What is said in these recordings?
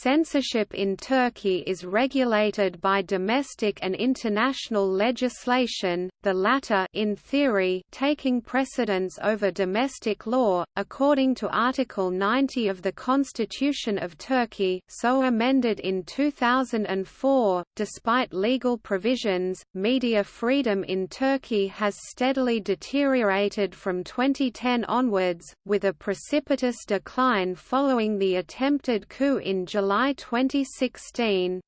Censorship in Turkey is regulated by domestic and international legislation, the latter in theory taking precedence over domestic law, according to Article 90 of the Constitution of Turkey so amended in 2004. Despite legal provisions, media freedom in Turkey has steadily deteriorated from 2010 onwards, with a precipitous decline following the attempted coup in July 2016.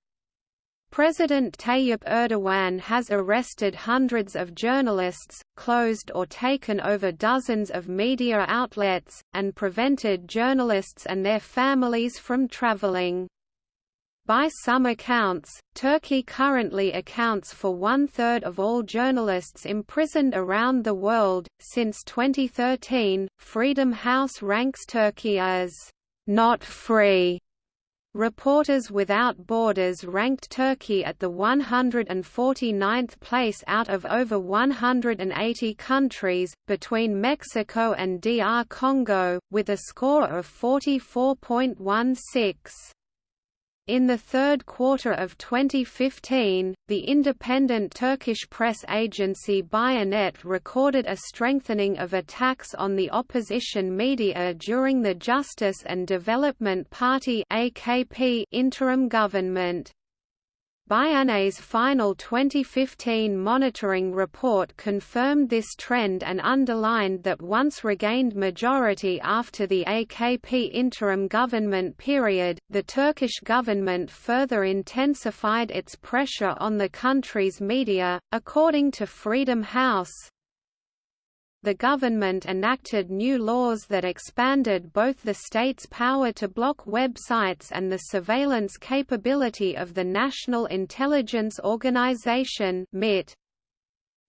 President Tayyip Erdogan has arrested hundreds of journalists, closed or taken over dozens of media outlets, and prevented journalists and their families from traveling. By some accounts, Turkey currently accounts for one-third of all journalists imprisoned around the world. Since 2013, Freedom House ranks Turkey as not free Reporters Without Borders ranked Turkey at the 149th place out of over 180 countries, between Mexico and DR Congo, with a score of 44.16. In the third quarter of 2015, the independent Turkish press agency Bianet recorded a strengthening of attacks on the opposition media during the Justice and Development Party (AKP) interim government. Bianet's final 2015 monitoring report confirmed this trend and underlined that once regained majority after the AKP interim government period, the Turkish government further intensified its pressure on the country's media. According to Freedom House, the government enacted new laws that expanded both the state's power to block websites and the surveillance capability of the National Intelligence Organization (MIT).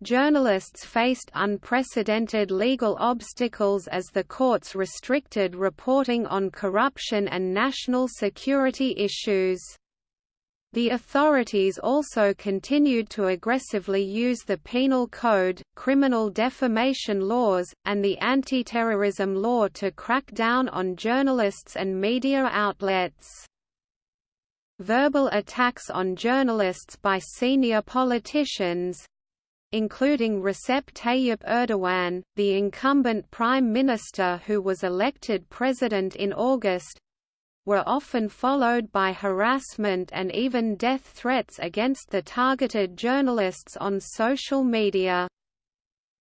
Journalists faced unprecedented legal obstacles as the courts restricted reporting on corruption and national security issues. The authorities also continued to aggressively use the penal code, criminal defamation laws, and the anti-terrorism law to crack down on journalists and media outlets. Verbal attacks on journalists by senior politicians, including Recep Tayyip Erdogan, the incumbent prime minister who was elected president in August, were often followed by harassment and even death threats against the targeted journalists on social media.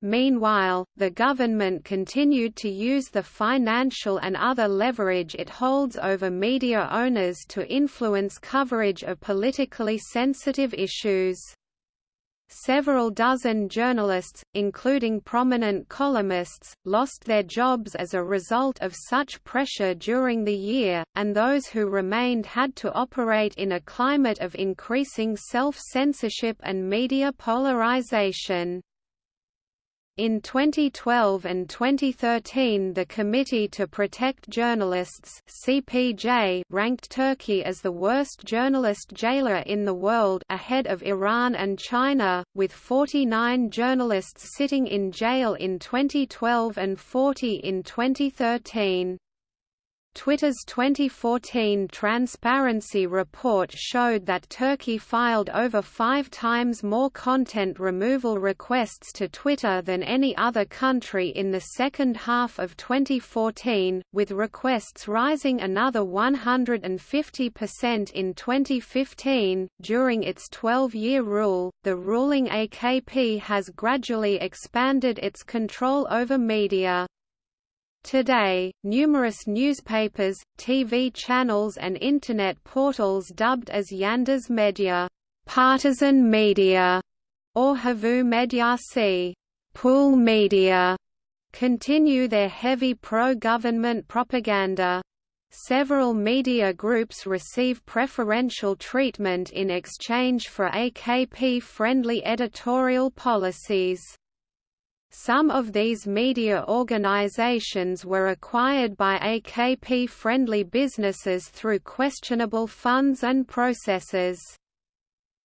Meanwhile, the government continued to use the financial and other leverage it holds over media owners to influence coverage of politically sensitive issues. Several dozen journalists, including prominent columnists, lost their jobs as a result of such pressure during the year, and those who remained had to operate in a climate of increasing self-censorship and media polarization. In 2012 and 2013 the Committee to Protect Journalists CPJ ranked Turkey as the worst journalist jailer in the world ahead of Iran and China, with 49 journalists sitting in jail in 2012 and 40 in 2013. Twitter's 2014 Transparency Report showed that Turkey filed over five times more content removal requests to Twitter than any other country in the second half of 2014, with requests rising another 150% in 2015. During its 12 year rule, the ruling AKP has gradually expanded its control over media. Today, numerous newspapers, TV channels and Internet portals dubbed as Yandaş Media, partisan media", or Havuz Medyası pool media", continue their heavy pro-government propaganda. Several media groups receive preferential treatment in exchange for AKP-friendly editorial policies. Some of these media organizations were acquired by AKP-friendly businesses through questionable funds and processes.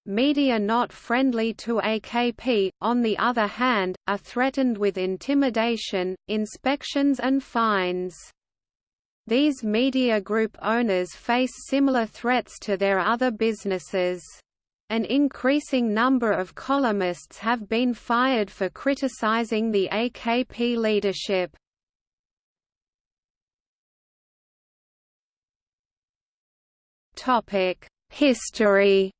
Media not friendly to AKP, on the other hand, are threatened with intimidation, inspections and fines. These media group owners face similar threats to their other businesses. An increasing number of columnists have been fired for criticizing the AKP leadership. History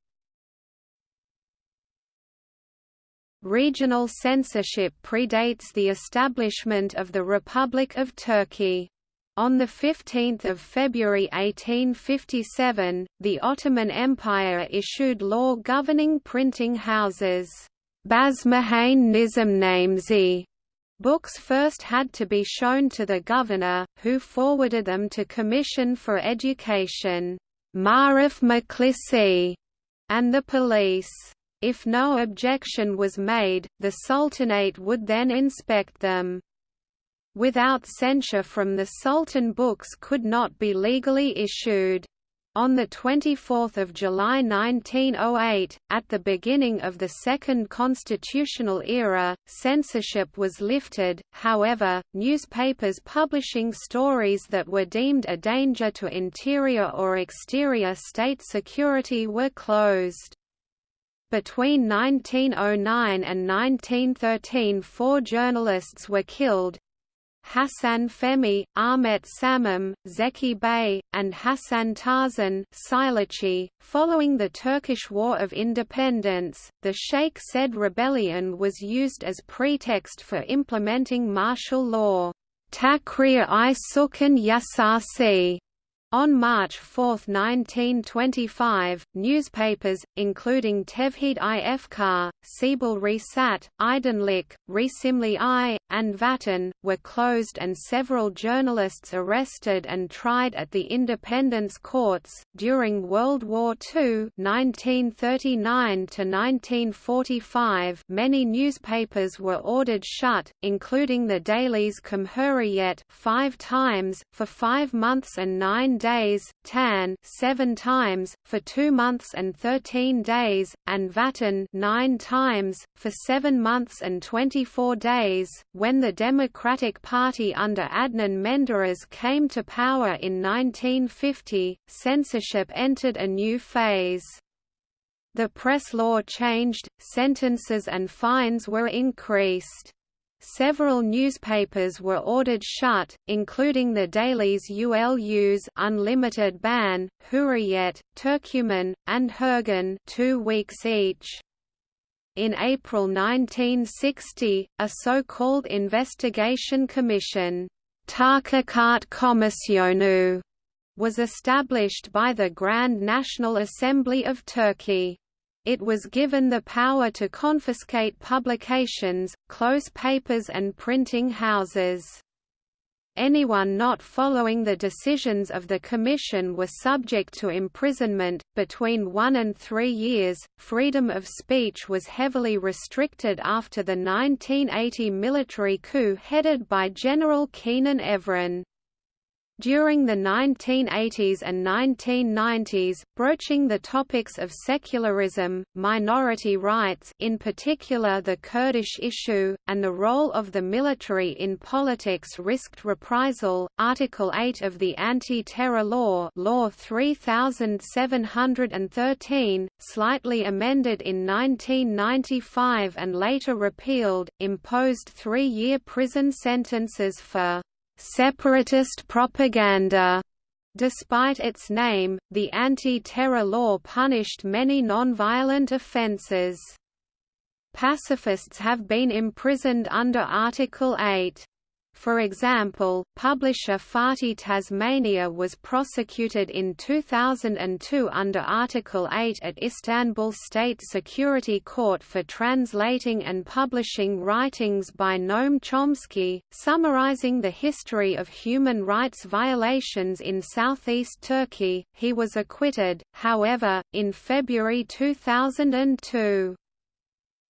Regional censorship predates the establishment of the Republic of Turkey. On 15 February 1857, the Ottoman Empire issued law governing printing houses. Basmahane Nizamnamesi Books first had to be shown to the governor, who forwarded them to Commission for Education Marif Maklisi, and the police. If no objection was made, the Sultanate would then inspect them without censure from the Sultan books could not be legally issued. On 24 July 1908, at the beginning of the second constitutional era, censorship was lifted, however, newspapers publishing stories that were deemed a danger to interior or exterior state security were closed. Between 1909 and 1913 four journalists were killed, Hassan Femi, Ahmet Samim, Zeki Bey, and Hassan Tarzan .Following the Turkish War of Independence, the Sheikh Said rebellion was used as pretext for implementing martial law. Takrir-i Sukan Yasasi on March 4, 1925, newspapers, including Tevhid i Efkar, Siebel Risat, Aydınlık, Resimli Ay, and Vatan, were closed and several journalists arrested and tried at the independence courts. During World War II (1939–1945), many newspapers were ordered shut, including the dailies Cumhuriyet five times, for five months and nine days, Tan seven times, for two months and thirteen days, and Vatan nine times, for seven months and twenty-four days. When the Democratic Party under Adnan Menderes came to power in 1950, censorship entered a new phase. The press law changed, sentences and fines were increased. Several newspapers were ordered shut, including the dailies ULU's Unlimited Ban, Hurriyet, Turkuman, and Hürgün two weeks each. In April 1960, a so-called investigation commission, Komisyonu, was established by the Grand National Assembly of Turkey. It was given the power to confiscate publications, close papers and printing houses. Anyone not following the decisions of the Commission were subject to imprisonment, between one and three years. Freedom of speech was heavily restricted after the 1980 military coup headed by General Kenan Evren. During the 1980s and 1990s, broaching the topics of secularism, minority rights in particular the Kurdish issue, and the role of the military in politics risked reprisal. Article 8 of the Anti-Terror Law Law 3713, slightly amended in 1995 and later repealed, imposed three-year prison sentences for separatist propaganda. Despite its name, the anti-terror law punished many non-violent offences. Pacifists have been imprisoned under Article 8. For example, publisher Fatih Tasmania was prosecuted in 2002 under Article 8 at Istanbul State Security Court for translating and publishing writings by Noam Chomsky, summarizing the history of human rights violations in southeast Turkey. He was acquitted, however, in February 2002.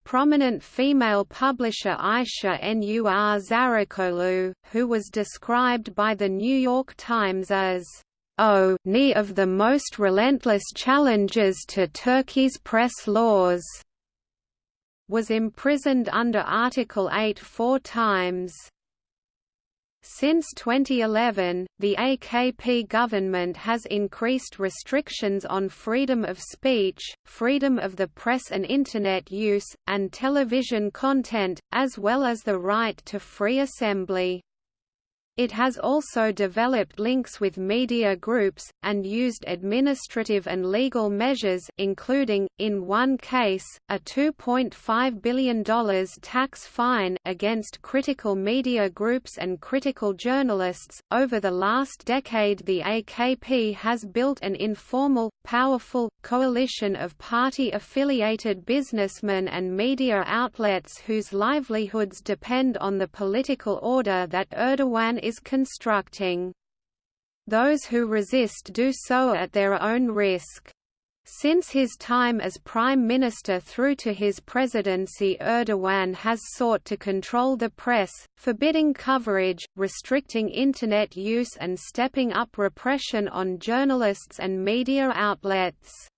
Prominent female publisher Ayşe Nur Zarakolu, who was described by The New York Times as oh, O knee of the most relentless challenges to Turkey's press laws, was imprisoned under Article 8 four times. Since 2011, the AKP government has increased restrictions on freedom of speech, freedom of the press and Internet use, and television content, as well as the right to free assembly. It has also developed links with media groups, and used administrative and legal measures including, in one case, a $2.5 billion tax fine against critical media groups and critical journalists. Over the last decade the AKP has built an informal, powerful, coalition of party-affiliated businessmen and media outlets whose livelihoods depend on the political order that Erdogan is constructing. Those who resist do so at their own risk. Since his time as Prime Minister through to his presidency Erdogan has sought to control the press, forbidding coverage, restricting Internet use and stepping up repression on journalists and media outlets.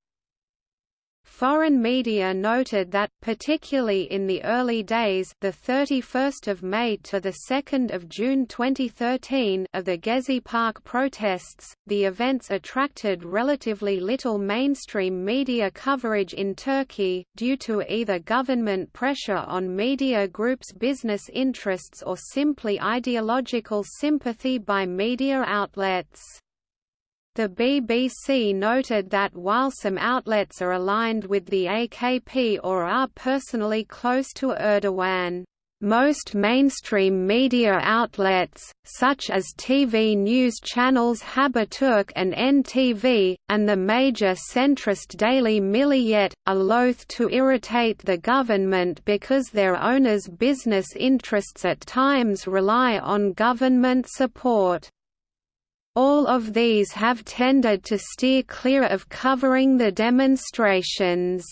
Foreign media noted that, particularly in the early days the 31st of May to the 2nd of June 2013 of the Gezi Park protests, the events attracted relatively little mainstream media coverage in Turkey, due to either government pressure on media groups' business interests or simply ideological sympathy by media outlets. The BBC noted that while some outlets are aligned with the AKP or are personally close to Erdogan, most mainstream media outlets, such as TV news channels Haberturk and NTV, and the major centrist daily Milliyet, are loath to irritate the government because their owners' business interests at times rely on government support. All of these have tended to steer clear of covering the demonstrations.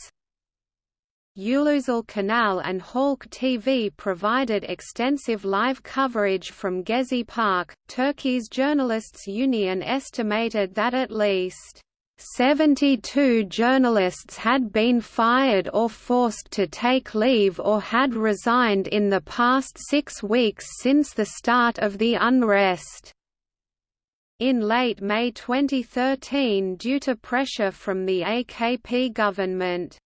Ulusal Kanal and Halk TV provided extensive live coverage from Gezi Park. Turkey's Journalists Union estimated that at least 72 journalists had been fired or forced to take leave or had resigned in the past six weeks since the start of the unrest. In late May 2013 due to pressure from the AKP government.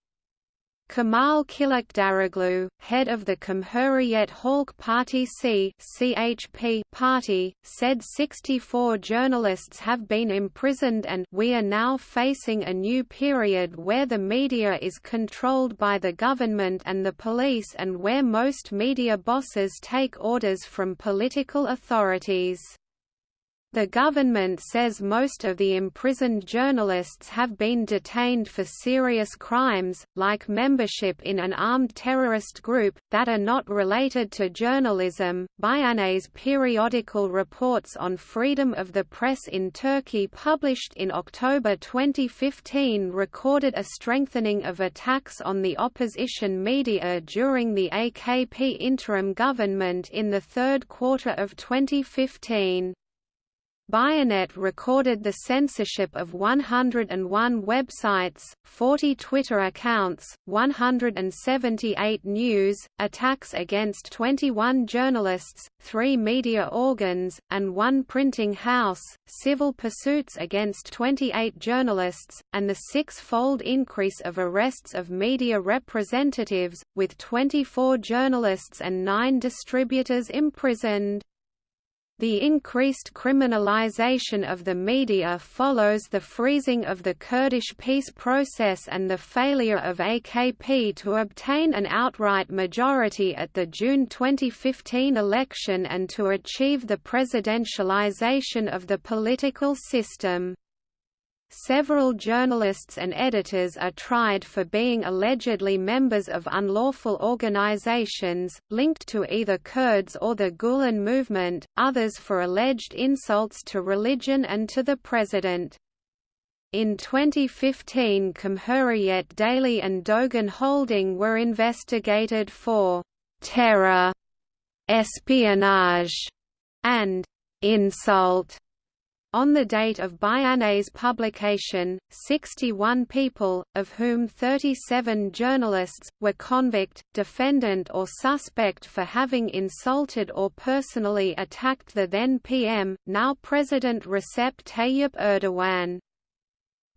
Kemal Kılıçdaroğlu, head of the Cumhuriyet Halk Partisi (CHP) party, said 64 journalists have been imprisoned and we are now facing a new period where the media is controlled by the government and the police and where most media bosses take orders from political authorities. The government says most of the imprisoned journalists have been detained for serious crimes, like membership in an armed terrorist group, that are not related to journalism. Bianet's periodical reports on freedom of the press in Turkey, published in October 2015, recorded a strengthening of attacks on the opposition media during the AKP interim government in the third quarter of 2015. Bianet recorded the censorship of 101 websites, 40 Twitter accounts, 178 news, attacks against 21 journalists, three media organs, and one printing house, civil pursuits against 28 journalists, and the six-fold increase of arrests of media representatives, with 24 journalists and nine distributors imprisoned. The increased criminalization of the media follows the freezing of the Kurdish peace process and the failure of AKP to obtain an outright majority at the June 2015 election and to achieve the presidentialization of the political system. Several journalists and editors are tried for being allegedly members of unlawful organizations, linked to either Kurds or the Gulen movement, others for alleged insults to religion and to the president. In 2015 Cumhuriyet Daily and Dogan Holding were investigated for «terror», «espionage» and «insult» On the date of Bianet's publication, 61 people, of whom 37 journalists, were convict, defendant or suspect for having insulted or personally attacked the then PM, now President Recep Tayyip Erdogan.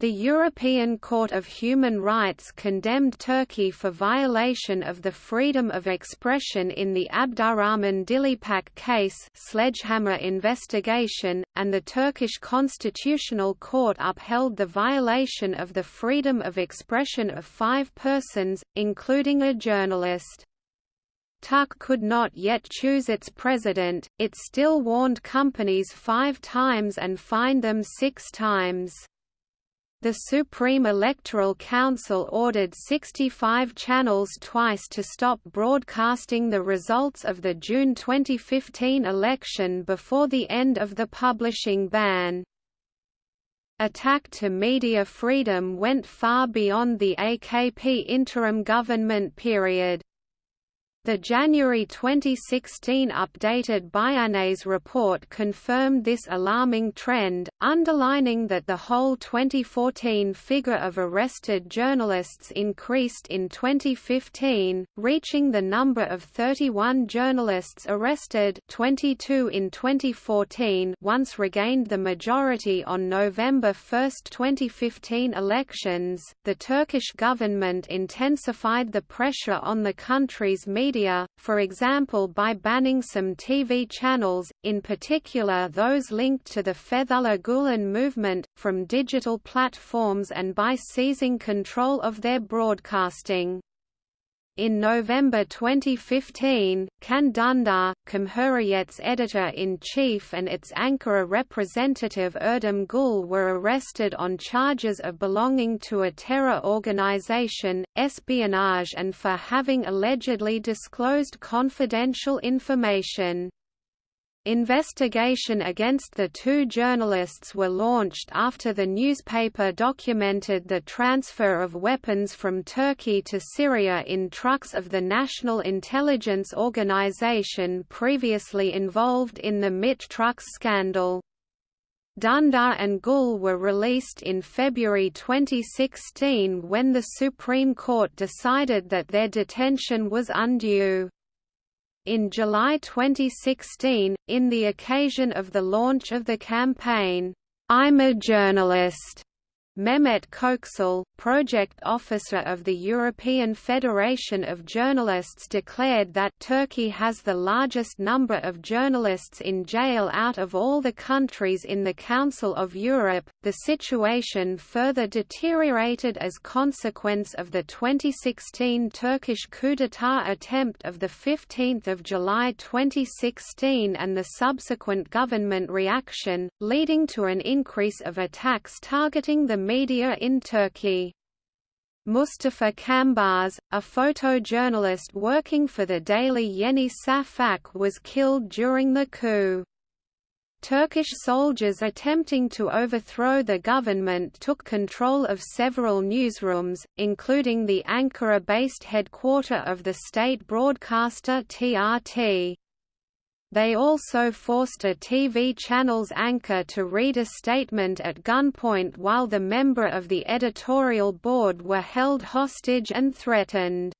The European Court of Human Rights condemned Turkey for violation of the freedom of expression in the Abdurrahman Dilipak case sledgehammer investigation, and the Turkish Constitutional Court upheld the violation of the freedom of expression of five persons, including a journalist. TUK could not yet choose its president, it still warned companies five times and fined them six times. The Supreme Electoral Council ordered 65 channels twice to stop broadcasting the results of the June 2015 election before the end of the publishing ban. Attack to media freedom went far beyond the AKP interim government period. The January 2016 updated Bianet's report confirmed this alarming trend, underlining that the whole 2014 figure of arrested journalists increased in 2015, reaching the number of 31 journalists arrested 22 in 2014 once regained the majority on November 1, 2015 elections. The Turkish government intensified the pressure on the country's media media, for example by banning some TV channels, in particular those linked to the Fethullah Gulen movement, from digital platforms and by seizing control of their broadcasting. In November 2015, Can Dündar, Cumhuriyet's editor-in-chief and its Ankara representative Erdem Gül were arrested on charges of belonging to a terror organization, espionage and for having allegedly disclosed confidential information. Investigation against the two journalists were launched after the newspaper documented the transfer of weapons from Turkey to Syria in trucks of the National Intelligence Organization previously involved in the MIT trucks scandal. Dündar and Gül were released in February 2016 when the Supreme Court decided that their detention was undue. In July 2016, in the occasion of the launch of the campaign, I'm a Journalist, Mehmet Köksal, project officer of the European Federation of Journalists declared that Turkey has the largest number of journalists in jail out of all the countries in the Council of Europe. The situation further deteriorated as consequence of the 2016 Turkish coup d'état attempt of the 15th of July 2016 and the subsequent government reaction, leading to an increase of attacks targeting the media in Turkey. Mustafa Cambaz, a photojournalist working for the daily Yeni Safak was killed during the coup. Turkish soldiers attempting to overthrow the government took control of several newsrooms, including the Ankara-based headquarter of the state broadcaster TRT. They also forced a TV channel's anchor to read a statement at gunpoint while the member of the editorial board were held hostage and threatened.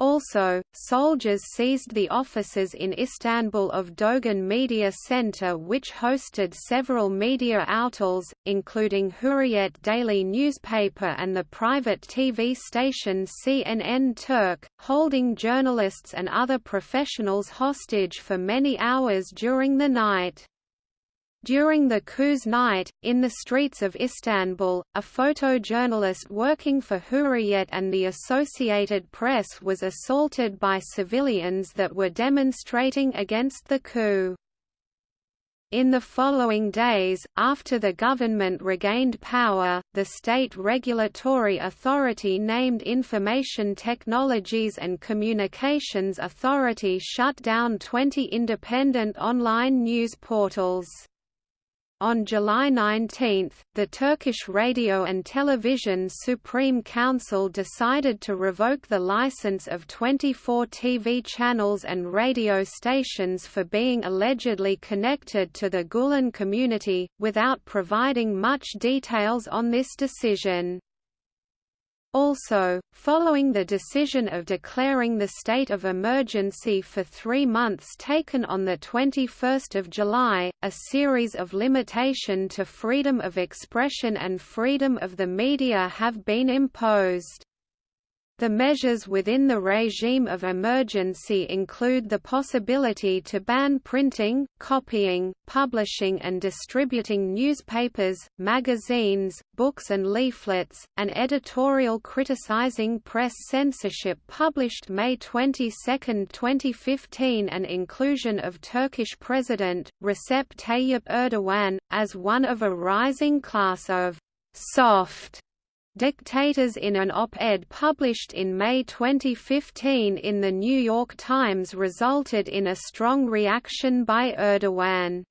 Also, soldiers seized the offices in Istanbul of Dogan Media Center which hosted several media outlets, including Hurriyet daily newspaper and the private TV station CNN Turk, holding journalists and other professionals hostage for many hours during the night. During the coup's night, in the streets of Istanbul, a photojournalist working for Hurriyet and the Associated Press was assaulted by civilians that were demonstrating against the coup. In the following days, after the government regained power, the state regulatory authority named Information Technologies and Communications Authority shut down 20 independent online news portals. On July 19, the Turkish Radio and Television Supreme Council decided to revoke the license of 24 TV channels and radio stations for being allegedly connected to the Gulen community, without providing much details on this decision. Also, following the decision of declaring the state of emergency for three months taken on 21 July, a series of limitation to freedom of expression and freedom of the media have been imposed. The measures within the regime of emergency include the possibility to ban printing, copying, publishing and distributing newspapers, magazines, books and leaflets. An editorial criticizing press censorship published May 22, 2015 and inclusion of Turkish President, Recep Tayyip Erdogan, as one of a rising class of soft Dictators in an op-ed published in May 2015 in The New York Times resulted in a strong reaction by Erdogan.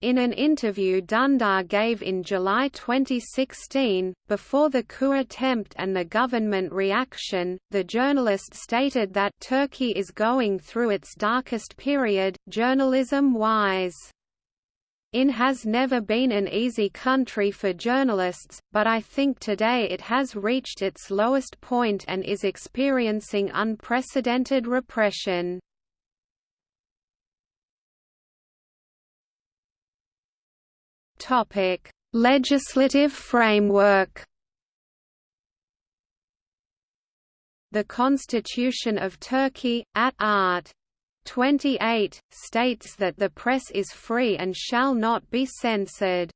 In an interview Dündar gave in July 2016, before the coup attempt and the government reaction, the journalist stated that Turkey is going through its darkest period, journalism-wise. In has never been an easy country for journalists, but I think today it has reached its lowest point and is experiencing unprecedented repression. Topic: Legislative framework. The Constitution of Turkey, at art. 28, states that the press is free and shall not be censored.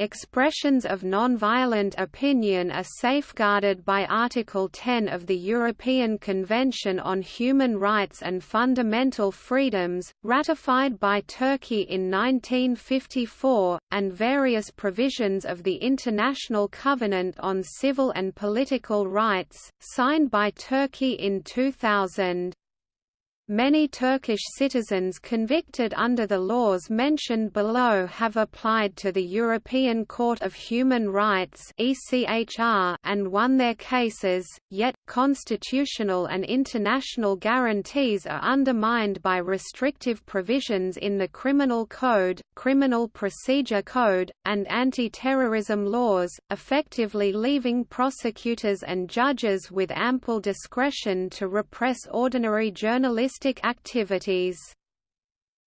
Expressions of nonviolent opinion are safeguarded by Article 10 of the European Convention on Human Rights and Fundamental Freedoms, ratified by Turkey in 1954, and various provisions of the International Covenant on Civil and Political Rights, signed by Turkey in 2000. Many Turkish citizens convicted under the laws mentioned below have applied to the European Court of Human Rights and won their cases, yet, constitutional and international guarantees are undermined by restrictive provisions in the Criminal Code, Criminal Procedure Code, and anti-terrorism laws, effectively leaving prosecutors and judges with ample discretion to repress ordinary journalists activities.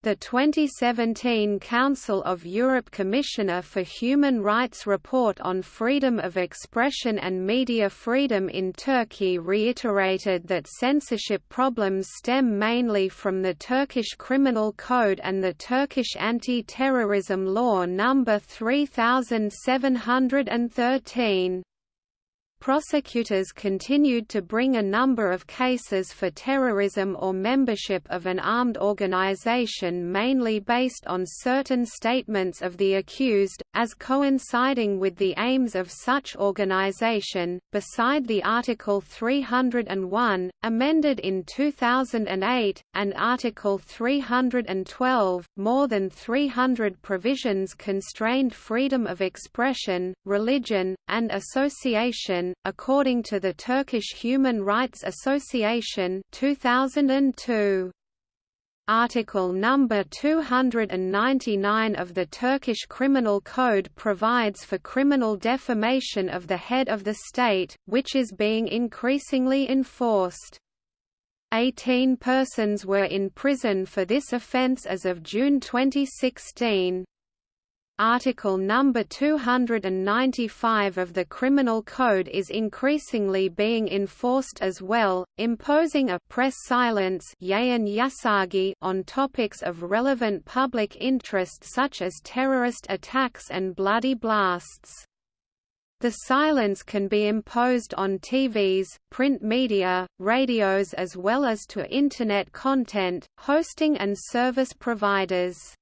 The 2017 Council of Europe Commissioner for Human Rights report on freedom of expression and media freedom in Turkey reiterated that censorship problems stem mainly from the Turkish Criminal Code and the Turkish Anti-Terrorism Law No. 3713. Prosecutors continued to bring a number of cases for terrorism or membership of an armed organization mainly based on certain statements of the accused, as coinciding with the aims of such organization. Beside the Article 301, amended in 2008, and Article 312, more than 300 provisions constrained freedom of expression, religion, and association according to the Turkish Human Rights Association 2002. Article number 299 of the Turkish Criminal Code provides for criminal defamation of the head of the state, which is being increasingly enforced. Eighteen persons were in prison for this offence as of June 2016. Article number 295 of the Criminal Code is increasingly being enforced as well, imposing a press silence on topics of relevant public interest such as terrorist attacks and bloody blasts. The silence can be imposed on TVs, print media, radios as well as to Internet content, hosting and service providers.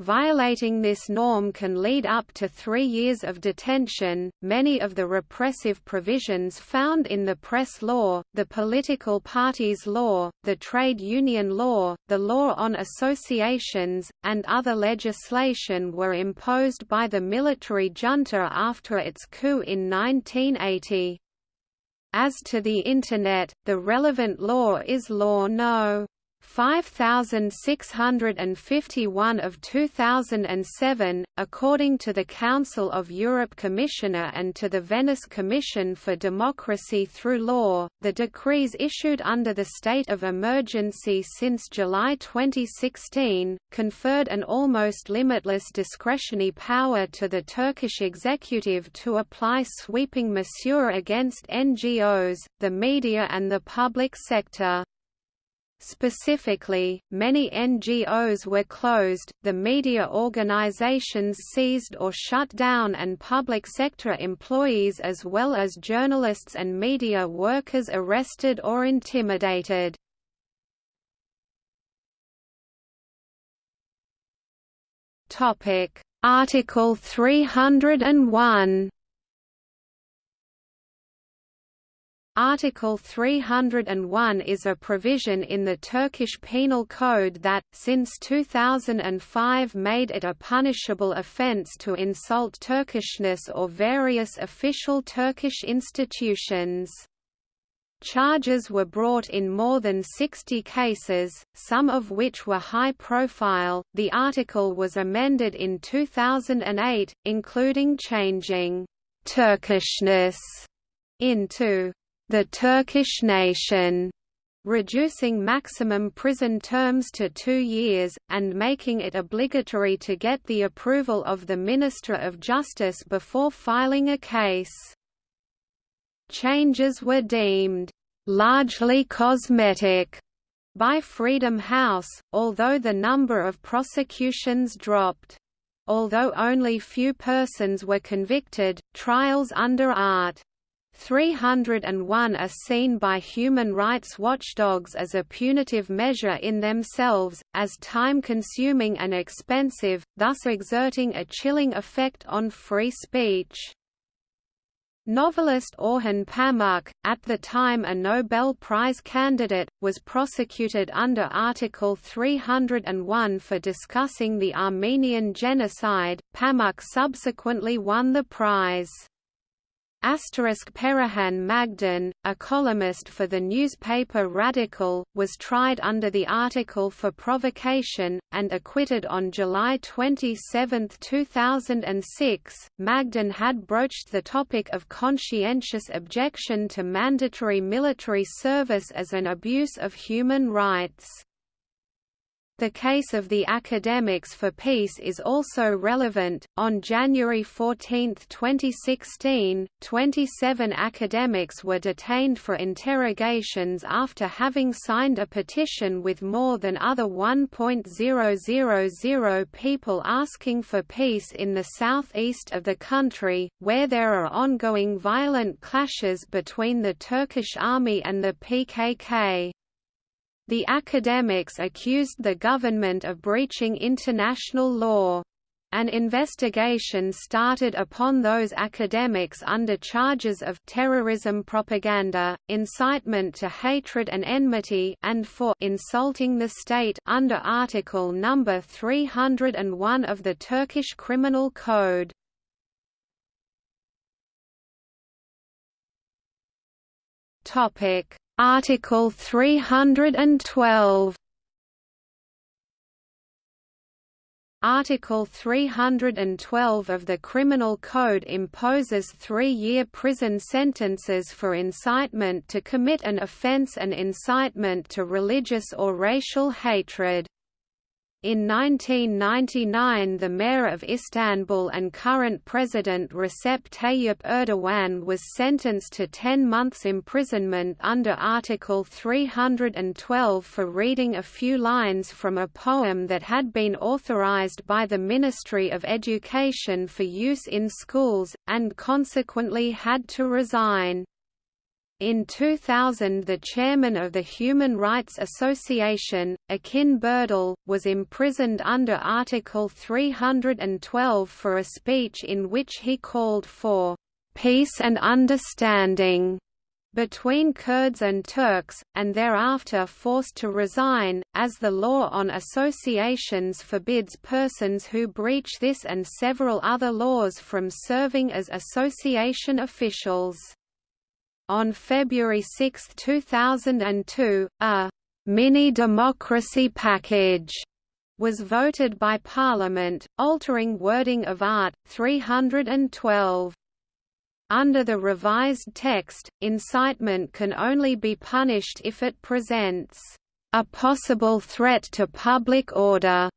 Violating this norm can lead up to three years of detention. Many of the repressive provisions found in the press law, the political parties law, the trade union law, the law on associations, and other legislation were imposed by the military junta after its coup in 1980. As to the Internet, the relevant law is Law No. 5651 of 2007, according to the Council of Europe Commissioner and to the Venice Commission for Democracy through Law, the decrees issued under the state of emergency since July 2016, conferred an almost limitless discretionary power to the Turkish executive to apply sweeping mesure against NGOs, the media and the public sector. Specifically, many NGOs were closed, the media organizations seized or shut down and public sector employees as well as journalists and media workers arrested or intimidated. Article 301 Article 301 is a provision in the Turkish Penal Code that, since 2005 made it a punishable offence to insult Turkishness or various official Turkish institutions. Charges were brought in more than 60 cases, some of which were high profile. The article was amended in 2008, including changing Turkishness into the Turkish nation, reducing maximum prison terms to two years, and making it obligatory to get the approval of the Minister of Justice before filing a case. Changes were deemed largely cosmetic by Freedom House, although the number of prosecutions dropped. Although only few persons were convicted, trials under Art. 301 are seen by human rights watchdogs as a punitive measure in themselves, as time-consuming and expensive, thus exerting a chilling effect on free speech. Novelist Orhan Pamuk, at the time a Nobel Prize candidate, was prosecuted under Article 301 for discussing the Armenian genocide. Pamuk subsequently won the prize. Asterisk Perihan Magden, a columnist for the newspaper Radikal, was tried under the article for provocation, and acquitted on July 27, 2006. Magden had broached the topic of conscientious objection to mandatory military service as an abuse of human rights. The case of the Academics for Peace is also relevant. On January 14, 2016, 27 academics were detained for interrogations after having signed a petition with more than other 1.000 people asking for peace in the southeast of the country, where there are ongoing violent clashes between the Turkish army and the PKK. The academics accused the government of breaching international law. An investigation started upon those academics under charges of terrorism propaganda, incitement to hatred and enmity and for insulting the state under Article number 301 of the Turkish Criminal Code. Article 312 Article 312 of the Criminal Code imposes three-year prison sentences for incitement to commit an offence and incitement to religious or racial hatred. In 1999 the mayor of Istanbul and current president Recep Tayyip Erdogan was sentenced to 10 months imprisonment under Article 312 for reading a few lines from a poem that had been authorized by the Ministry of Education for use in schools, and consequently had to resign. In 2000 the chairman of the Human Rights Association, Akın Birdal, was imprisoned under Article 312 for a speech in which he called for "...peace and understanding." between Kurds and Turks, and thereafter forced to resign, as the law on associations forbids persons who breach this and several other laws from serving as association officials. On February 6, 2002, a mini-democracy package was voted by Parliament, altering wording of Art. 312. Under the revised text, incitement can only be punished if it presents a possible threat to public order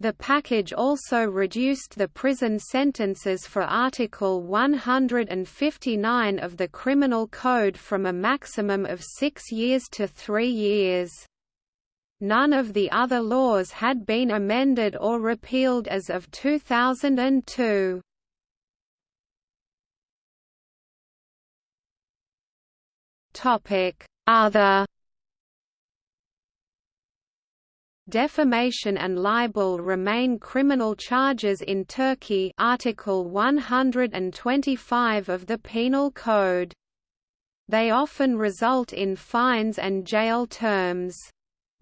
the package also reduced the prison sentences for Article 159 of the Criminal Code from a maximum of six years to three years. None of the other laws had been amended or repealed as of 2002. Other Defamation and libel remain criminal charges in Turkey Article 125 of the Penal Code. They often result in fines and jail terms.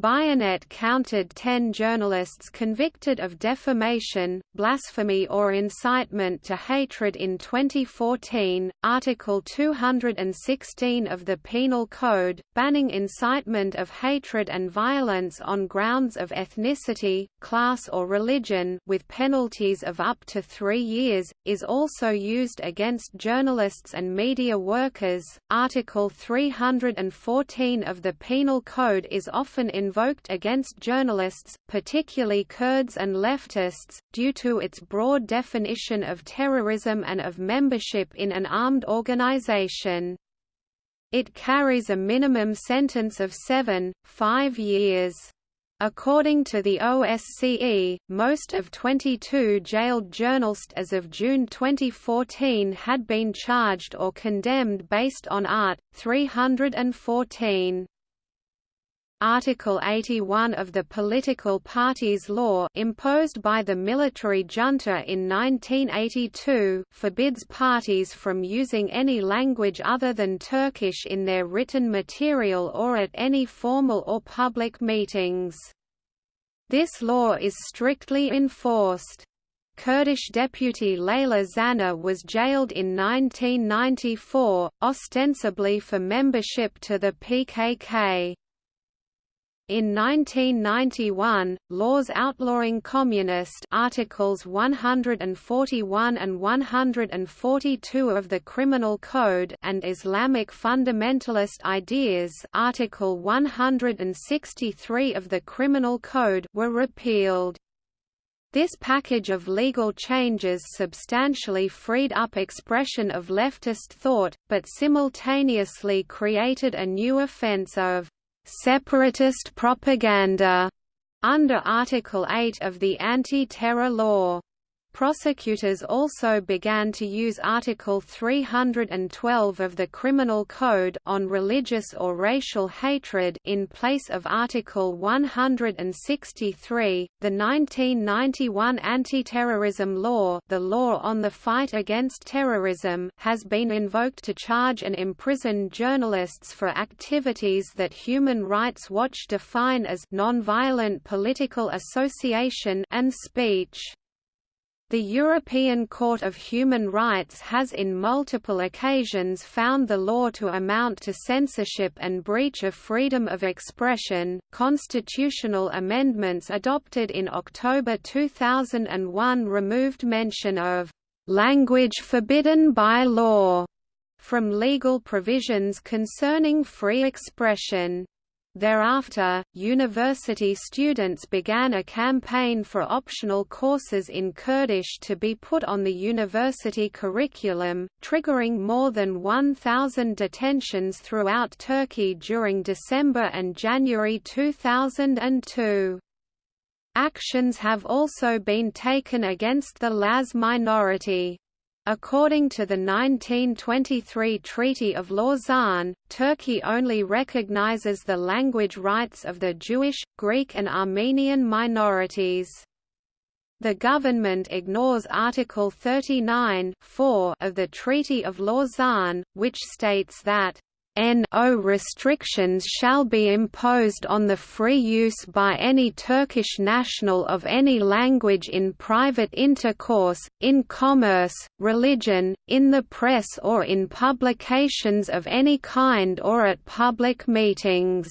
Bianet counted ten journalists convicted of defamation, blasphemy or incitement to hatred in 2014. Article 216 of the Penal Code, banning incitement of hatred and violence on grounds of ethnicity, class or religion with penalties of up to three years, is also used against journalists and media workers. Article 314 of the Penal Code is often invoked against journalists, particularly Kurds and leftists, due to its broad definition of terrorism and of membership in an armed organization. It carries a minimum sentence of seven, five years. According to the OSCE, most of 22 jailed journalists as of June 2014 had been charged or condemned based on Art. 314. Article 81 of the Political Parties Law imposed by the military junta in 1982 forbids parties from using any language other than Turkish in their written material or at any formal or public meetings. This law is strictly enforced. Kurdish deputy Leyla Zana was jailed in 1994, ostensibly for membership to the PKK. In 1991, laws outlawing communist Articles 141 and 142 of the Criminal Code and Islamic fundamentalist ideas Article 163 of the Criminal Code were repealed. This package of legal changes substantially freed up expression of leftist thought, but simultaneously created a new offense of separatist propaganda under Article 8 of the Anti-Terror Law. Prosecutors also began to use Article 312 of the Criminal Code on religious or racial hatred in place of Article 163. The 1991 Anti-Terrorism Law, the law on the fight against terrorism, has been invoked to charge and imprison journalists for activities that Human Rights Watch define as nonviolent political association and speech. The European Court of Human Rights has in multiple occasions found the law to amount to censorship and breach of freedom of expression. Constitutional amendments adopted in October 2001 removed mention of language forbidden by law from legal provisions concerning free expression. Thereafter, university students began a campaign for optional courses in Kurdish to be put on the university curriculum, triggering more than 1,000 detentions throughout Turkey during December and January 2002. Actions have also been taken against the Laz minority. According to the 1923 Treaty of Lausanne, Turkey only recognizes the language rights of the Jewish, Greek and Armenian minorities. The government ignores Article 39 of the Treaty of Lausanne, which states that no restrictions shall be imposed on the free use by any Turkish national of any language in private intercourse, in commerce, religion, in the press or in publications of any kind or at public meetings.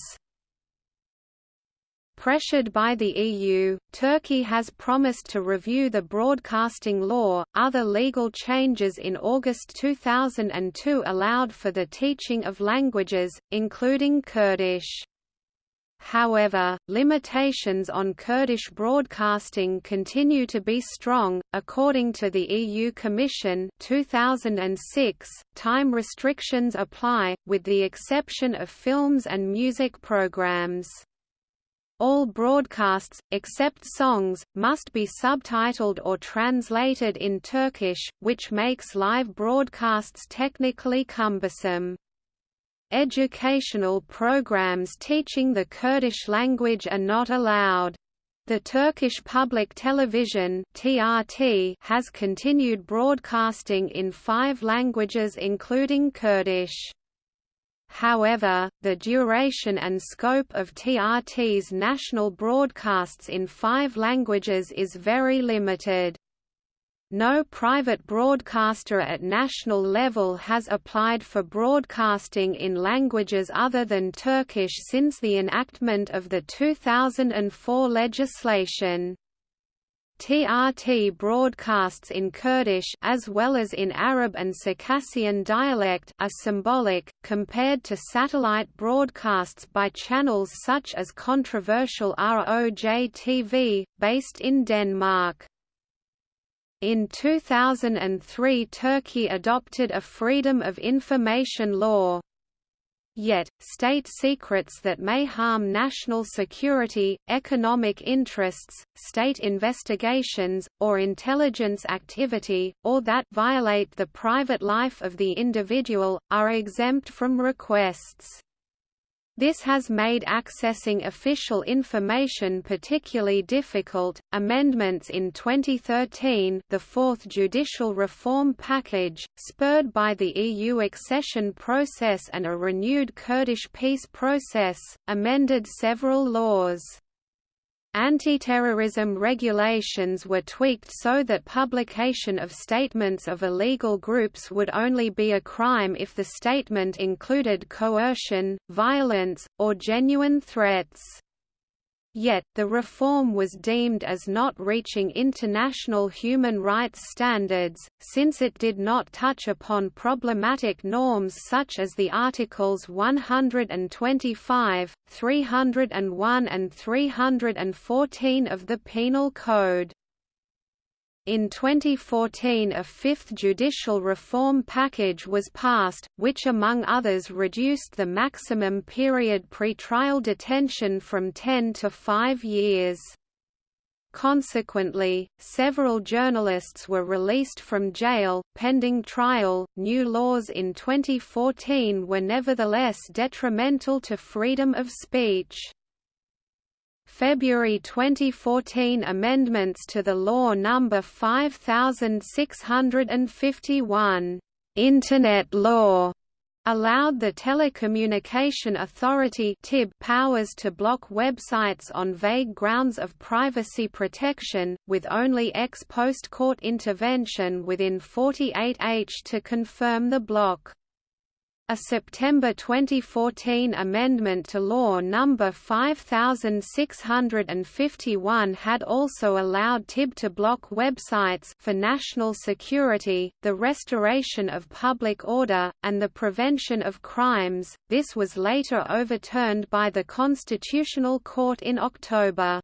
Pressured by the EU, Turkey has promised to review the broadcasting law. Other legal changes in August 2002 allowed for the teaching of languages, including Kurdish. However, limitations on Kurdish broadcasting continue to be strong. According to the EU Commission 2006, time restrictions apply, with the exception of films and music programs. All broadcasts, except songs, must be subtitled or translated in Turkish, which makes live broadcasts technically cumbersome. Educational programs teaching the Kurdish language are not allowed. The Turkish Public Television (TRT) has continued broadcasting in five languages including Kurdish. However, the duration and scope of TRT's national broadcasts in five languages is very limited. No private broadcaster at national level has applied for broadcasting in languages other than Turkish since the enactment of the 2004 legislation. TRT broadcasts in Kurdish as well as in Arab and Circassian dialect are symbolic, compared to satellite broadcasts by channels such as controversial ROJ TV, based in Denmark. In 2003 Turkey adopted a Freedom of Information law, Yet, state secrets that may harm national security, economic interests, state investigations, or intelligence activity, or that violate the private life of the individual, are exempt from requests. This has made accessing official information particularly difficult. Amendments in 2013, the fourth judicial reform package, spurred by the EU accession process and a renewed Kurdish peace process, amended several laws. Anti-terrorism regulations were tweaked so that publication of statements of illegal groups would only be a crime if the statement included coercion, violence, or genuine threats. Yet, the reform was deemed as not reaching international human rights standards, since it did not touch upon problematic norms such as the Articles 125, 301 and 314 of the Penal Code. In 2014 a fifth judicial reform package was passed, which among others reduced the maximum period pre-trial detention from 10 to 5 years. Consequently, several journalists were released from jail, pending trial. New laws in 2014 were nevertheless detrimental to freedom of speech. February 2014 amendments to the law No. 5651, Internet Law, allowed the Telecommunication Authority (TIB) powers to block websites on vague grounds of privacy protection, with only ex post court intervention within 48 h to confirm the block. A September 2014 amendment to Law No. 5651 had also allowed TIB to block websites for national security, the restoration of public order, and the prevention of crimes. This was later overturned by the Constitutional Court in October.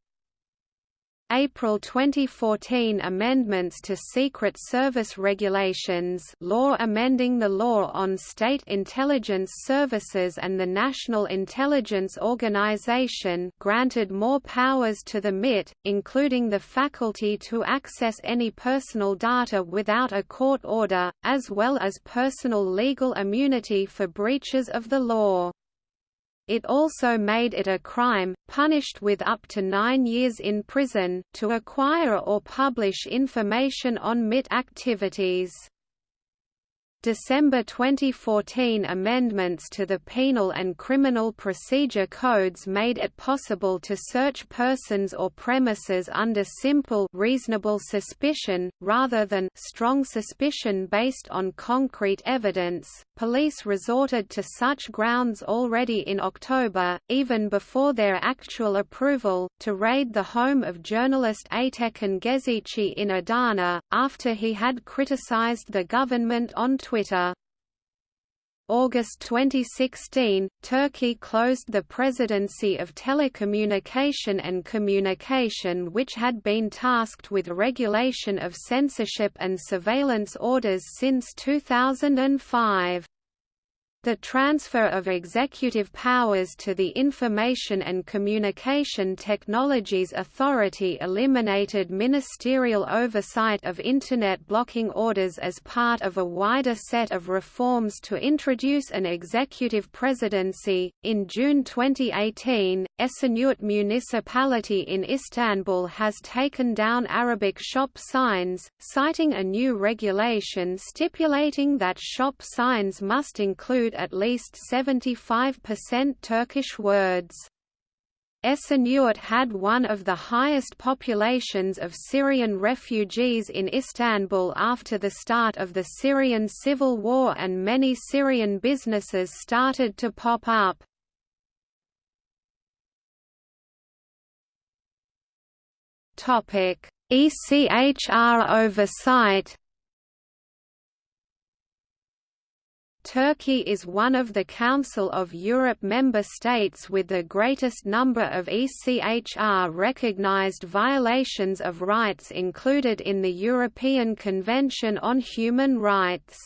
April 2014 Amendments to Secret Service Regulations law amending the law on state intelligence services and the National Intelligence Organization granted more powers to the MIT, including the faculty to access any personal data without a court order, as well as personal legal immunity for breaches of the law. It also made it a crime, punished with up to nine years in prison, to acquire or publish information on MIT activities. December 2014 amendments to the Penal and Criminal Procedure Codes made it possible to search persons or premises under simple reasonable suspicion, rather than strong suspicion based on concrete evidence. Police resorted to such grounds already in October, even before their actual approval, to raid the home of journalist Aytekin Gezici in Adana, after he had criticized the government on Twitter. August 2016, Turkey closed the Presidency of Telecommunication and Communication which had been tasked with regulation of censorship and surveillance orders since 2005. The transfer of executive powers to the Information and Communication Technologies Authority eliminated ministerial oversight of Internet blocking orders as part of a wider set of reforms to introduce an executive presidency. In June 2018, Esenyurt municipality in Istanbul has taken down Arabic shop signs, citing a new regulation stipulating that shop signs must include at least 75% Turkish words. Esenyurt had one of the highest populations of Syrian refugees in Istanbul after the start of the Syrian civil war and many Syrian businesses started to pop up. ECHR oversight Turkey is one of the Council of Europe member states with the greatest number of ECHR recognized violations of rights included in the European Convention on Human Rights.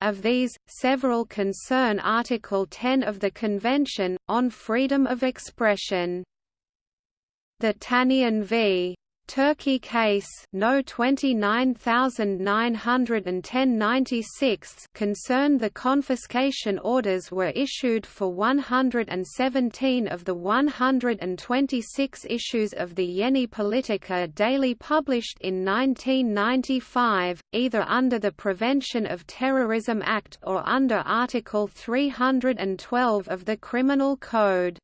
Of these, several concern Article 10 of the Convention, on freedom of expression. The Tanian v. Turkey case No 29910 concerned the confiscation orders were issued for 117 of the 126 issues of the Yeni Politika daily published in 1995, either under the Prevention of Terrorism Act or under Article 312 of the Criminal Code.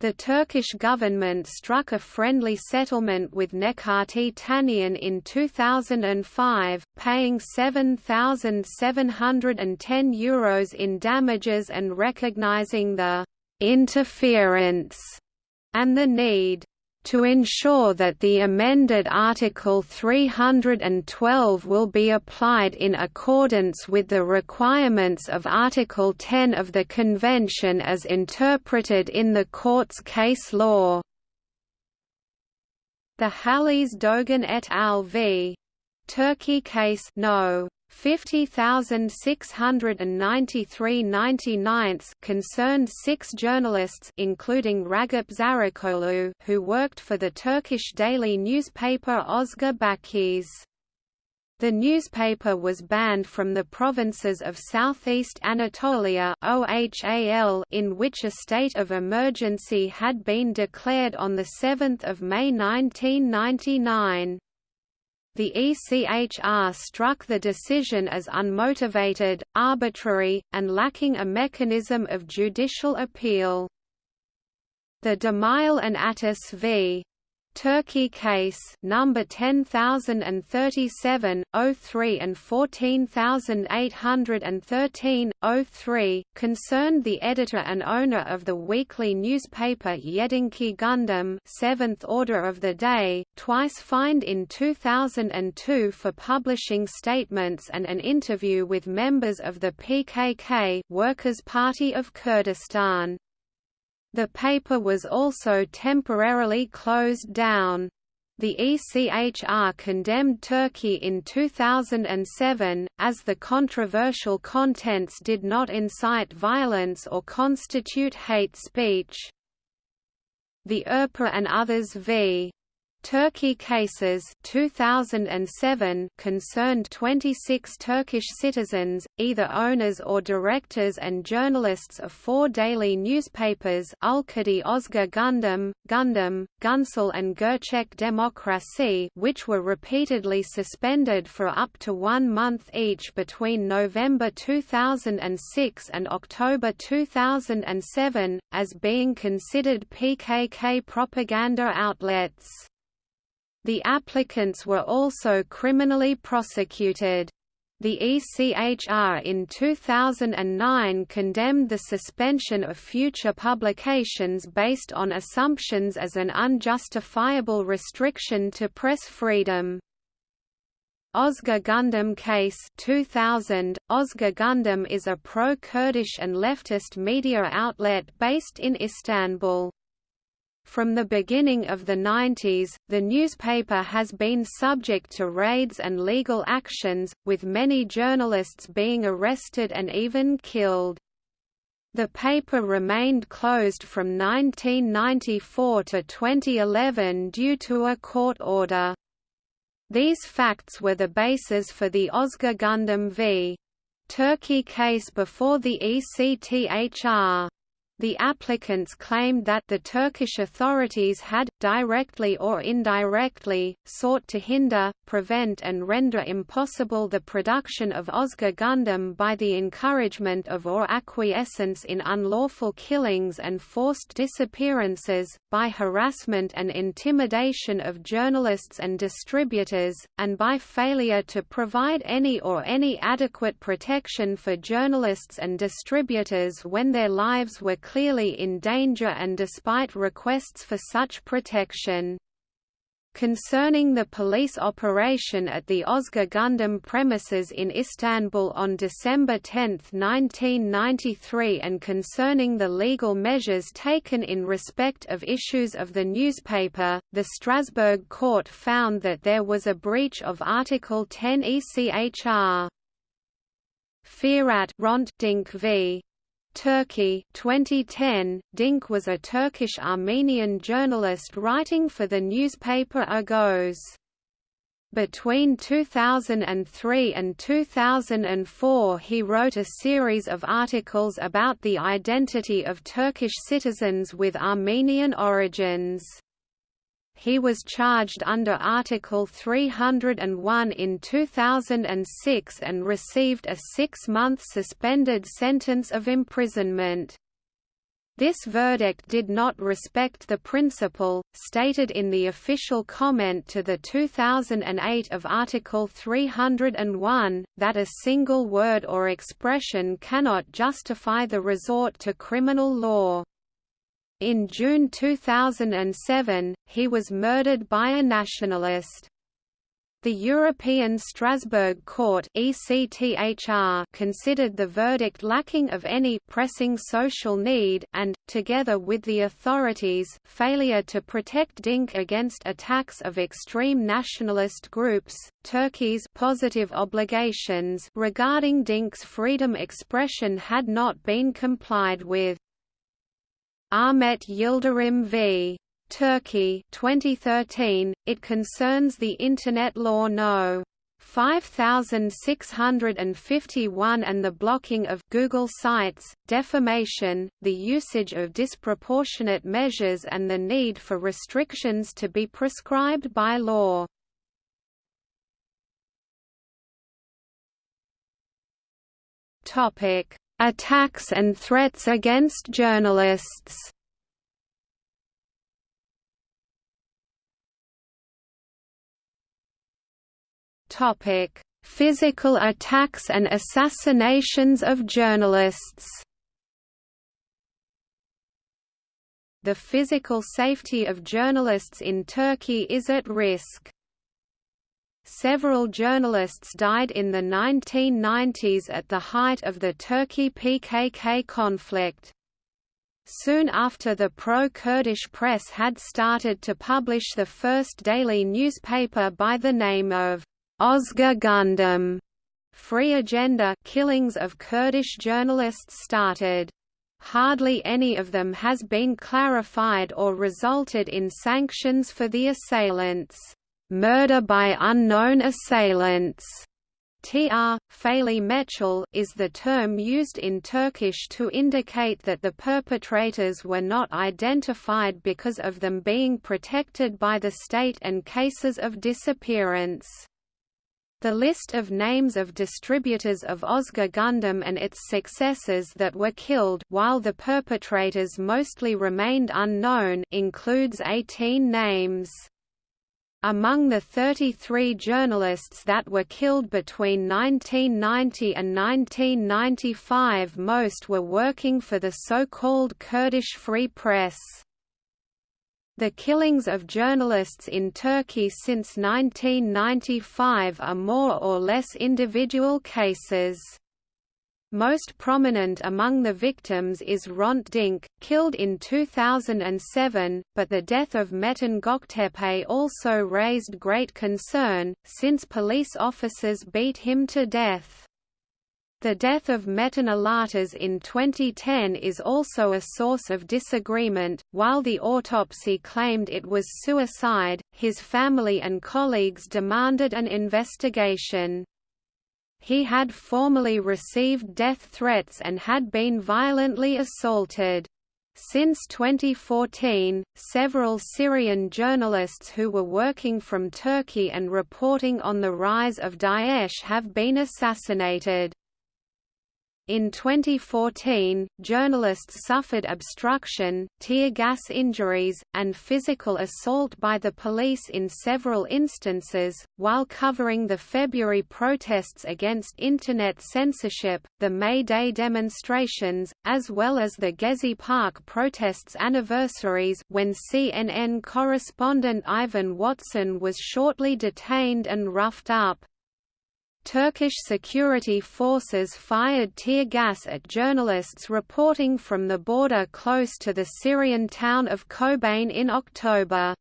The Turkish government struck a friendly settlement with Necati Tanian in 2005, paying €7,710 Euros in damages and recognizing the «interference» and the need to ensure that the amended Article 312 will be applied in accordance with the requirements of Article 10 of the Convention as interpreted in the Court's case law. The Halis Dogan et al. v. Turkey case no. 50,693 99 concerned six journalists including Ragıp Zarakolu who worked for the Turkish daily newspaper Özgür Bakış. The newspaper was banned from the provinces of southeast Anatolia in which a state of emergency had been declared on 7 May 1999. The ECHR struck the decision as unmotivated, arbitrary, and lacking a mechanism of judicial appeal. The Demirel and Ateş v. Turkey case number 10037 03 and 14813 03 concerned the editor and owner of the weekly newspaper Yedinci Gündem 7th Order of the Day twice fined in 2002 for publishing statements and an interview with members of the PKK Workers' Party of Kurdistan the paper was also temporarily closed down. The ECHR condemned Turkey in 2007, as the controversial contents did not incite violence or constitute hate speech. The Ürper and others v. Turkey cases 2007 concerned 26 Turkish citizens, either owners or directors and journalists of four daily newspapers Ülkede Özgür Gündem, Gündem, Günsel and Gerçek Demokrasi which were repeatedly suspended for up to one month each between November 2006 and October 2007, as being considered PKK propaganda outlets. The applicants were also criminally prosecuted. The ECHR in 2009 condemned the suspension of future publications based on assumptions as an unjustifiable restriction to press freedom. Özgür Gündem case 2000, Özgür Gündem is a pro-Kurdish and leftist media outlet based in Istanbul. From the beginning of the 90s, the newspaper has been subject to raids and legal actions, with many journalists being arrested and even killed. The paper remained closed from 1994 to 2011 due to a court order. These facts were the basis for the Özgür Gündem v. Turkey case before the ECTHR. The applicants claimed that the Turkish authorities had, directly or indirectly, sought to hinder, prevent and render impossible the production of Özgür Gündem by the encouragement of or acquiescence in unlawful killings and forced disappearances, by harassment and intimidation of journalists and distributors, and by failure to provide any or any adequate protection for journalists and distributors when their lives were clearly in danger and despite requests for such protection. Concerning the police operation at the Özgür Gündem premises in Istanbul on December 10, 1993 and concerning the legal measures taken in respect of issues of the newspaper, the Strasbourg court found that there was a breach of Article 10 ECHR. Firat Hrant Dink v. Turkey 2010, Dink was a Turkish-Armenian journalist writing for the newspaper Agos. Between 2003 and 2004 he wrote a series of articles about the identity of Turkish citizens with Armenian origins. He was charged under Article 301 in 2006 and received a six-month suspended sentence of imprisonment. This verdict did not respect the principle, stated in the official comment to the 2008 of Article 301, that a single word or expression cannot justify the resort to criminal law. In June 2007, he was murdered by a nationalist. The European Strasbourg Court ECTHR considered the verdict lacking of any pressing social need and, together with the authorities' failure to protect Dink against attacks of extreme nationalist groups, Turkey's positive obligations regarding Dink's freedom expression had not been complied with. Ahmet Yildirim v. Turkey 2013, it concerns the Internet Law No. 5651 and the blocking of Google sites, defamation, the usage of disproportionate measures and the need for restrictions to be prescribed by law. Topic: Attacks and threats against journalists Topic: Physical attacks and assassinations of journalists. The physical safety of journalists in Turkey is at risk. Several journalists died in the 1990s at the height of the Turkey PKK conflict. Soon after the pro-Kurdish press had started to publish the first daily newspaper by the name of Ozgur Gündem, Free Agenda killings of Kurdish journalists started. Hardly any of them has been clarified or resulted in sanctions for the assailants. Murder by unknown assailants Tr. Faili Meçhul is the term used in Turkish to indicate that the perpetrators were not identified because of them being protected by the state and cases of disappearance. The list of names of distributors of Ozgur Gündem and its successors that were killed while the perpetrators mostly remained unknown includes 18 names. Among the 33 journalists that were killed between 1990 and 1995 most were working for the so-called Kurdish Free Press. The killings of journalists in Turkey since 1995 are more or less individual cases. Most prominent among the victims is Hrant Dink, killed in 2007, but the death of Metin Göktepe also raised great concern, since police officers beat him to death. The death of Metin Alatas in 2010 is also a source of disagreement. While the autopsy claimed it was suicide, his family and colleagues demanded an investigation. He had formerly received death threats and had been violently assaulted. Since 2014, several Syrian journalists who were working from Turkey and reporting on the rise of Daesh have been assassinated. In 2014, journalists suffered obstruction, tear gas injuries, and physical assault by the police in several instances. While covering the February protests against Internet censorship, the May Day demonstrations, as well as the Gezi Park protests anniversaries when CNN correspondent Ivan Watson was shortly detained and roughed up. Turkish security forces fired tear gas at journalists reporting from the border close to the Syrian town of Kobane in October.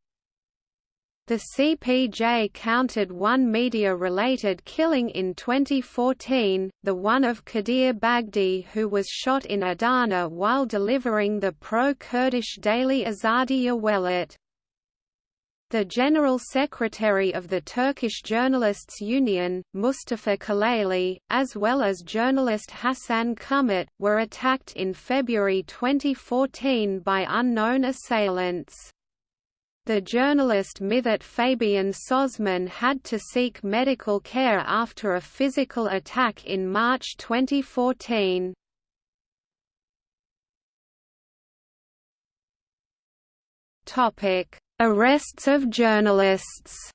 The CPJ counted one media-related killing in 2014, the one of Kadir Bagdi who was shot in Adana while delivering the pro-Kurdish daily Azadiya Welat. The General Secretary of the Turkish Journalists Union, Mustafa Kaleli, as well as journalist Hasan Kumat, were attacked in February 2014 by unknown assailants. The journalist Mithat Fabian Sözmen had to seek medical care after a physical attack in March 2014. Topic Arrests of journalists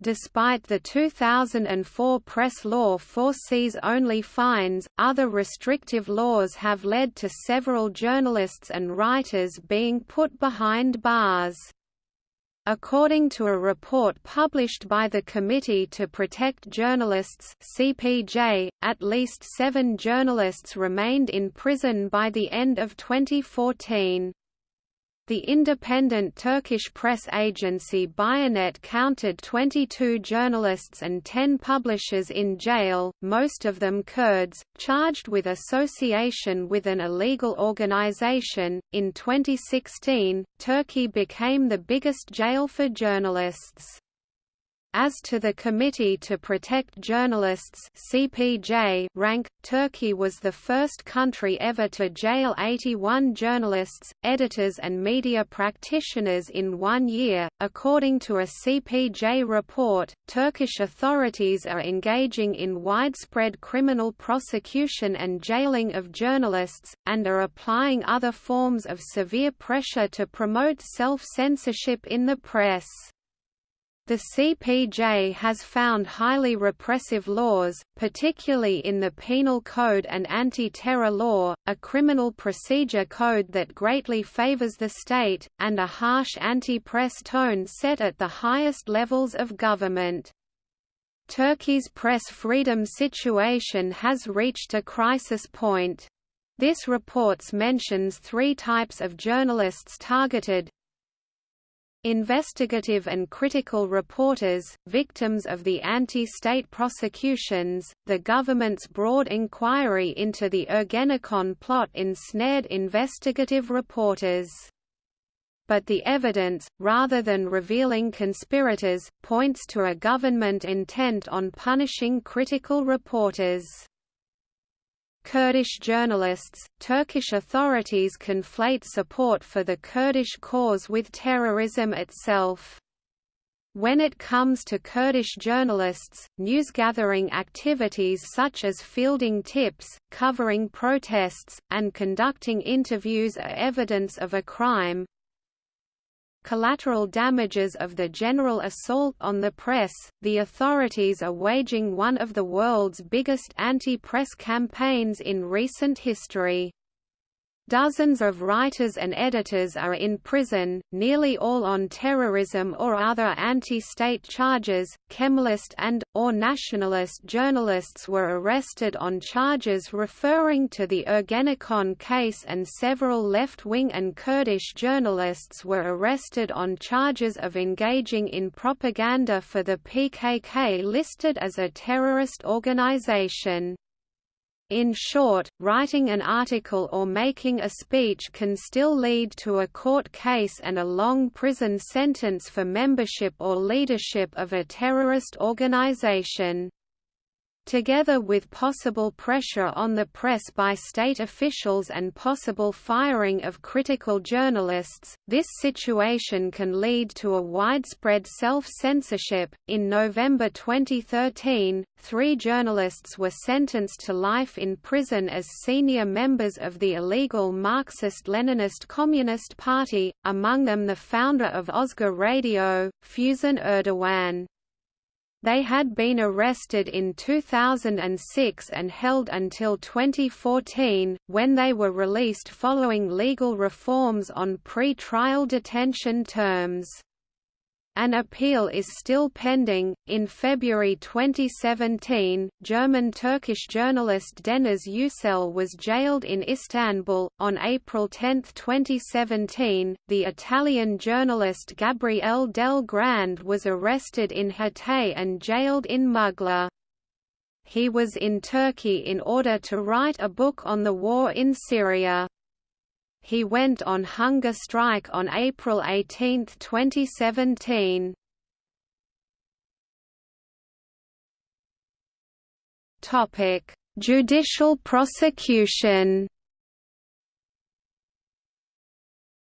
Despite the 2004 press law foresees only fines, other restrictive laws have led to several journalists and writers being put behind bars. According to a report published by the Committee to Protect Journalists CPJ, at least seven journalists remained in prison by the end of 2014. The independent Turkish press agency Bianet counted 22 journalists and 10 publishers in jail, most of them Kurds, charged with association with an illegal organization. In 2016, Turkey became the biggest jail for journalists. As to the Committee to Protect Journalists CPJ rank, Turkey was the first country ever to jail 81 journalists, editors and media practitioners in one year. According to a CPJ report, Turkish authorities are engaging in widespread criminal prosecution and jailing of journalists, and are applying other forms of severe pressure to promote self-censorship in the press. The CPJ has found highly repressive laws, particularly in the Penal Code and Anti-Terror Law, a criminal procedure code that greatly favors the state, and a harsh anti-press tone set at the highest levels of government. Turkey's press freedom situation has reached a crisis point. This reports mentions three types of journalists targeted Investigative and critical reporters, victims of the anti-state prosecutions, the government's broad inquiry into the Ergenekon plot ensnared investigative reporters. But the evidence, rather than revealing conspirators, points to a government intent on punishing critical reporters. Kurdish journalists, Turkish authorities conflate support for the Kurdish cause with terrorism itself. When it comes to Kurdish journalists, newsgathering activities such as fielding tips, covering protests, and conducting interviews are evidence of a crime, collateral damages of the general assault on the press, the authorities are waging one of the world's biggest anti-press campaigns in recent history. Dozens of writers and editors are in prison, nearly all on terrorism or other anti-state charges. Kemalist and or nationalist journalists were arrested on charges referring to the Ergenekon case and several left-wing and Kurdish journalists were arrested on charges of engaging in propaganda for the PKK listed as a terrorist organization. In short, writing an article or making a speech can still lead to a court case and a long prison sentence for membership or leadership of a terrorist organization. Together with possible pressure on the press by state officials and possible firing of critical journalists, this situation can lead to a widespread self-censorship. In November 2013, three journalists were sentenced to life in prison as senior members of the illegal Marxist-Leninist Communist Party, among them the founder of Özgür Radio, Füsun Erdoğan. They had been arrested in 2006 and held until 2014, when they were released following legal reforms on pre-trial detention terms. An appeal is still pending. In February 2017, German Turkish journalist Deniz Yücel was jailed in Istanbul. On April 10, 2017, the Italian journalist Gabriele Del Grande was arrested in Hatay and jailed in Mugla. He was in Turkey in order to write a book on the war in Syria. He went on hunger strike on April 18, 2017. Topic: Judicial prosecution.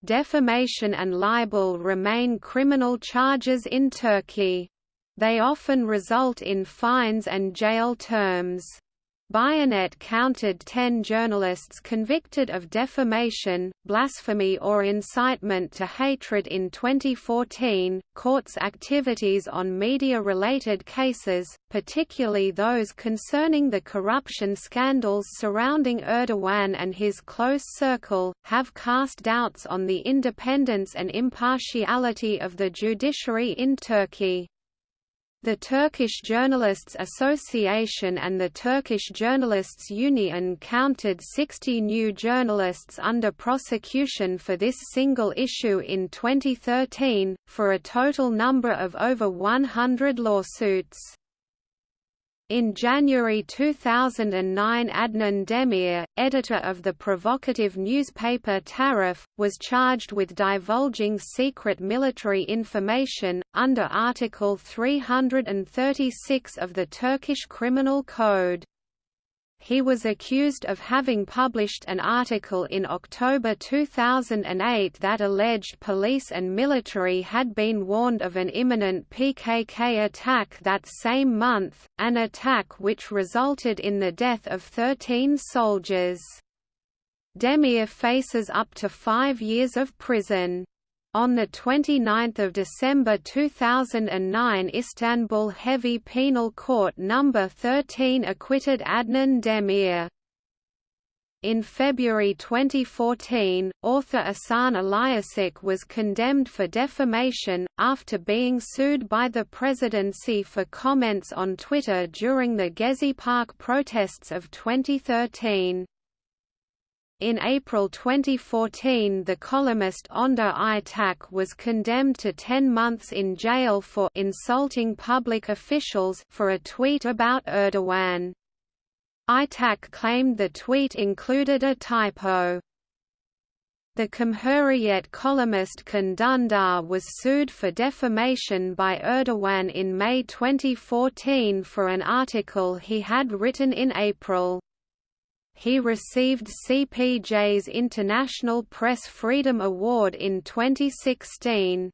Defamation and libel remain criminal charges in Turkey. They often result in fines and jail terms. Bianet counted ten journalists convicted of defamation, blasphemy or incitement to hatred in 2014. Court's activities on media-related cases, particularly those concerning the corruption scandals surrounding Erdogan and his close circle, have cast doubts on the independence and impartiality of the judiciary in Turkey. The Turkish Journalists Association and the Turkish Journalists Union counted 60 new journalists under prosecution for this single issue in 2013, for a total number of over 100 lawsuits. In January 2009 Adnan Demir, editor of the provocative newspaper Taraf, was charged with divulging secret military information, under Article 336 of the Turkish Criminal Code. He was accused of having published an article in October 2008 that alleged police and military had been warned of an imminent PKK attack that same month, an attack which resulted in the death of 13 soldiers. Demir faces up to five years of prison. On 29 December 2009 Istanbul Heavy Penal Court No. 13 acquitted Adnan Demir. In February 2014, author Asan Ilyasik was condemned for defamation, after being sued by the presidency for comments on Twitter during the Gezi Park protests of 2013. In April 2014 the columnist Önder Aytaç was condemned to 10 months in jail for insulting public officials for a tweet about Erdogan. Aytaç claimed the tweet included a typo. The Cumhuriyet columnist Can Dündar was sued for defamation by Erdogan in May 2014 for an article he had written in April he received CPJ's International Press Freedom Award in 2016.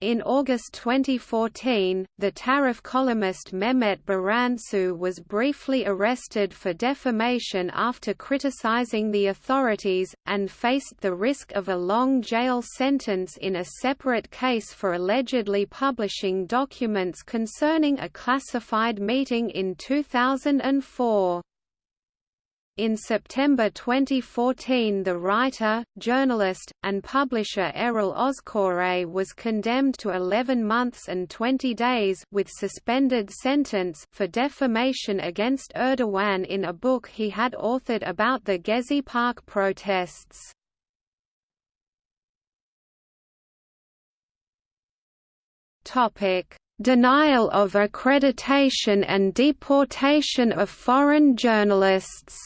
In August 2014, the Taraf columnist Mehmet Baransu was briefly arrested for defamation after criticizing the authorities, and faced the risk of a long jail sentence in a separate case for allegedly publishing documents concerning a classified meeting in 2004. In September 2014 the writer, journalist, and publisher Erol Özkoray was condemned to 11 months and 20 days with suspended sentence for defamation against Erdogan in a book he had authored about the Gezi Park protests. Denial of accreditation and deportation of foreign journalists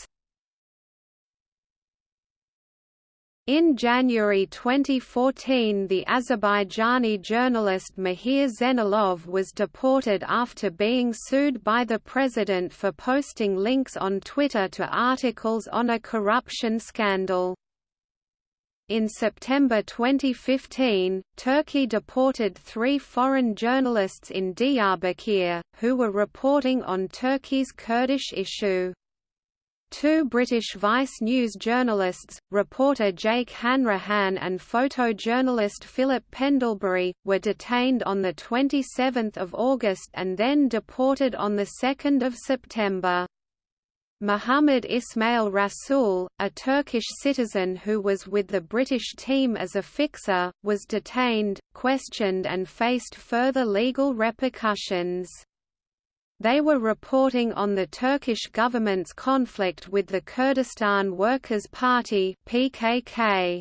In January 2014 the Azerbaijani journalist Mahir Zeynalov was deported after being sued by the president for posting links on Twitter to articles on a corruption scandal. In September 2015, Turkey deported three foreign journalists in Diyarbakir, who were reporting on Turkey's Kurdish issue. Two British Vice News journalists, reporter Jake Hanrahan and photojournalist Philip Pendlebury, were detained on 27 August and then deported on 2 September. Muhammad Ismail Rasul, a Turkish citizen who was with the British team as a fixer, was detained, questioned and faced further legal repercussions. They were reporting on the Turkish government's conflict with the Kurdistan Workers' Party PKK.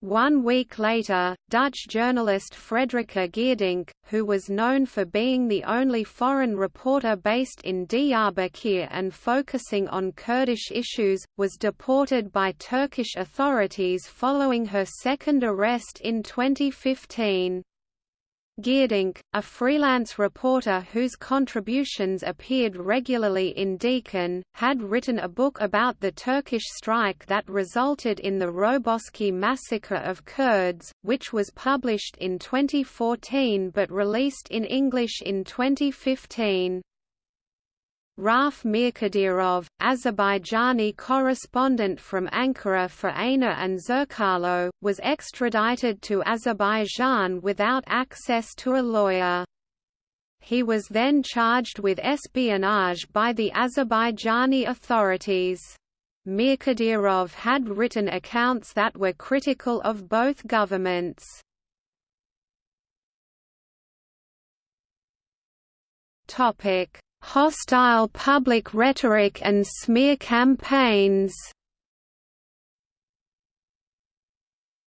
One week later, Dutch journalist Frederica Geerdink, who was known for being the only foreign reporter based in Diyarbakir and focusing on Kurdish issues, was deported by Turkish authorities following her second arrest in 2015. Geerdink, a freelance reporter whose contributions appeared regularly in Diken, had written a book about the Turkish strike that resulted in the Roboski massacre of Kurds, which was published in 2014 but released in English in 2015. Rauf Mirkadirov, Azerbaijani correspondent from Ankara for Ayna and Zerkalo, was extradited to Azerbaijan without access to a lawyer. He was then charged with espionage by the Azerbaijani authorities. Mirkadirov had written accounts that were critical of both governments. Topic hostile public rhetoric and smear campaigns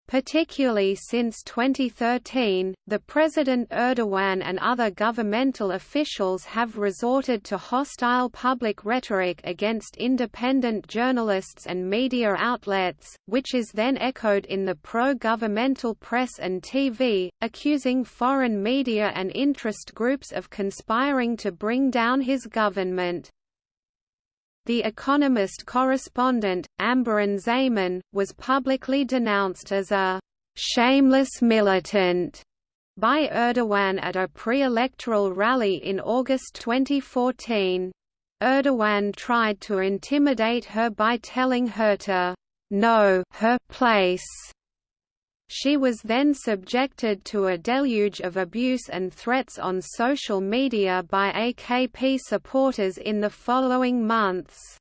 Particularly since 2013, the President Erdogan and other governmental officials have resorted to hostile public rhetoric against independent journalists and media outlets, which is then echoed in the pro-governmental press and TV, accusing foreign media and interest groups of conspiring to bring down his government. The Economist correspondent, Amberin Zaman, was publicly denounced as a «shameless militant» by Erdogan at a pre-electoral rally in August 2014. Erdogan tried to intimidate her by telling her to «know her place» She was then subjected to a deluge of abuse and threats on social media by AKP supporters in the following months.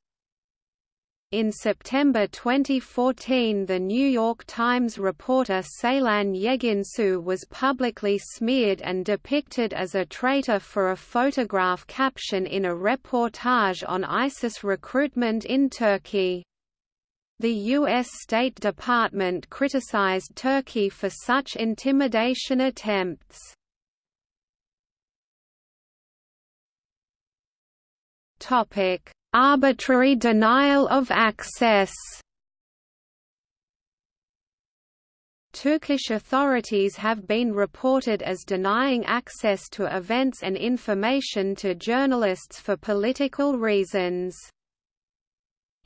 In September 2014 the New York Times reporter Ceylan Yeginsu was publicly smeared and depicted as a traitor for a photograph caption in a reportage on ISIS recruitment in Turkey. The U.S. State Department criticized Turkey for such intimidation attempts. Arbitrary denial of access Turkish authorities have been reported as denying access to events and information to journalists for political reasons.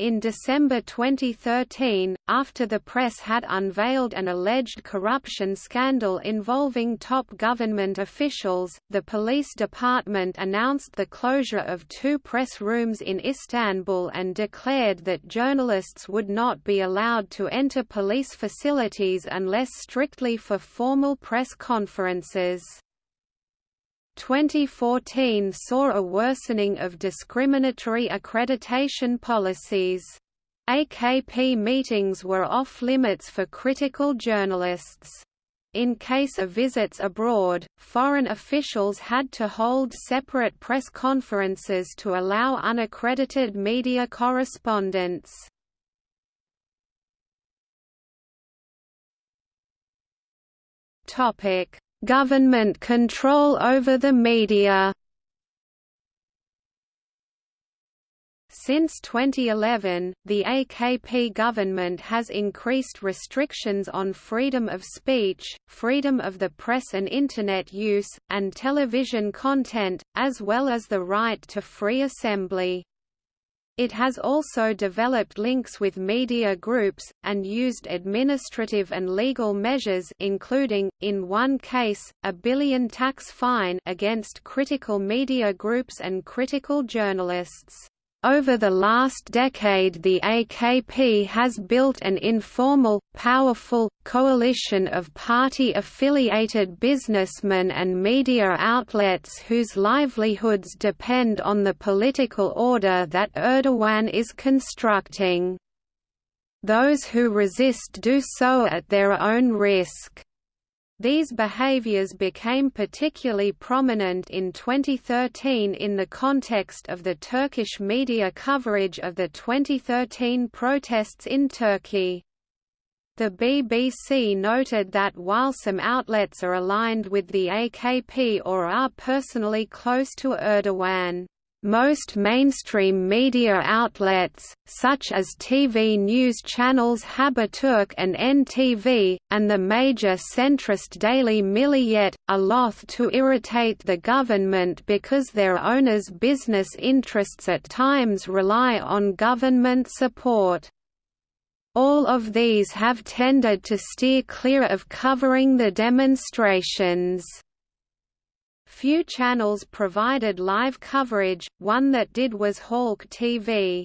In December 2013, after the press had unveiled an alleged corruption scandal involving top government officials, the police department announced the closure of two press rooms in Istanbul and declared that journalists would not be allowed to enter police facilities unless strictly for formal press conferences. 2014 saw a worsening of discriminatory accreditation policies. AKP meetings were off-limits for critical journalists. In case of visits abroad, foreign officials had to hold separate press conferences to allow unaccredited media correspondence. Government control over the media Since 2011, the AKP government has increased restrictions on freedom of speech, freedom of the press and Internet use, and television content, as well as the right to free assembly. It has also developed links with media groups, and used administrative and legal measures including, in one case, a billion tax fine against critical media groups and critical journalists. Over the last decade the AKP has built an informal, powerful, coalition of party-affiliated businessmen and media outlets whose livelihoods depend on the political order that Erdogan is constructing. Those who resist do so at their own risk. These behaviors became particularly prominent in 2013 in the context of the Turkish media coverage of the 2013 protests in Turkey. The BBC noted that while some outlets are aligned with the AKP or are personally close to Erdogan, most mainstream media outlets, such as TV news channels Haberturk and NTV, and the major centrist daily Milliyet, are loath to irritate the government because their owners' business interests at times rely on government support. All of these have tended to steer clear of covering the demonstrations. Few channels provided live coverage, one that did was Halk TV.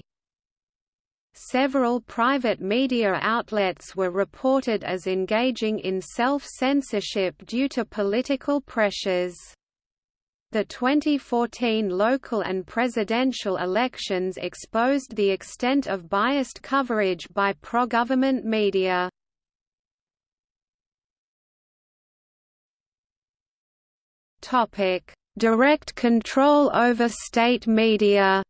Several private media outlets were reported as engaging in self-censorship due to political pressures. The 2014 local and presidential elections exposed the extent of biased coverage by pro-government media. Direct control over state media.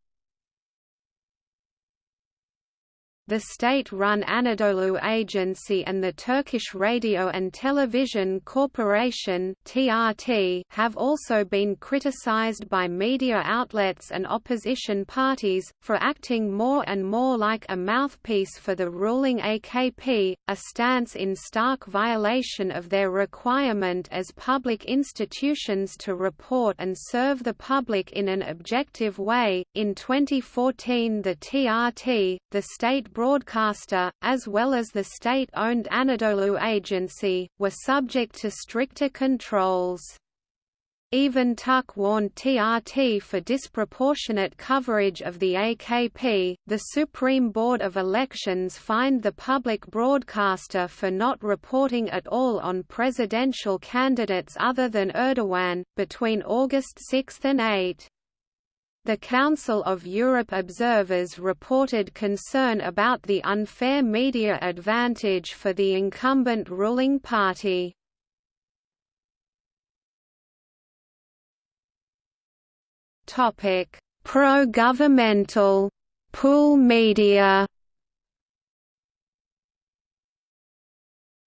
The state-run Anadolu Agency and the Turkish Radio and Television Corporation (TRT) have also been criticized by media outlets and opposition parties for acting more and more like a mouthpiece for the ruling AKP, a stance in stark violation of their requirement as public institutions to report and serve the public in an objective way. In 2014, the TRT, the state broadcaster, as well as the state-owned Anadolu Agency, were subject to stricter controls. Even RTÜK warned TRT for disproportionate coverage of the AKP. The Supreme Board of Elections fined the public broadcaster for not reporting at all on presidential candidates other than Erdogan, between August 6 and 8. The Council of Europe observers reported concern about the unfair media advantage for the incumbent ruling party. Pro-governmental pool media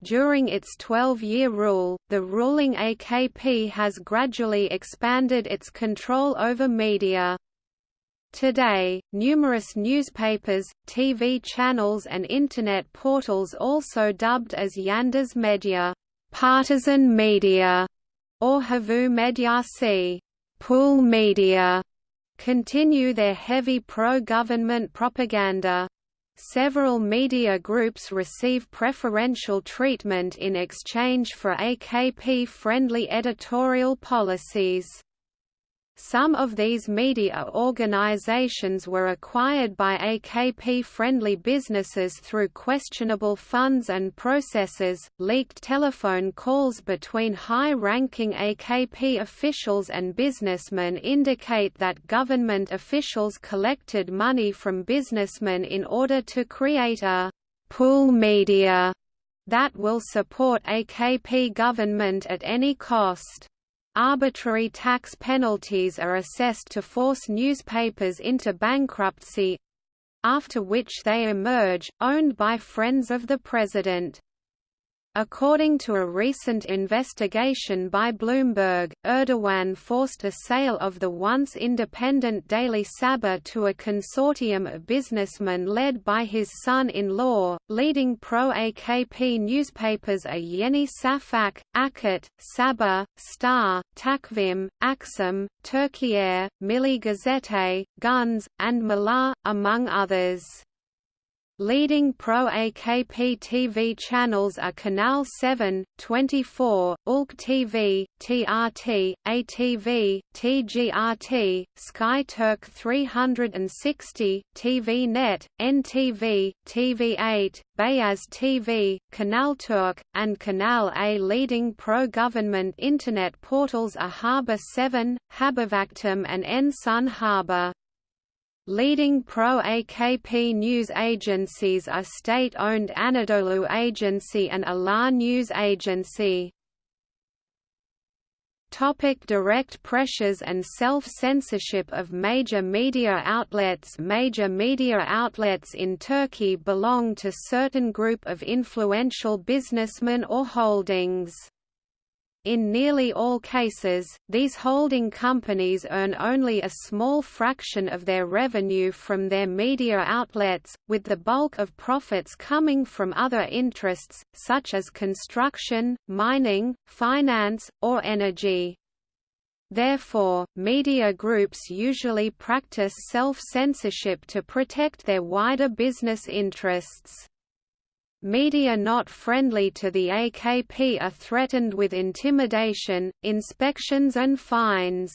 During its 12-year rule, the ruling AKP has gradually expanded its control over media. Today, numerous newspapers, TV channels and Internet portals also dubbed as Yandas Media partisan media", or Havuz Medyası pool media", continue their heavy pro-government propaganda. Several media groups receive preferential treatment in exchange for AKP-friendly editorial policies. Some of these media organizations were acquired by AKP-friendly businesses through questionable funds and processes. Leaked telephone calls between high-ranking AKP officials and businessmen indicate that government officials collected money from businessmen in order to create a pool media that will support AKP government at any cost. Arbitrary tax penalties are assessed to force newspapers into bankruptcy—after which they emerge, owned by friends of the president. According to a recent investigation by Bloomberg, Erdogan forced a sale of the once independent Daily Sabah to a consortium of businessmen led by his son-in-law. Leading pro-AKP newspapers are Yeni Safak, Akit, Sabah, Star, Takvim, Akşam, Türkiye, Milli Gazete, Guns, and Malar, among others. Leading pro-AKP TV channels are Canal 7, 24, Ülke TV, TRT, ATV, TGRT, Sky Turk 360, TV Net, NTV, TV8, Beyaz TV, Canal Turk, and Canal A. Leading pro-government Internet portals are Haber 7, Habervaktim and En-Son Haber. Leading pro-AKP news agencies are state-owned Anadolu Agency and Alar News Agency. Topic direct pressures and self-censorship of major media outlets Major media outlets in Turkey belong to certain group of influential businessmen or holdings. In nearly all cases, these holding companies earn only a small fraction of their revenue from their media outlets, with the bulk of profits coming from other interests, such as construction, mining, finance, or energy. Therefore, media groups usually practice self-censorship to protect their wider business interests. Media not friendly to the AKP are threatened with intimidation, inspections and fines.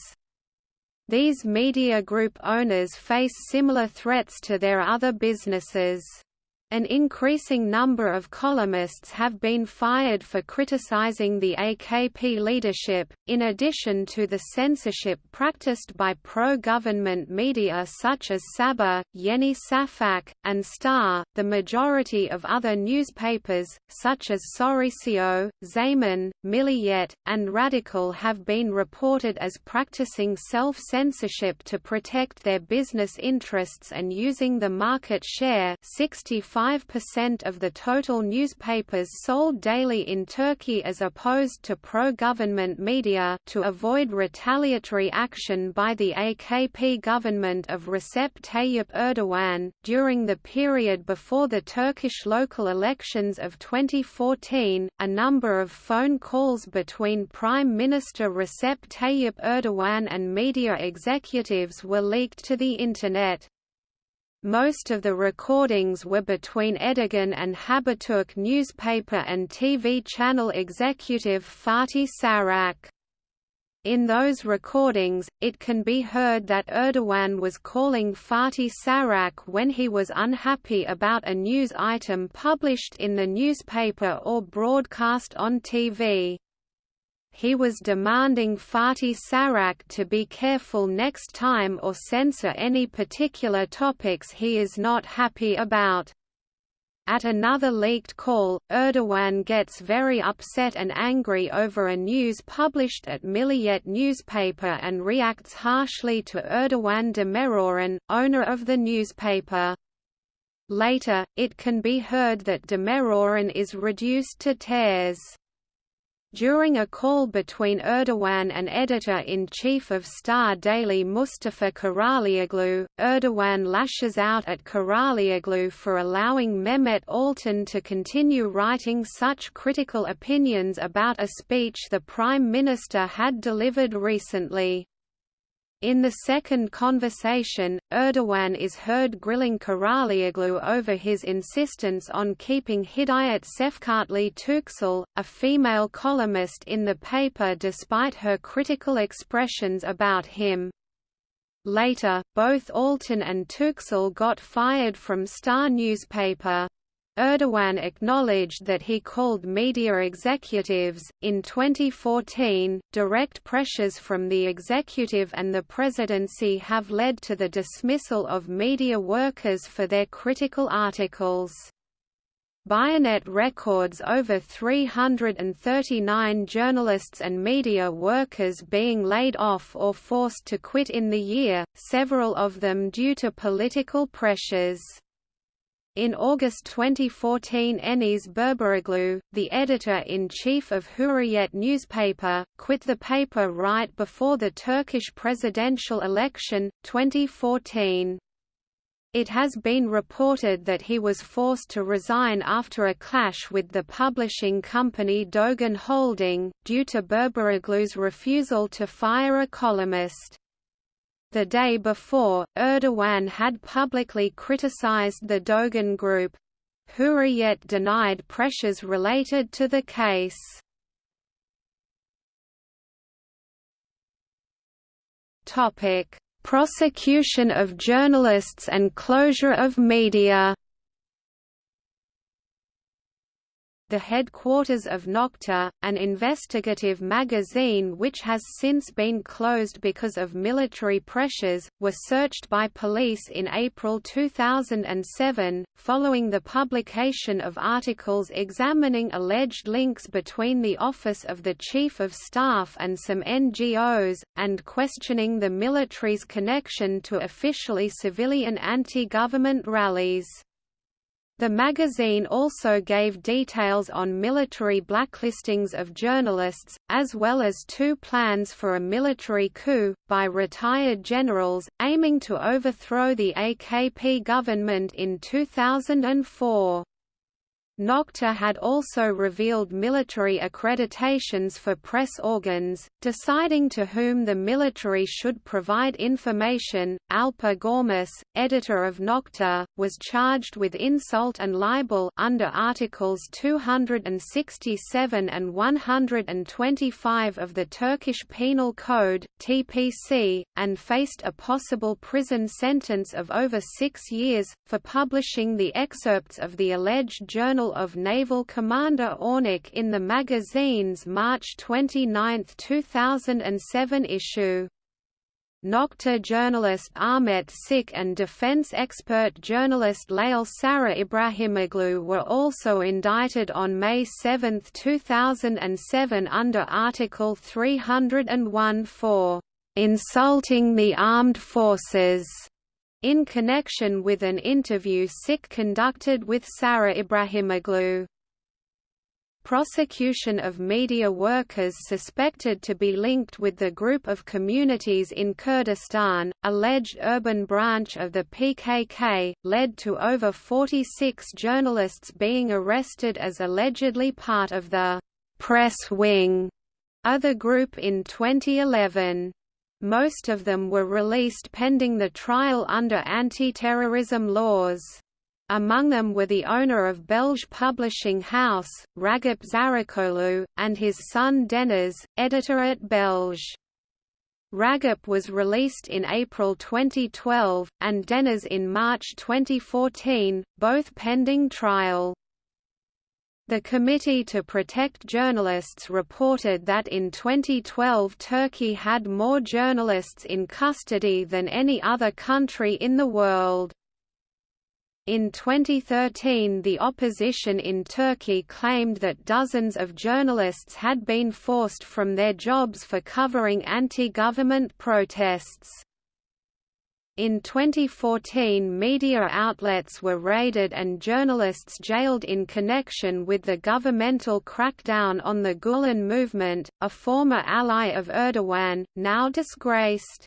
These media group owners face similar threats to their other businesses. An increasing number of columnists have been fired for criticizing the AKP leadership, in addition to the censorship practiced by pro-government media such as Sabah, Yeni Safak, and Star. The majority of other newspapers, such as Sorisio, Zaman, Milliyet, and Radikal have been reported as practicing self-censorship to protect their business interests and using the market share 65 5% of the total newspapers sold daily in Turkey as opposed to pro-government media to avoid retaliatory action by the AKP government of Recep Tayyip Erdogan. During the period before the Turkish local elections of 2014, a number of phone calls between Prime Minister Recep Tayyip Erdogan and media executives were leaked to the Internet. Most of the recordings were between Erdogan and Haberturk newspaper and TV channel executive Fatih Saraç. In those recordings, it can be heard that Erdogan was calling Fatih Saraç when he was unhappy about a news item published in the newspaper or broadcast on TV he was demanding Fatih Saraç to be careful next time or censor any particular topics he is not happy about. At another leaked call, Erdogan gets very upset and angry over a news published at Milliyet newspaper and reacts harshly to Erdogan Demirören, owner of the newspaper. Later, it can be heard that Demirören is reduced to tears. During a call between Erdogan and editor-in-chief of Star Daily Mustafa Karaalioglu, Erdogan lashes out at Karaalioglu for allowing Mehmet Altan to continue writing such critical opinions about a speech the Prime Minister had delivered recently. In the second conversation, Erdogan is heard grilling Karaalioglu over his insistence on keeping Hidayet Sefkatli Tuksal, a female columnist in the paper despite her critical expressions about him. Later, both Altan and Tuksal got fired from Star newspaper. Erdogan acknowledged that he called media executives. In 2014, direct pressures from the executive and the presidency have led to the dismissal of media workers for their critical articles. Bianet records over 339 journalists and media workers being laid off or forced to quit in the year, several of them due to political pressures. In August 2014 Enes Berberoglu, the editor-in-chief of Hurriyet newspaper, quit the paper right before the Turkish presidential election, 2014. It has been reported that he was forced to resign after a clash with the publishing company Dogan Holding, due to Berberoglu's refusal to fire a columnist. The day before, Erdogan had publicly criticized the Dogan Group. Hurriyet denied pressures related to the case. Topic: Prosecution of journalists and closure of media the headquarters of Nokta, an investigative magazine which has since been closed because of military pressures, were searched by police in April 2007, following the publication of articles examining alleged links between the Office of the Chief of Staff and some NGOs, and questioning the military's connection to officially civilian anti-government rallies. The magazine also gave details on military blacklistings of journalists, as well as two plans for a military coup, by retired generals, aiming to overthrow the AKP government in 2004. Nokta had also revealed military accreditations for press organs, deciding to whom the military should provide information. Alper Görmüş, editor of Nokta, was charged with insult and libel under Articles 267 and 125 of the Turkish Penal Code (TPC), and faced a possible prison sentence of over six years for publishing the excerpts of the alleged journal Of Naval Commander Örnek in the magazine's March 29, 2007 issue. Nokta journalist Ahmet Sik and defense expert journalist Lale Sara Ibrahimoglu were also indicted on May 7, 2007 under Article 301 for "...insulting the armed forces." In connection with an interview Sik conducted with Sara Ibrahimoglu. Prosecution of media workers suspected to be linked with the group of communities in Kurdistan, alleged urban branch of the PKK, led to over 46 journalists being arrested as allegedly part of the «press wing» other group in 2011. Most of them were released pending the trial under anti-terrorism laws. Among them were the owner of Belge publishing house, Ragip Zarakolu, and his son Deniz, editor at Belge. Ragip was released in April 2012, and Deniz in March 2014, both pending trial. The Committee to Protect Journalists reported that in 2012 Turkey had more journalists in custody than any other country in the world. In 2013 the opposition in Turkey claimed that dozens of journalists had been forced from their jobs for covering anti-government protests. In 2014 media outlets were raided and journalists jailed in connection with the governmental crackdown on the Gulen movement, a former ally of Erdogan, now disgraced.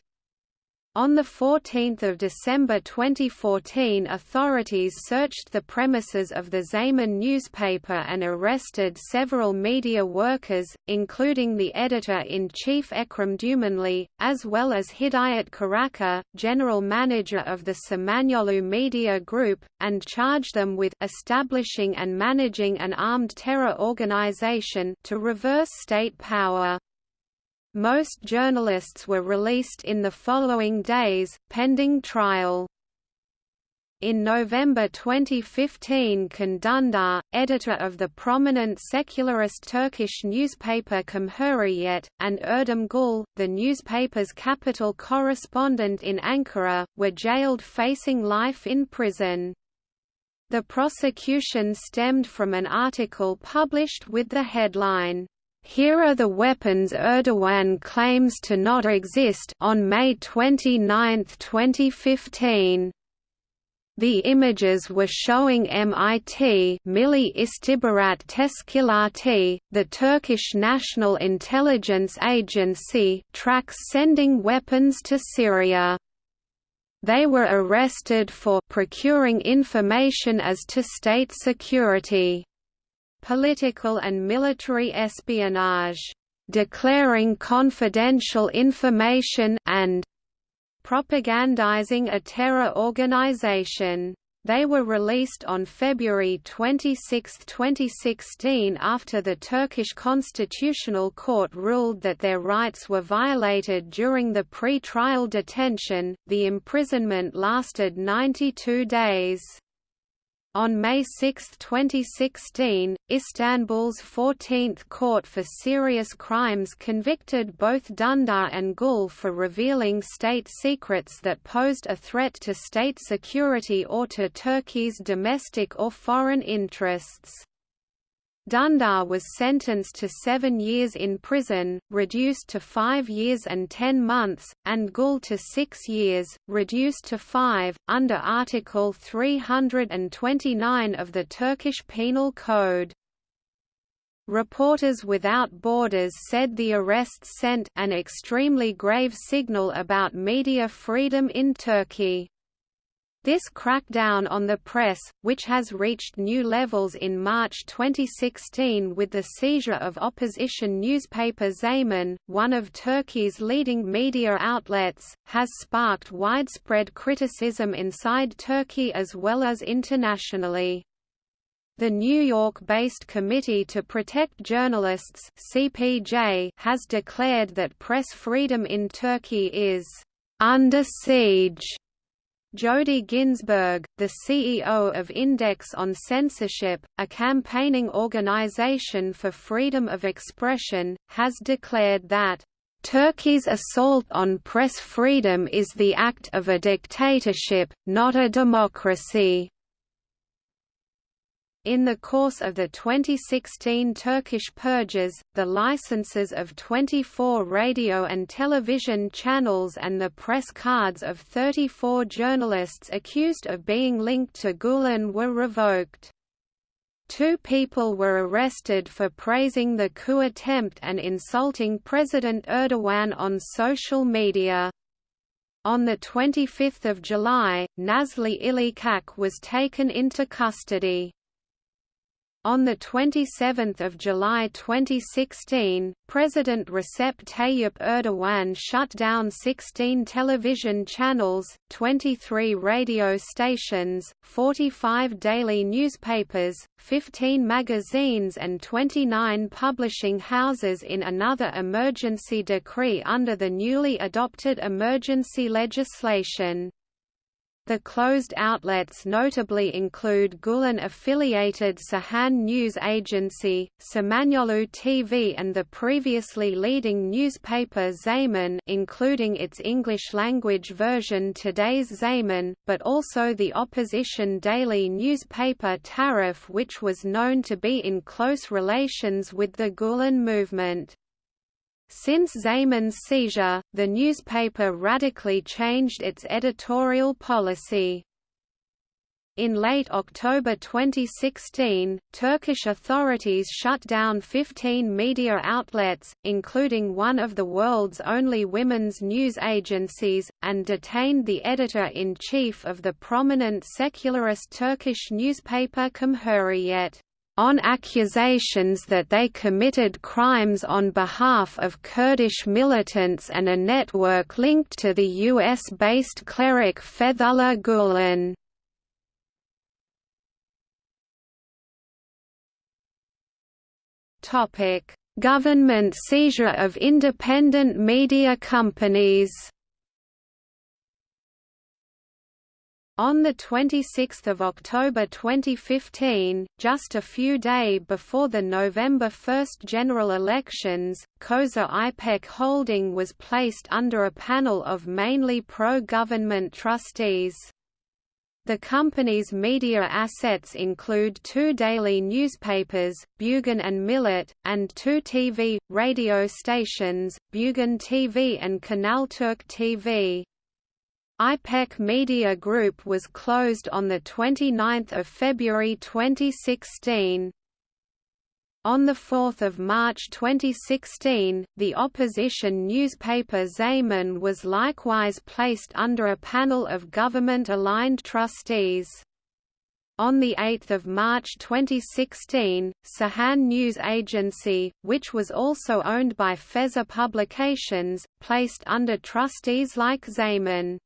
On 14 December 2014 authorities searched the premises of the Zaman newspaper and arrested several media workers, including the editor-in-chief Ekrem Dumanli, as well as Hidayet Karaca, general manager of the Samanyolu Media Group, and charged them with establishing and managing an armed terror organization to reverse state power. Most journalists were released in the following days, pending trial. In November 2015 Can Dündar, editor of the prominent secularist Turkish newspaper Cumhuriyet, and Erdem Gül, the newspaper's capital correspondent in Ankara, were jailed facing life in prison. The prosecution stemmed from an article published with the headline, here are the weapons Erdogan claims to not exist on May 29, 2015. The images were showing MIT Milli İstihbarat Teşkilatı, the Turkish National Intelligence Agency tracks sending weapons to Syria. They were arrested for procuring information as to state security political and military espionage, declaring confidential information and propagandizing a terror organization. They were released on February 26, 2016 after the Turkish Constitutional Court ruled that their rights were violated during the pre-trial detention. The imprisonment lasted 92 days. On May 6, 2016, Istanbul's 14th Court for Serious Crimes convicted both Dündar and Gül for revealing state secrets that posed a threat to state security or to Turkey's domestic or foreign interests. Dündar was sentenced to seven years in prison, reduced to five years and ten months, and Gül to six years, reduced to five, under Article 329 of the Turkish Penal Code. Reporters Without Borders said the arrests sent an extremely grave signal about media freedom in Turkey. This crackdown on the press, which has reached new levels in March 2016 with the seizure of opposition newspaper Zaman, one of Turkey's leading media outlets, has sparked widespread criticism inside Turkey as well as internationally. The New York-based Committee to Protect Journalists (CPJ) has declared that press freedom in Turkey is under siege Jody Ginsberg, the CEO of Index on Censorship, a campaigning organization for freedom of expression, has declared that Turkey's assault on press freedom is the act of a dictatorship, not a democracy. In the course of the 2016 Turkish purges, the licenses of 24 radio and television channels and the press cards of 34 journalists accused of being linked to Gulen were revoked. Two people were arrested for praising the coup attempt and insulting President Erdogan on social media. On 25 July, Nazlı Ilıcak was taken into custody. On 27 July 2016, President Recep Tayyip Erdogan shut down 16 television channels, 23 radio stations, 45 daily newspapers, 15 magazines and 29 publishing houses in another emergency decree under the newly adopted emergency legislation. The closed outlets notably include Gulen-affiliated Cihan News Agency, Samanyolu TV and the previously leading newspaper Zaman including its English-language version Today's Zaman, but also the opposition daily newspaper Taraf which was known to be in close relations with the Gulen movement. Since Zaman's seizure, the newspaper radically changed its editorial policy. In late October 2016, Turkish authorities shut down 15 media outlets, including one of the world's only women's news agencies, and detained the editor-in-chief of the prominent secularist Turkish newspaper Cumhuriyet on accusations that they committed crimes on behalf of Kurdish militants and a network linked to the US-based cleric Fethullah Gulen. Government seizure of independent media companies On 26 October 2015, just a few days before the November 1 general elections, Koza IPEC Holding was placed under a panel of mainly pro-government trustees. The company's media assets include two daily newspapers, Bugün and Millet, and two TV, radio stations, Bugün TV and Kanalturk TV. IPEC Media Group was closed on 29 February 2016. On 4 March 2016, the opposition newspaper Zaman was likewise placed under a panel of government-aligned trustees. On 8 March 2016, Cihan News Agency, which was also owned by Feza Publications, placed under trustees like Zaman.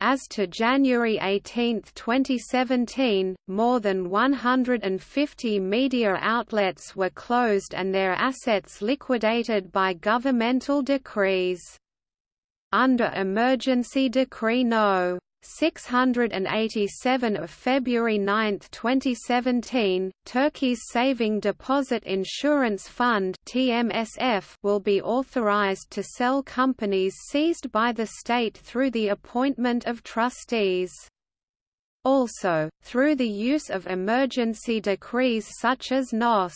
As to January 18, 2017, more than 150 media outlets were closed and their assets liquidated by governmental decrees. Under Emergency Decree No. 687 of February 9, 2017, Turkey's Saving Deposit Insurance Fund (TMSF) will be authorized to sell companies seized by the state through the appointment of trustees. Also, through the use of emergency decrees such as NOS.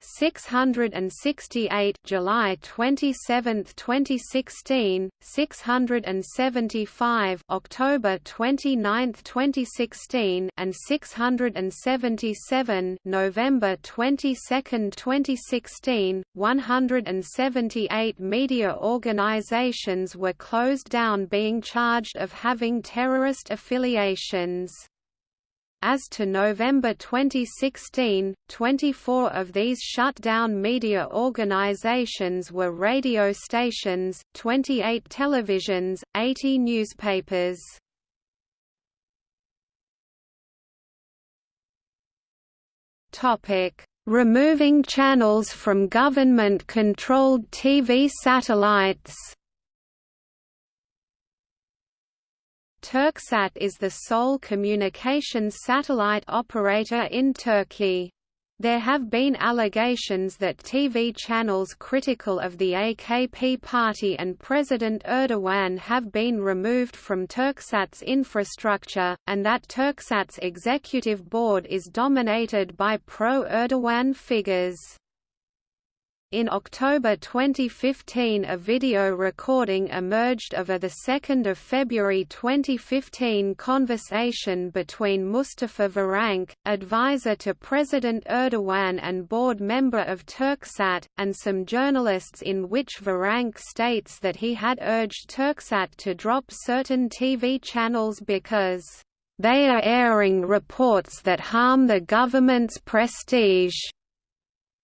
668 July 27, 2016, 675 October 29, 2016, and 677 November 22, 2016. 178 media organizations were closed down being charged of having terrorist affiliations. As to November 2016, 24 of these shut-down media organizations were radio stations, 28 televisions, 80 newspapers. Topic: Removing channels from government-controlled TV satellites Turksat is the sole communications satellite operator in Turkey. There have been allegations that TV channels critical of the AKP party and President Erdogan have been removed from Turksat's infrastructure, and that Turksat's executive board is dominated by pro-Erdogan figures. In October 2015 a video recording emerged of a 2 February 2015 conversation between Mustafa Varank, advisor to President Erdogan and board member of Turksat, and some journalists in which Varank states that he had urged Turksat to drop certain TV channels because they are airing reports that harm the government's prestige.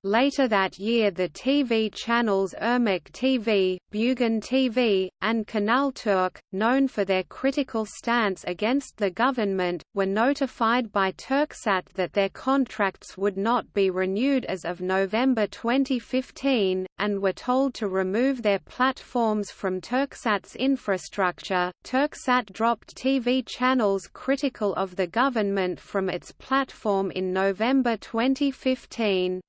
Later that year the TV channels Irmak TV, Bugün TV, and Kanalturk, known for their critical stance against the government, were notified by Turksat that their contracts would not be renewed as of November 2015, and were told to remove their platforms from Turksat's infrastructure. Turksat dropped TV channels critical of the government from its platform in November 2015.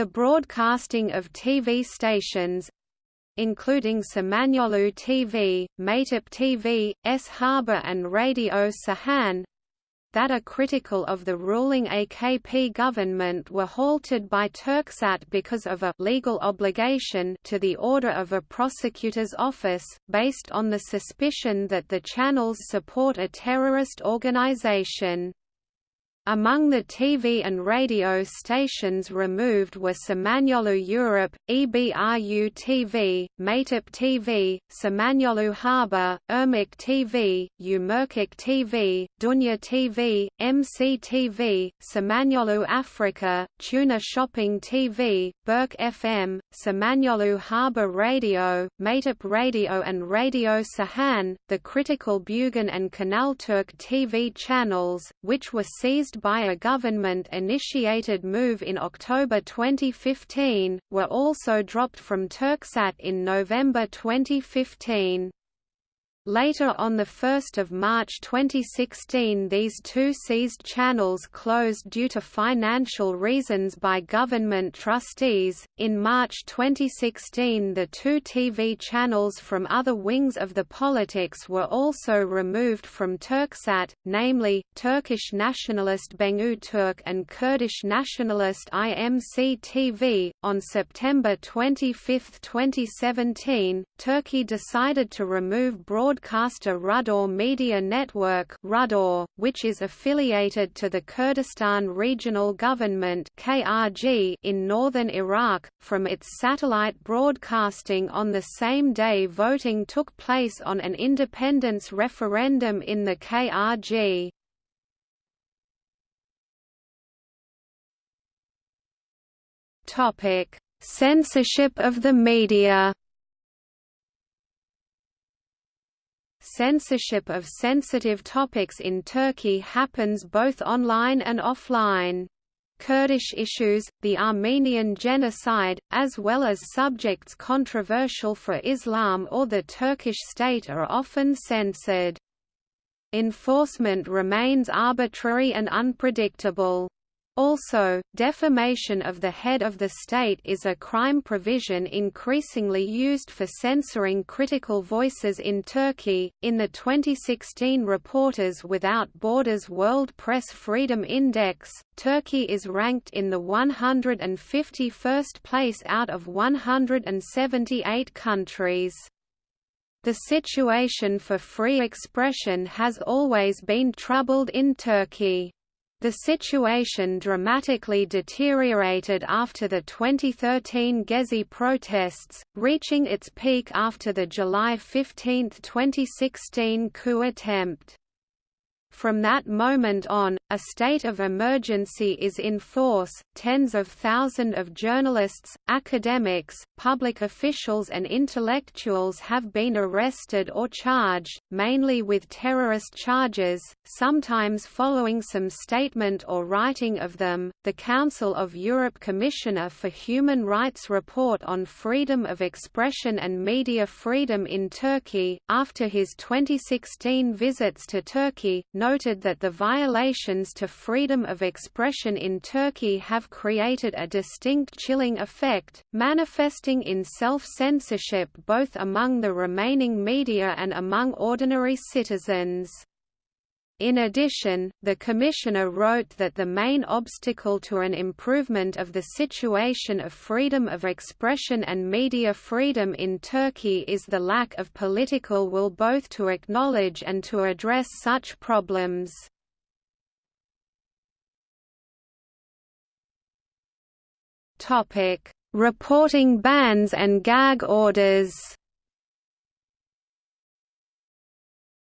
The broadcasting of TV stations including Samanyolu TV, Mehtap TV, S Haber and Radio Cihan that are critical of the ruling AKP government were halted by Turksat because of a legal obligation to the order of a prosecutor's office, based on the suspicion that the channels support a terrorist organization. Among the TV and radio stations removed were Samanyolu Europe, EBRU TV, Mehtap TV, Samanyolu Haber, Irmak TV, Umerkik TV, Dunya TV, MCTV, Samanyolu Africa, Tuna Shopping TV, Burç FM, Samanyolu Haber Radio, Mehtap Radio and Radio Cihan, the critical Bugün and Kanalturk TV channels, which were seized by a government-initiated move in October 2015, were also dropped from Turksat in November 2015. Later on 1 March 2016 these two seized channels closed due to financial reasons by government trustees. In March 2016 the two TV channels from other wings of the politics were also removed from Turksat, namely, Turkish nationalist Bengu Turk and Kurdish nationalist IMC TV. On September 25, 2017, Turkey decided to remove broad broadcaster Rudaw Media Network Rudor, which is affiliated to the Kurdistan Regional Government KRG in northern Iraq, from its satellite broadcasting on the same day voting took place on an independence referendum in the KRG. Censorship of the media censorship of sensitive topics in Turkey happens both online and offline. Kurdish issues, the Armenian genocide, as well as subjects controversial for Islam or the Turkish state are often censored. Enforcement remains arbitrary and unpredictable. Also, defamation of the head of the state is a crime provision increasingly used for censoring critical voices in Turkey. In the 2016 Reporters Without Borders World Press Freedom Index, Turkey is ranked in the 151st place out of 178 countries. The situation for free expression has always been troubled in Turkey. The situation dramatically deteriorated after the 2013 Gezi protests, reaching its peak after the July 15, 2016 coup attempt. From that moment on, a state of emergency is in force. Tens of thousands of journalists, academics, public officials, and intellectuals have been arrested or charged, mainly with terrorist charges, sometimes following some statement or writing of them. The Council of Europe Commissioner for Human Rights report on freedom of expression and media freedom in Turkey, after his 2016 visits to Turkey, noted that the violations to freedom of expression in Turkey have created a distinct chilling effect, manifesting in self-censorship both among the remaining media and among ordinary citizens. In addition, the Commissioner wrote that the main obstacle to an improvement of the situation of freedom of expression and media freedom in Turkey is the lack of political will both to acknowledge and to address such problems. Reporting bans and gag orders.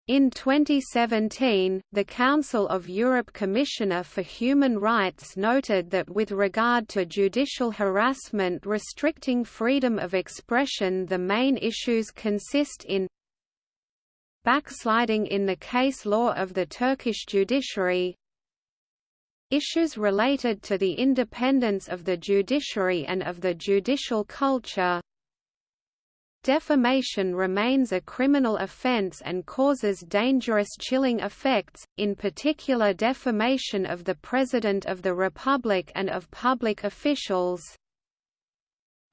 In 2017, the Council of Europe Commissioner for Human Rights noted that with regard to judicial harassment restricting freedom of expression the main issues consist in backsliding in the case law of the Turkish judiciary, Issues related to the independence of the judiciary and of the judicial culture Defamation remains a criminal offense and causes dangerous chilling effects, in particular defamation of the President of the Republic and of public officials.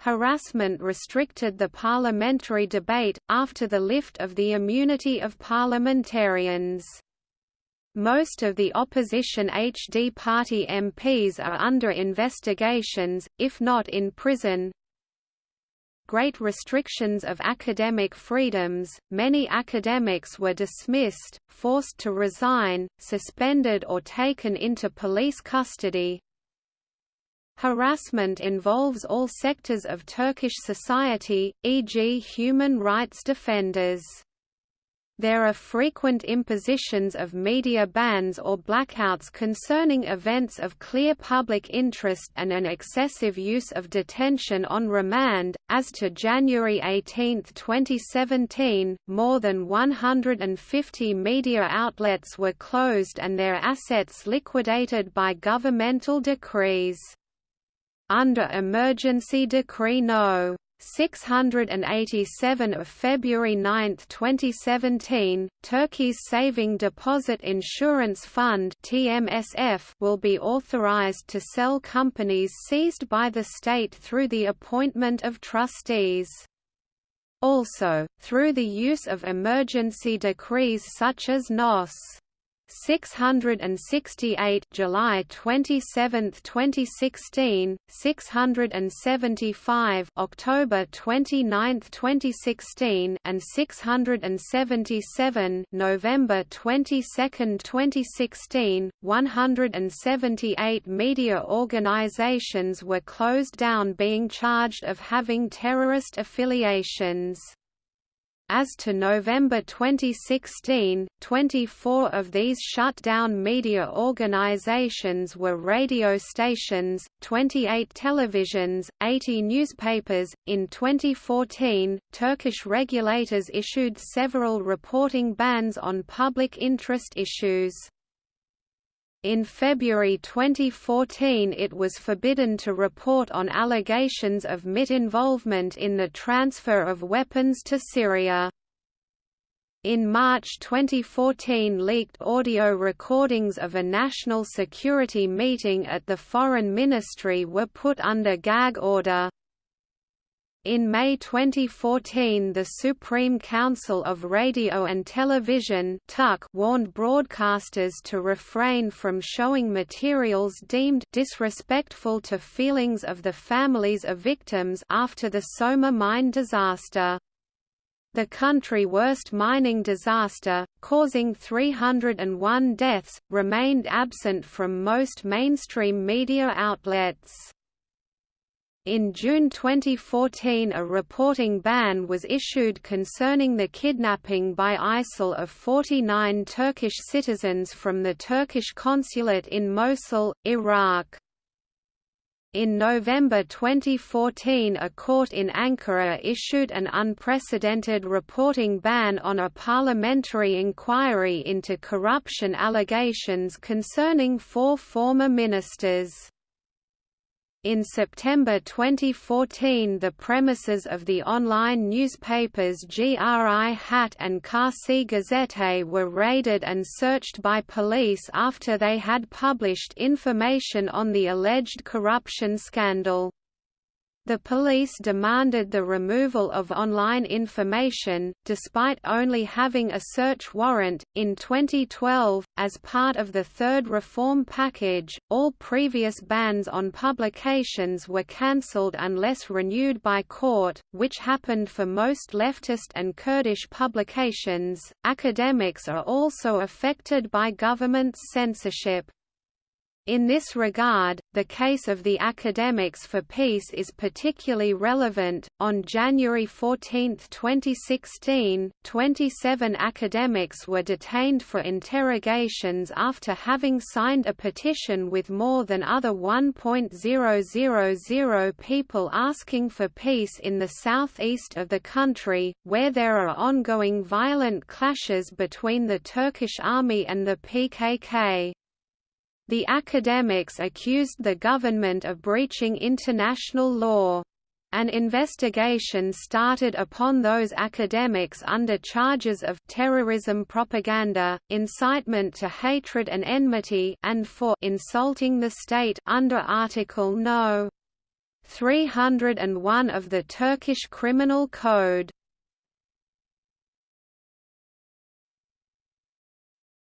Harassment restricted the parliamentary debate, after the lift of the immunity of parliamentarians. Most of the opposition HD party MPs are under investigations, if not in prison. Great restrictions of academic freedoms, many academics were dismissed, forced to resign, suspended or taken into police custody. Harassment involves all sectors of Turkish society, e.g. human rights defenders. There are frequent impositions of media bans or blackouts concerning events of clear public interest and an excessive use of detention on remand. As to January 18, 2017, more than 150 media outlets were closed and their assets liquidated by governmental decrees. Under Emergency Decree No. 687 of February 9, 2017, Turkey's Saving Deposit Insurance Fund (TMSF) will be authorized to sell companies seized by the state through the appointment of trustees. Also, through the use of emergency decrees such as NOS. 668 July 27, 2016, 675 October 29, 2016, and 677 November 22, 2016. 178 media organizations were closed down being charged of having terrorist affiliations. As to November 2016, 24 of these shut-down media organizations were radio stations, 28 televisions, 80 newspapers. In 2014, Turkish regulators issued several reporting bans on public interest issues. In February 2014 it was forbidden to report on allegations of MIT involvement in the transfer of weapons to Syria. In March 2014 leaked audio recordings of a national security meeting at the Foreign Ministry were put under gag order. In May 2014 the Supreme Council of Radio and Television warned broadcasters to refrain from showing materials deemed disrespectful to feelings of the families of victims after the Soma mine disaster. The country worst mining disaster, causing 301 deaths, remained absent from most mainstream media outlets. In June 2014 a reporting ban was issued concerning the kidnapping by ISIL of 49 Turkish citizens from the Turkish consulate in Mosul, Iraq. In November 2014 a court in Ankara issued an unprecedented reporting ban on a parliamentary inquiry into corruption allegations concerning four former ministers. In September 2014 the premises of the online newspapers GRI Hat and Karşı Gazete were raided and searched by police after they had published information on the alleged corruption scandal. The police demanded the removal of online information, despite only having a search warrant. In 2012, as part of the third reform package, all previous bans on publications were cancelled unless renewed by court, which happened for most leftist and Kurdish publications. Academics are also affected by government's censorship. In this regard, the case of the Academics for Peace is particularly relevant. On January 14, 2016, 27 academics were detained for interrogations after having signed a petition with more than other 1.000 people asking for peace in the southeast of the country, where there are ongoing violent clashes between the Turkish army and the PKK. The academics accused the government of breaching international law. An investigation started upon those academics under charges of terrorism propaganda, incitement to hatred and enmity and for insulting the state under Article No. 301 of the Turkish Criminal Code.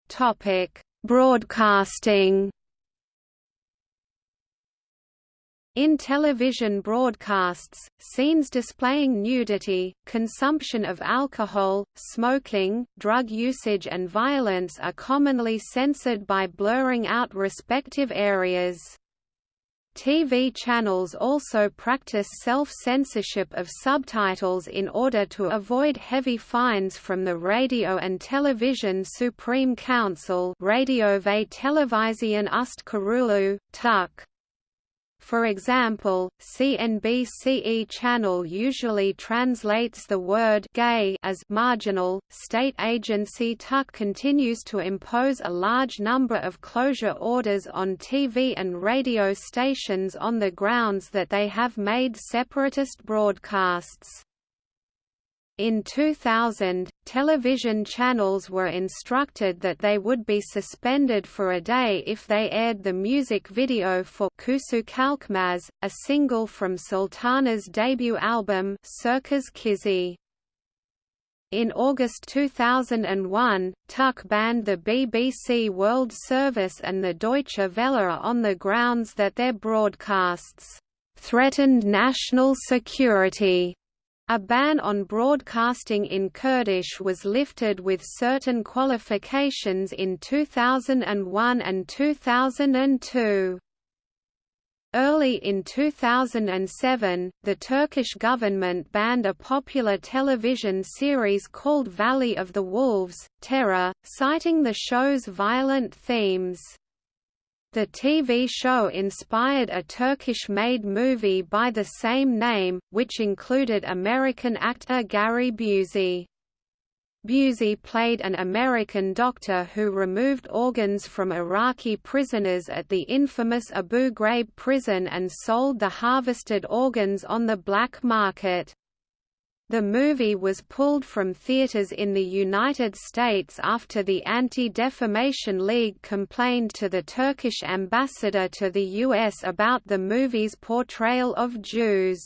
Topic: Broadcasting In television broadcasts, scenes displaying nudity, consumption of alcohol, smoking, drug usage and violence are commonly censored by blurring out respective areas. TV channels also practice self-censorship of subtitles in order to avoid heavy fines from the Radio and Television Supreme Council Radiove Televisión Ust TUK. For example, CNBC-e channel usually translates the word gay as marginal. State agency RTÜK continues to impose a large number of closure orders on TV and radio stations on the grounds that they have made separatist broadcasts. In 2000, television channels were instructed that they would be suspended for a day if they aired the music video for Kuşu Kalkmaz, a single from Sultana's debut album Çerkez Kızı. In August 2001, RTÜK banned the BBC World Service and the Deutsche Welle on the grounds that their broadcasts threatened national security a ban on broadcasting in Kurdish was lifted with certain qualifications in 2001 and 2002. Early in 2007, the Turkish government banned a popular television series called Valley of the Wolves, Terror, citing the show's violent themes. The TV show inspired a Turkish-made movie by the same name, which included American actor Gary Busey. Busey played an American doctor who removed organs from Iraqi prisoners at the infamous Abu Ghraib prison and sold the harvested organs on the black market. The movie was pulled from theaters in the United States after the Anti-Defamation League complained to the Turkish ambassador to the U.S. about the movie's portrayal of Jews.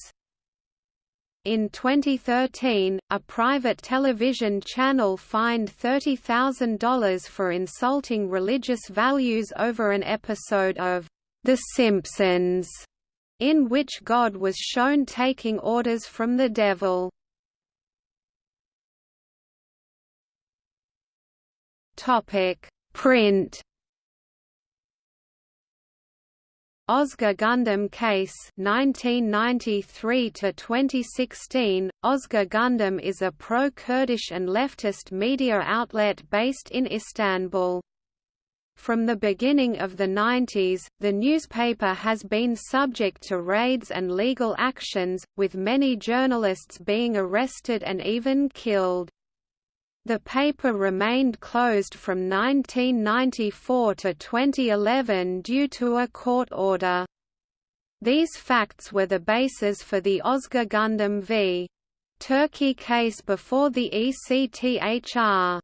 In 2013, a private television channel fined $30,000 for insulting religious values over an episode of The Simpsons, in which God was shown taking orders from the devil. Topic: Print. Özgür Gündem Case 1993 to 2016 Özgür Gündem is a pro-Kurdish and leftist media outlet based in Istanbul. From the beginning of the 90s, the newspaper has been subject to raids and legal actions, with many journalists being arrested and even killed. The paper remained closed from 1994 to 2011 due to a court order. These facts were the basis for the Özgür Gündem v. Turkey case before the ECTHR.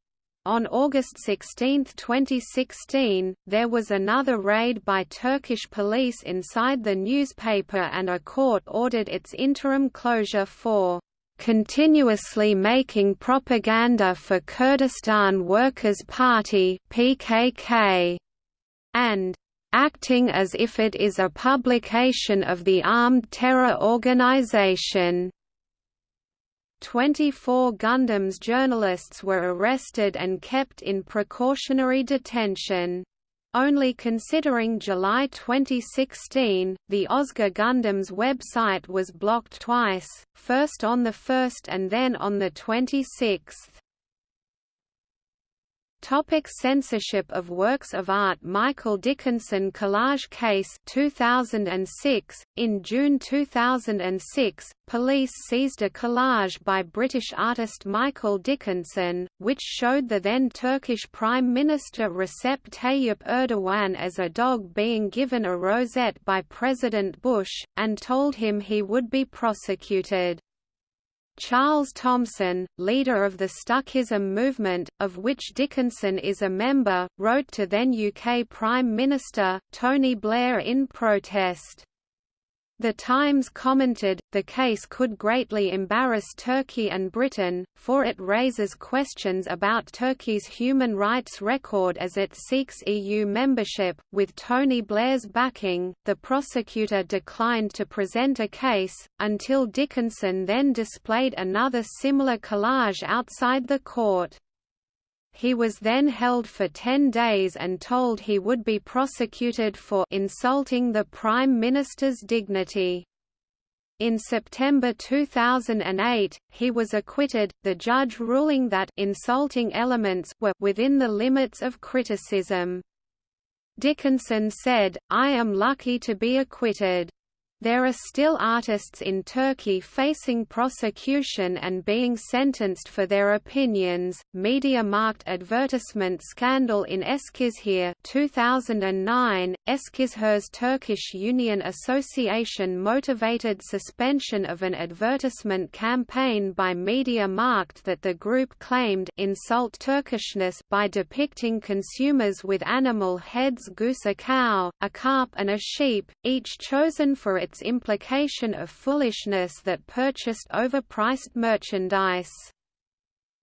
On August 16, 2016, there was another raid by Turkish police inside the newspaper and a court ordered its interim closure for continuously making propaganda for Kurdistan Workers' Party (PKK) and acting as if it is a publication of the armed terror organization. 24 Gündem's journalists were arrested and kept in precautionary detention. Only considering July 2016, the Özgür Gündem's website was blocked twice, first on the 1st and then on the 26th. Topic censorship of works of art Michael Dickinson Collage Case 2006 In June 2006 police seized a collage by British artist Michael Dickinson which showed the then Turkish Prime Minister Recep Tayyip Erdogan as a dog being given a rosette by President Bush and told him he would be prosecuted Charles Thomson, leader of the Stuckism movement, of which Dickinson is a member, wrote to then UK Prime Minister, Tony Blair in protest. The Times commented, the case could greatly embarrass Turkey and Britain, for it raises questions about Turkey's human rights record as it seeks EU membership. With Tony Blair's backing, the prosecutor declined to present a case, until Dickinson then displayed another similar collage outside the court. He was then held for 10 days and told he would be prosecuted for insulting the Prime Minister's dignity. In September 2008, he was acquitted, the judge ruling that insulting elements were within the limits of criticism. Dickinson said, I am lucky to be acquitted. There are still artists in Turkey facing prosecution and being sentenced for their opinions. Media-Markt advertisement scandal in Eskişehir 2009. Eskişehir's Turkish Union Association motivated suspension of an advertisement campaign by Media-Markt that the group claimed insult Turkishness by depicting consumers with animal heads goose a cow, a carp and a sheep, each chosen for its its implication of foolishness that purchased overpriced merchandise.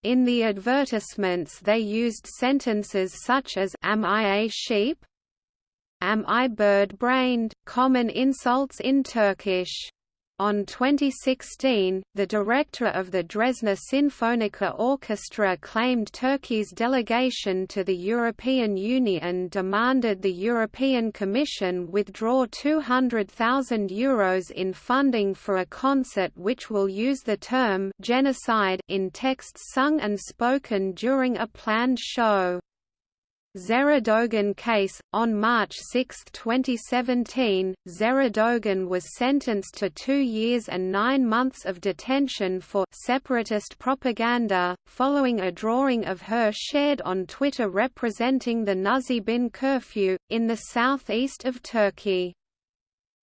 In the advertisements they used sentences such as Am I a sheep? Am I bird-brained, common insults in Turkish. On 2016, the director of the Dresdner Sinfoniker Orchestra claimed Turkey's delegation to the European Union demanded the European Commission withdraw €200,000 Euros in funding for a concert which will use the term genocide in texts sung and spoken during a planned show. Zehra case. On March 6, 2017, Zehra was sentenced to two years and nine months of detention for separatist propaganda, following a drawing of her shared on Twitter representing the Nusaybin curfew, in the southeast of Turkey.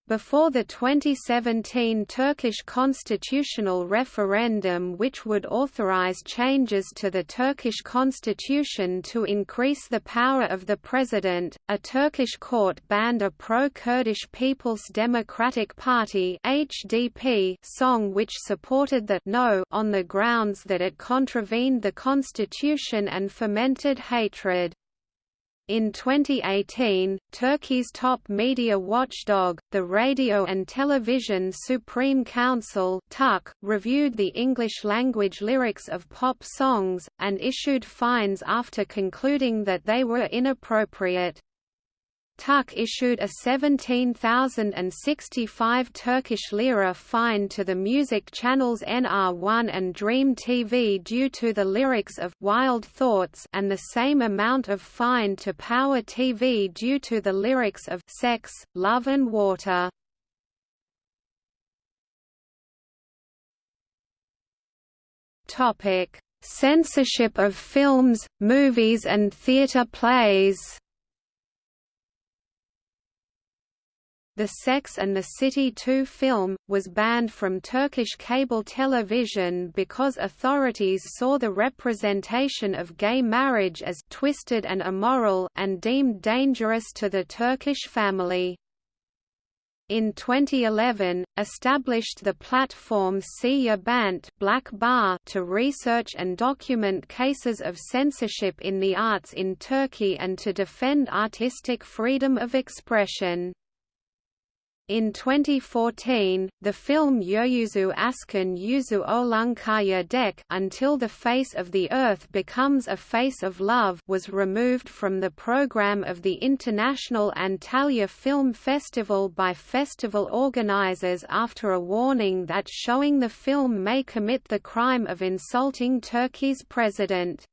Before the 2017 Turkish constitutional referendum which would authorize changes to the Turkish constitution to increase the power of the president, a Turkish court banned a pro-Kurdish People's Democratic Party HDP song which supported the «no» on the grounds that it contravened the constitution and fomented hatred. In 2018, Turkey's top media watchdog, the Radio and Television Supreme Council (RTÜK), reviewed the English-language lyrics of pop songs, and issued fines after concluding that they were inappropriate. RTÜK issued a 17,065 Turkish lira fine to the music channels NR1 and Dream TV due to the lyrics of Wild Thoughts and the same amount of fine to Power TV due to the lyrics of Sex, Love and Water. Topic: Censorship of films, movies and theatre plays. The Sex and the City 2 film, was banned from Turkish cable television because authorities saw the representation of gay marriage as «twisted and immoral» and deemed dangerous to the Turkish family in 2011, established the platform Siyah Bant Black Bar to research and document cases of censorship in the arts in Turkey and to defend artistic freedom of expression. In 2014, the film Yeryüzü Aşkın Yüzü Oluncaya Dek Until the Face of the Earth Becomes a Face of Love was removed from the program of the International Antalya Film Festival by festival organizers after a warning that showing the film may commit the crime of insulting Turkey's president.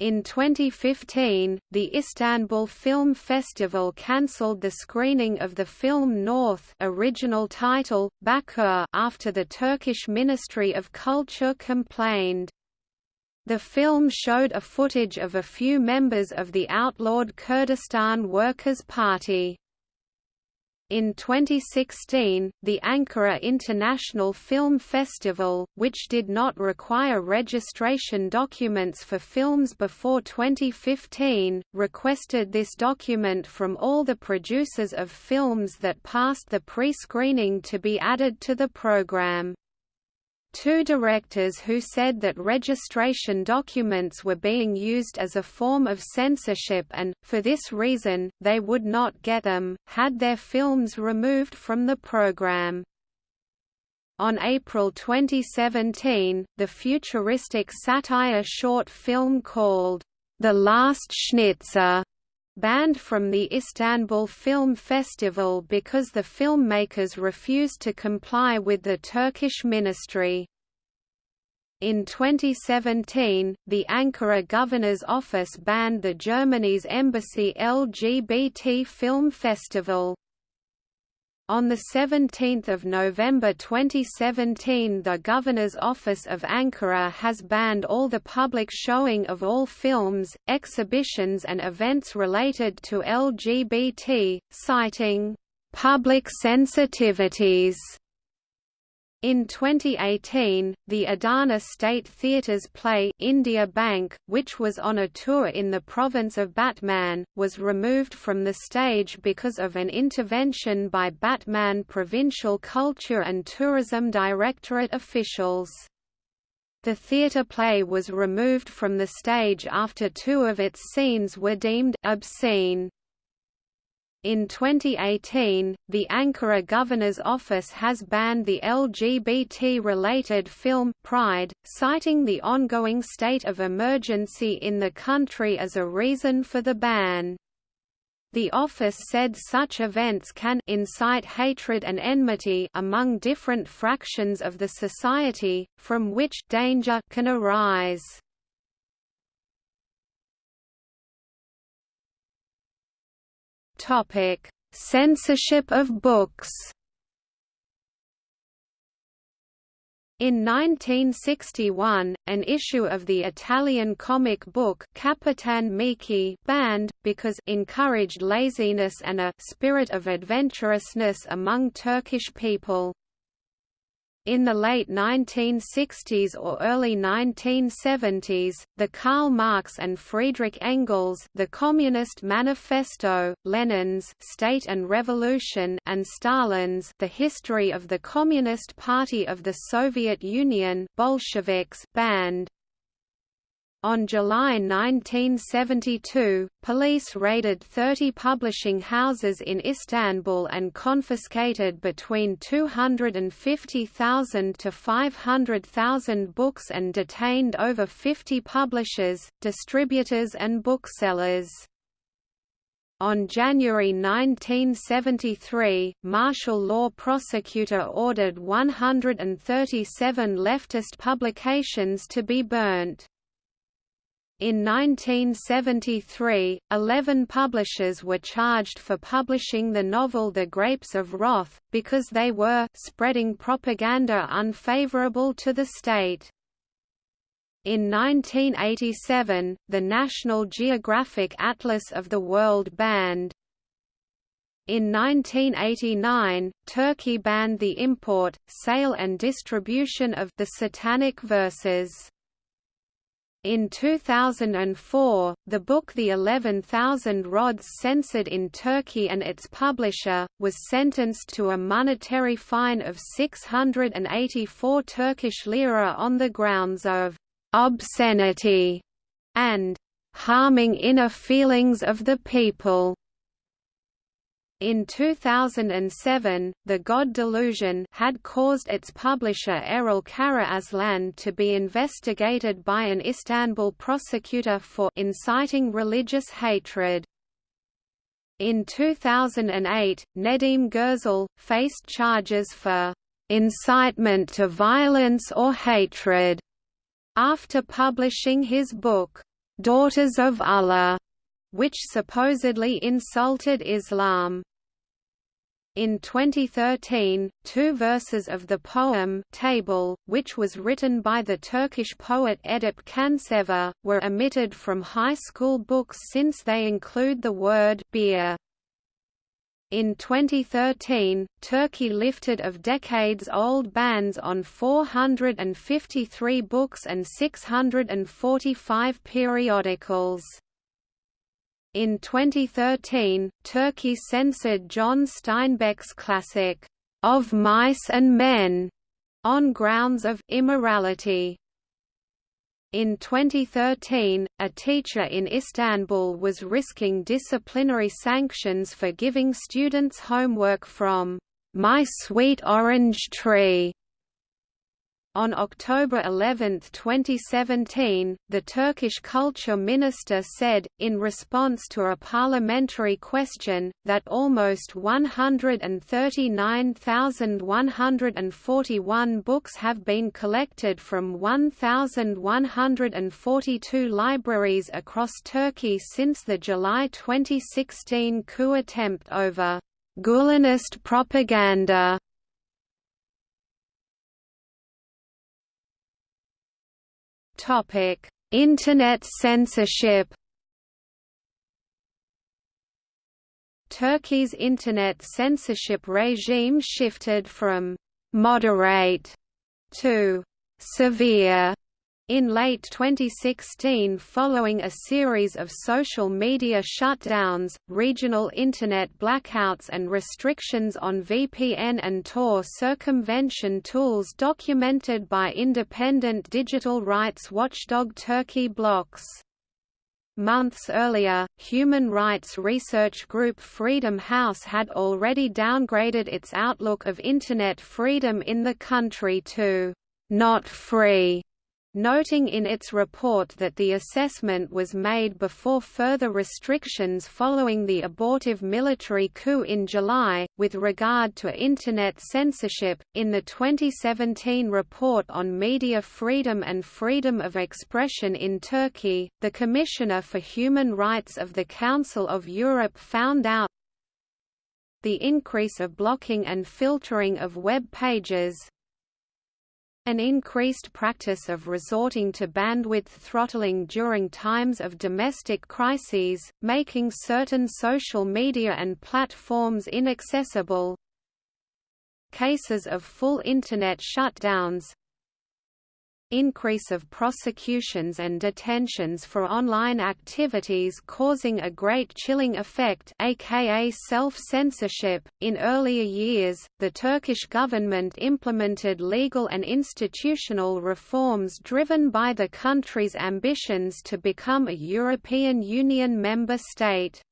In 2015, the Istanbul Film Festival cancelled the screening of the film North original title, Bakur after the Turkish Ministry of Culture complained. The film showed a footage of a few members of the outlawed Kurdistan Workers' Party. In 2016, the Ankara International Film Festival, which did not require registration documents for films before 2015, requested this document from all the producers of films that passed the pre-screening to be added to the program two directors who said that registration documents were being used as a form of censorship and, for this reason, they would not get them, had their films removed from the program. On April 2017, the futuristic satire short film called, The Last Schnitzel, banned from the Istanbul Film Festival because the filmmakers refused to comply with the Turkish ministry. In 2017, the Ankara Governor's Office banned the Germany's Embassy LGBT Film Festival. On 17 November 2017 the Governor's Office of Ankara has banned all the public showing of all films, exhibitions and events related to LGBT, citing, "...public sensitivities." In 2018, the Adana State Theatre's play India Bank, which was on a tour in the province of Batman, was removed from the stage because of an intervention by Batman Provincial Culture and Tourism Directorate officials. The theatre play was removed from the stage after two of its scenes were deemed obscene. In 2018, the Ankara Governor's Office has banned the LGBT-related film Pride, citing the ongoing state of emergency in the country as a reason for the ban. The office said such events can incite hatred and enmity among different fractions of the society, from which danger can arise. Topic: Censorship of books. In 1961, an issue of the Italian comic book Capitan Miki banned, because encouraged laziness and a «spirit of adventurousness» among Turkish people. In the late 1960s or early 1970s, the Karl Marx and Friedrich Engels The Communist Manifesto, Lenin's State and Revolution and Stalin's The History of the Communist Party of the Soviet Union Bolsheviks banned. On July 1972, police raided 30 publishing houses in Istanbul and confiscated between 250,000 to 500,000 books and detained over 50 publishers, distributors and booksellers. On January 1973, martial law prosecutor ordered 137 leftist publications to be burnt. In 1973, eleven publishers were charged for publishing the novel The Grapes of Wrath, because they were spreading propaganda unfavorable to the state. In 1987, the National Geographic Atlas of the World banned. In 1989, Turkey banned the import, sale and distribution of the Satanic Verses. In 2004, the book The 11,000 Rods censored in Turkey and its publisher, was sentenced to a monetary fine of 684 Turkish lira on the grounds of «obscenity» and «harming inner feelings of the people». In 2007, The God Delusion had caused its publisher Erol Karaaslan to be investigated by an Istanbul prosecutor for inciting religious hatred. In 2008, Nedim Gürsel, faced charges for incitement to violence or hatred after publishing his book, Daughters of Allah, which supposedly insulted Islam. In 2013, two verses of the poem Table, which was written by the Turkish poet Edip Cansever, were omitted from high school books since they include the word beer. In 2013, Turkey lifted of decades-old bans on 453 books and 645 periodicals. In 2013, Turkey censored John Steinbeck's classic, Of Mice and Men, on grounds of immorality. In 2013, a teacher in Istanbul was risking disciplinary sanctions for giving students homework from My Sweet Orange Tree on October 11, 2017, the Turkish culture minister said, in response to a parliamentary question, that almost 139,141 books have been collected from 1,142 libraries across Turkey since the July 2016 coup attempt over Gulenist propaganda Topic: Internet censorship. Turkey's internet censorship regime shifted from moderate to severe in late 2016 following a series of social media shutdowns, regional Internet blackouts and restrictions on VPN and Tor circumvention tools documented by independent digital rights watchdog Turkey Blocks. Months earlier, human rights research group Freedom House had already downgraded its outlook of Internet freedom in the country to not free noting in its report that the assessment was made before further restrictions following the abortive military coup in July. With regard to Internet censorship, in the 2017 report on media freedom and freedom of expression in Turkey, the Commissioner for Human Rights of the Council of Europe found out the increase of blocking and filtering of web pages, an increased practice of resorting to bandwidth throttling during times of domestic crises, making certain social media and platforms inaccessible. Cases of full Internet shutdowns increase of prosecutions and detentions for online activities causing a great chilling effect aka self-censorship. In earlier years, the Turkish government implemented legal and institutional reforms driven by the country's ambitions to become a European Union member state.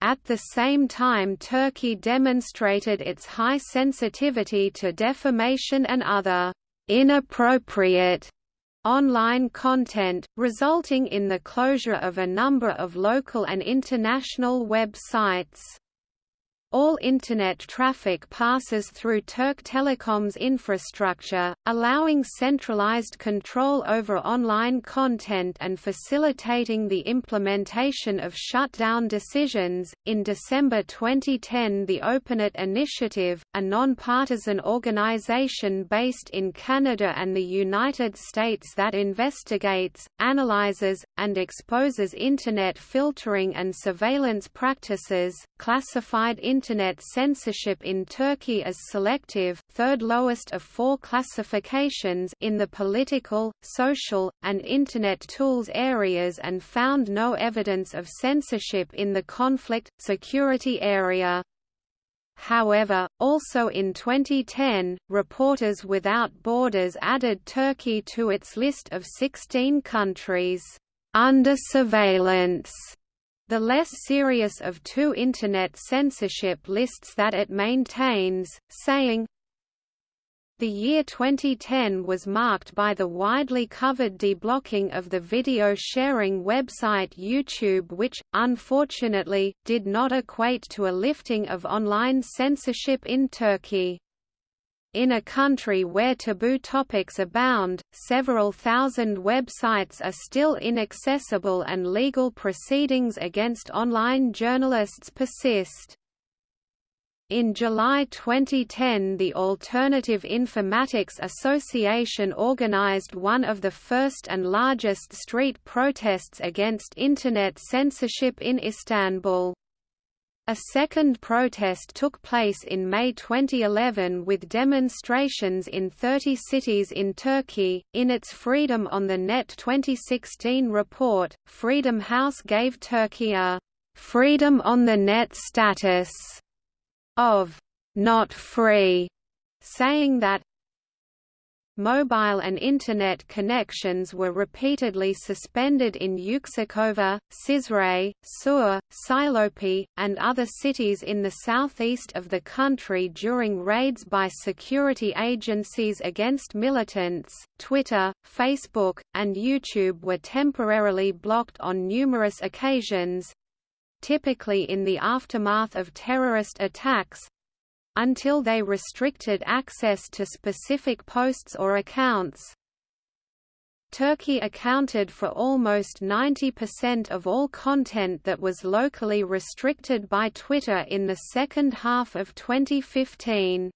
At the same time Turkey demonstrated its high sensitivity to defamation and other inappropriate online content, resulting in the closure of a number of local and international websites. All Internet traffic passes through Türk Telekom's infrastructure, allowing centralized control over online content and facilitating the implementation of shutdown decisions. In December 2010, the OpenNet Initiative, a non-partisan organization based in Canada and the United States that investigates, analyzes, and exposes Internet filtering and surveillance practices, classified Internet censorship in Turkey as selective third lowest of four classifications in the political, social, and Internet tools areas and found no evidence of censorship in the conflict, security area. However, also in 2010, Reporters Without Borders added Turkey to its list of 16 countries under surveillance the less serious of two Internet censorship lists that it maintains, saying, the year 2010 was marked by the widely covered deblocking of the video sharing website YouTube which, unfortunately, did not equate to a lifting of online censorship in Turkey. In a country where taboo topics abound, several thousand websites are still inaccessible and legal proceedings against online journalists persist. In July 2010 the Alternative Informatics Association organized one of the first and largest street protests against Internet censorship in Istanbul. A second protest took place in May 2011 with demonstrations in 30 cities in Turkey. In its Freedom on the Net 2016 report, Freedom House gave Turkey a Freedom on the Net status of not free, saying that Mobile and Internet connections were repeatedly suspended in Yüksekova, Cizre, Sur, Silopi, and other cities in the southeast of the country during raids by security agencies against militants. Twitter, Facebook, and YouTube were temporarily blocked on numerous occasions typically in the aftermath of terrorist attacks, until they restricted access to specific posts or accounts. Turkey accounted for almost 90% of all content that was locally restricted by Twitter in the second half of 2015.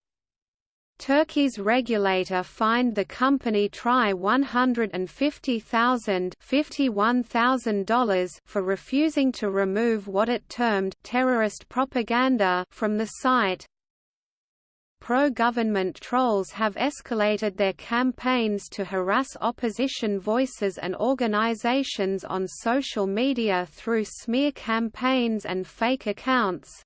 Turkey's regulator fined the company TRY $150,000 for refusing to remove what it termed terrorist propaganda from the site, pro-government trolls have escalated their campaigns to harass opposition voices and organizations on social media through smear campaigns and fake accounts.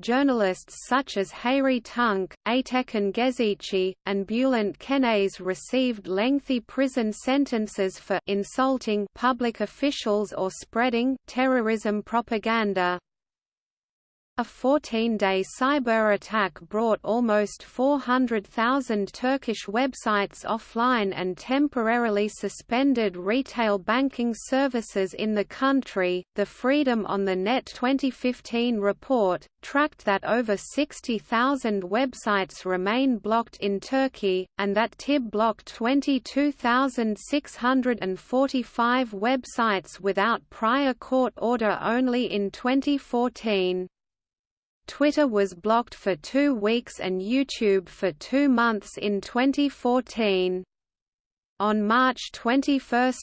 Journalists such as Hayri Tunç, Aytekin Gezici, and Bülent Kenes received lengthy prison sentences for insulting public officials or spreading terrorism propaganda. A 14-day cyber attack brought almost 400,000 Turkish websites offline and temporarily suspended retail banking services in the country. The Freedom on the Net 2015 report tracked that over 60,000 websites remain blocked in Turkey, and that TIB blocked 22,645 websites without prior court order only in 2014. Twitter was blocked for two weeks and YouTube for two months in 2014. On March 21,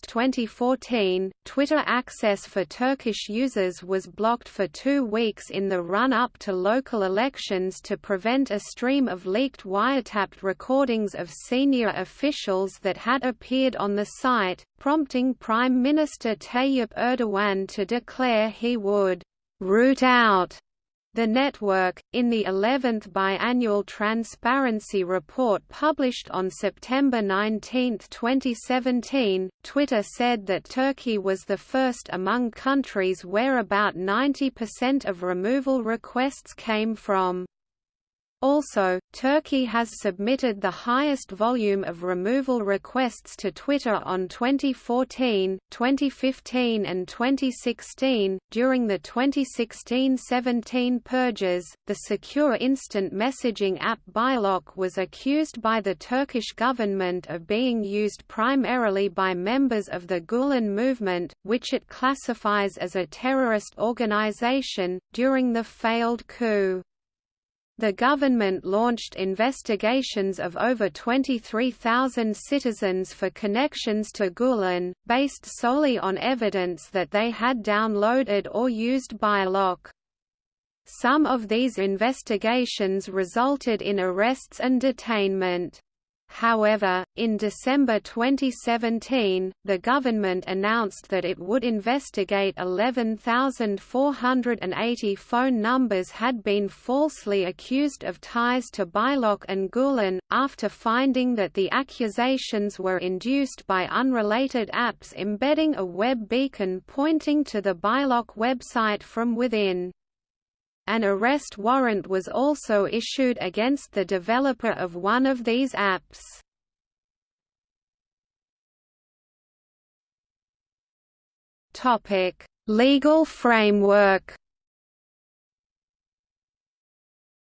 2014, Twitter access for Turkish users was blocked for two weeks in the run-up to local elections to prevent a stream of leaked wiretapped recordings of senior officials that had appeared on the site, prompting Prime Minister Tayyip Erdogan to declare he would «root out» The network, in the 11th biannual Transparency Report published on September 19, 2017, Twitter said that Turkey was the first among countries where about 90% of removal requests came from. Also, Turkey has submitted the highest volume of removal requests to Twitter on 2014, 2015, and 2016. During the 2016 17 purges, the secure instant messaging app Bylock was accused by the Turkish government of being used primarily by members of the Gulen movement, which it classifies as a terrorist organization, during the failed coup. The government launched investigations of over 23,000 citizens for connections to Gulen, based solely on evidence that they had downloaded or used Bylock. Some of these investigations resulted in arrests and detainment. However, in December 2017, the government announced that it would investigate 11,480 phone numbers had been falsely accused of ties to Bylock and Gulen, after finding that the accusations were induced by unrelated apps embedding a web beacon pointing to the Bylock website from within. An arrest warrant was also issued against the developer of one of these apps. Topic: Legal framework.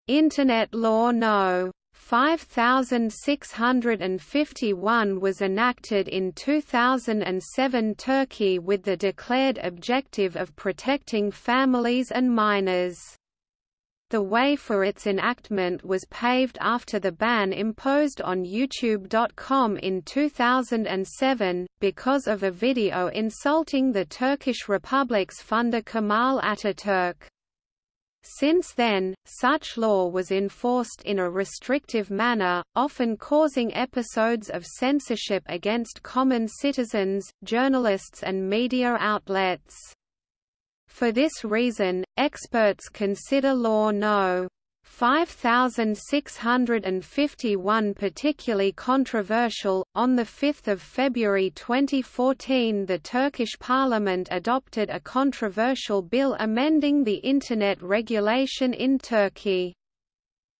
Internet Law No. 5651 was enacted in 2007 Turkey with the declared objective of protecting families and minors. The way for its enactment was paved after the ban imposed on YouTube.com in 2007, because of a video insulting the Turkish Republic's founder Kemal Ataturk. Since then, such law was enforced in a restrictive manner, often causing episodes of censorship against common citizens, journalists and media outlets. For this reason, experts consider Law No. 5651 particularly controversial. On 5 February 2014 the Turkish parliament adopted a controversial bill amending the Internet regulation in Turkey.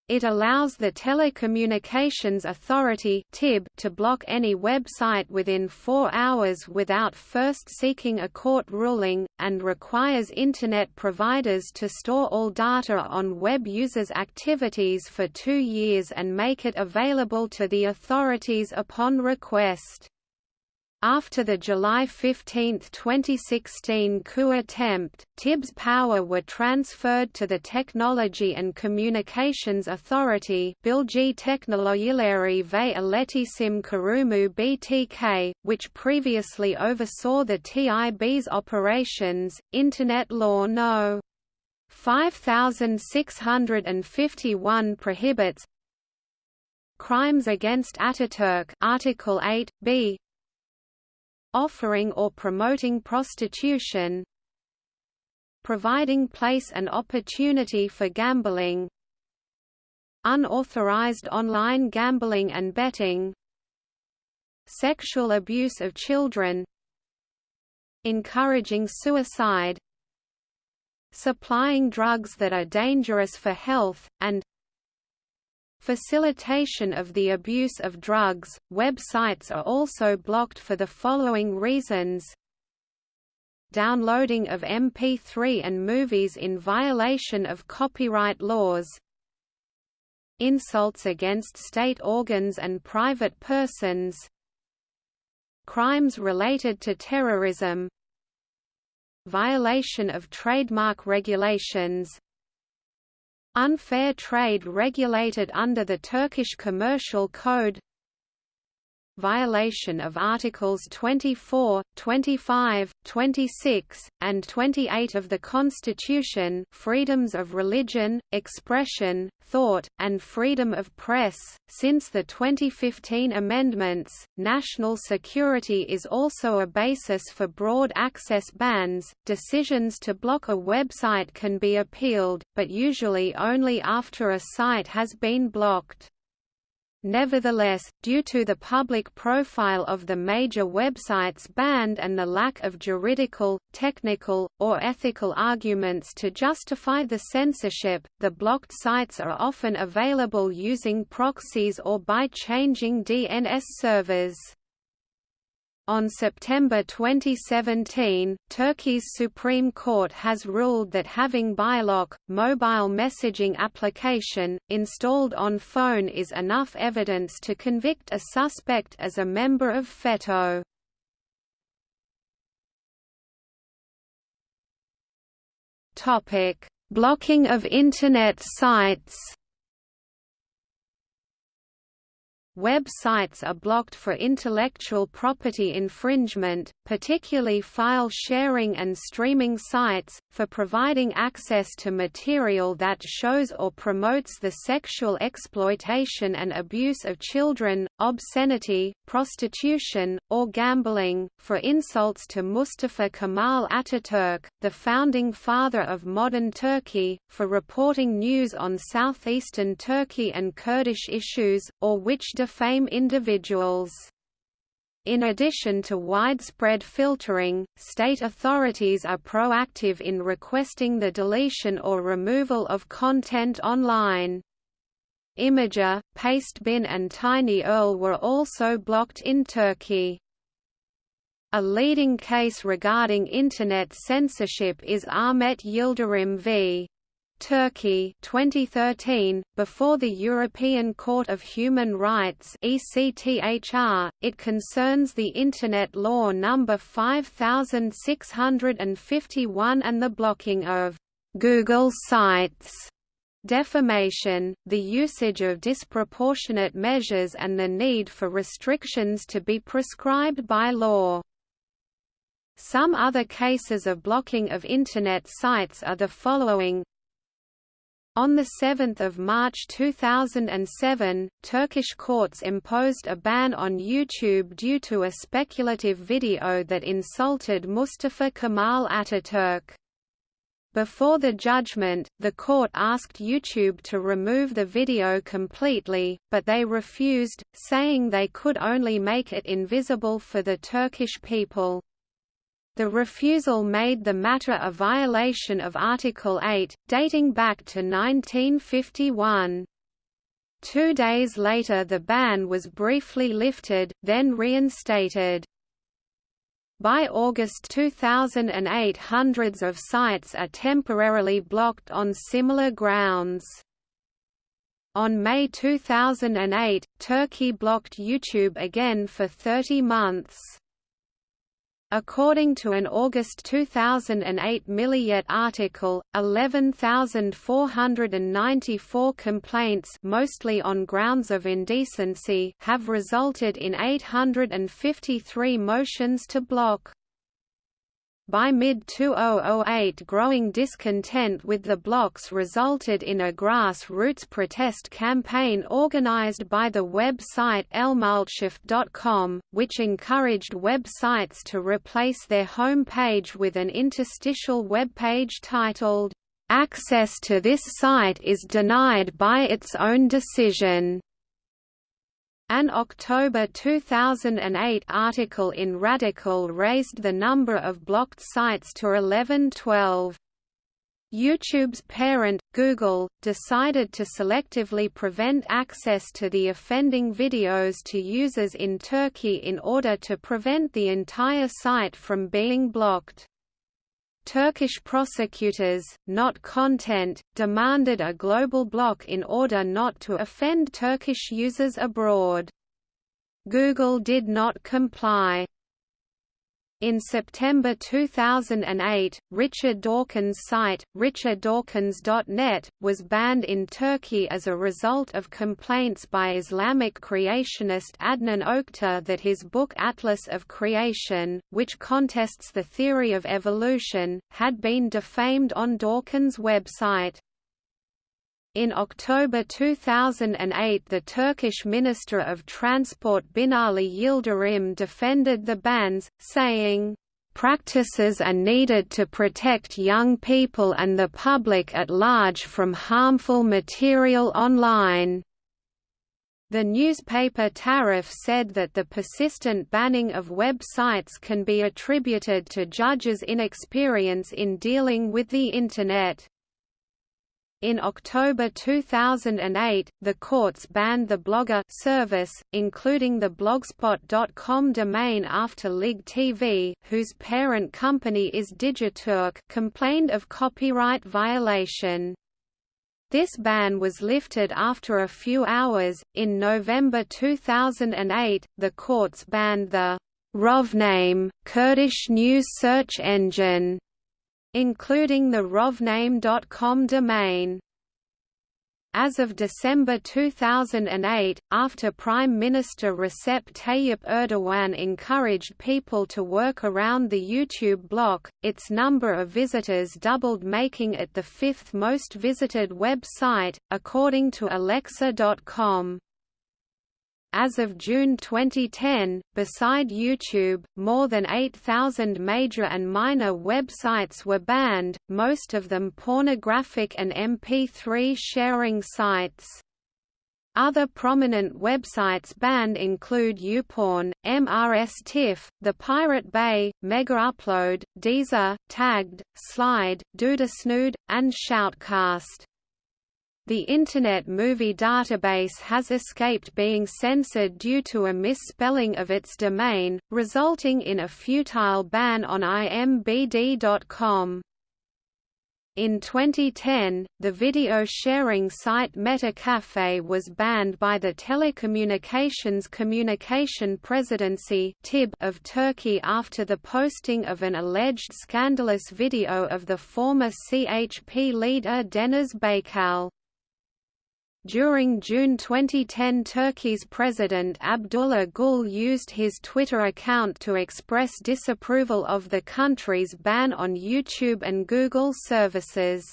It allows the Telecommunications Authority to block any website within four hours without first seeking a court ruling, and requires Internet providers to store all data on web users' activities for two years and make it available to the authorities upon request. After the July 15, 2016 coup attempt, TIB's power were transferred to the Technology and Communications Authority ve Kurumu BTK, which previously oversaw the TIB's operations. Internet Law No. 5651 prohibits Crimes against Ataturk Article 8, b offering or promoting prostitution providing place and opportunity for gambling unauthorized online gambling and betting sexual abuse of children encouraging suicide supplying drugs that are dangerous for health, and Facilitation of the abuse of drugs. Websites are also blocked for the following reasons. Downloading of MP3 and movies in violation of copyright laws. Insults against state organs and private persons. Crimes related to terrorism. Violation of trademark regulations Unfair trade regulated under the Turkish Commercial Code violation of Articles 24, 25, 26, and 28 of the Constitution freedoms of religion, expression, thought, and freedom of press. Since the 2015 amendments, national security is also a basis for broad access bans. Decisions to block a website can be appealed, but usually only after a site has been blocked. Nevertheless, due to the public profile of the major websites banned and the lack of juridical, technical, or ethical arguments to justify the censorship, the blocked sites are often available using proxies or by changing DNS servers. On September 2017, Turkey's Supreme Court has ruled that having Bylock, mobile messaging application, installed on phone is enough evidence to convict a suspect as a member of FETÖ. Blocking of Internet sites Web sites are blocked for intellectual property infringement, particularly file sharing and streaming sites, for providing access to material that shows or promotes the sexual exploitation and abuse of children, obscenity, prostitution, or gambling, for insults to Mustafa Kemal Ataturk, the founding father of modern Turkey, for reporting news on southeastern Turkey and Kurdish issues, or which defame individuals. In addition to widespread filtering, state authorities are proactive in requesting the deletion or removal of content online. Imgur, Pastebin and TinyURL were also blocked in Turkey. A leading case regarding Internet censorship is Ahmet Yildirim v. Turkey 2013, before the European Court of Human Rights ECTHR, it concerns the Internet Law No. 5651 and the blocking of «Google sites» defamation, the usage of disproportionate measures and the need for restrictions to be prescribed by law. Some other cases of blocking of Internet sites are the following On 7 March 2007, Turkish courts imposed a ban on YouTube due to a speculative video that insulted Mustafa Kemal Ataturk. Before the judgment, the court asked YouTube to remove the video completely, but they refused, saying they could only make it invisible for the Turkish people. The refusal made the matter a violation of Article 8, dating back to 1951. Two days later the ban was briefly lifted, then reinstated. By August 2008 hundreds of sites are temporarily blocked on similar grounds. On May 2008, Turkey blocked YouTube again for 30 months. According to an August 2008 Milliyet article, 11,494 complaints mostly on grounds of indecency have resulted in 853 motions to block. By mid-2008 growing discontent with the blocks resulted in a grassroots protest campaign organized by the website elmultshift.com, which encouraged websites to replace their home page with an interstitial webpage titled, "'Access to this site is denied by its own decision' An October 2008 article in Radikal raised the number of blocked sites to 1112. YouTube's parent, Google, decided to selectively prevent access to the offending videos to users in Turkey in order to prevent the entire site from being blocked. Turkish prosecutors, not content, demanded a global block in order not to offend Turkish users abroad. Google did not comply. In September 2008, Richard Dawkins' site, richarddawkins.net, was banned in Turkey as a result of complaints by Islamic creationist Adnan Oktar that his book Atlas of Creation, which contests the theory of evolution, had been defamed on Dawkins' website. In October 2008 the Turkish Minister of Transport Binali Yildirim defended the bans, saying, "...practices are needed to protect young people and the public at large from harmful material online." The newspaper Taraf said that the persistent banning of websites can be attributed to judges' inexperience in dealing with the Internet. In October 2008, the courts banned the Blogger service, including the blogspot.com domain after Lig TV, whose parent company is Digiturk, complained of copyright violation. This ban was lifted after a few hours. In November 2008, the courts banned the Rovname Kurdish news search engine including the rovname.com domain. As of December 2008, after Prime Minister Recep Tayyip Erdogan encouraged people to work around the YouTube block, its number of visitors doubled making it the fifth most visited website, according to Alexa.com. As of June 2010, beside YouTube, more than 8,000 major and minor websites were banned, most of them pornographic and MP3 sharing sites. Other prominent websites banned include YouPorn, MRSTiff, The Pirate Bay, MegaUpload, Deezer, Tagged, Slide, Dudasnood, and Shoutcast. The Internet Movie Database has escaped being censored due to a misspelling of its domain, resulting in a futile ban on imbd.com. In 2010, the video sharing site MetaCafe was banned by the Telecommunications Communication Presidency of Turkey after the posting of an alleged scandalous video of the former CHP leader Deniz Baykal. During June 2010 Turkey's President Abdullah Gül used his Twitter account to express disapproval of the country's ban on YouTube and Google services.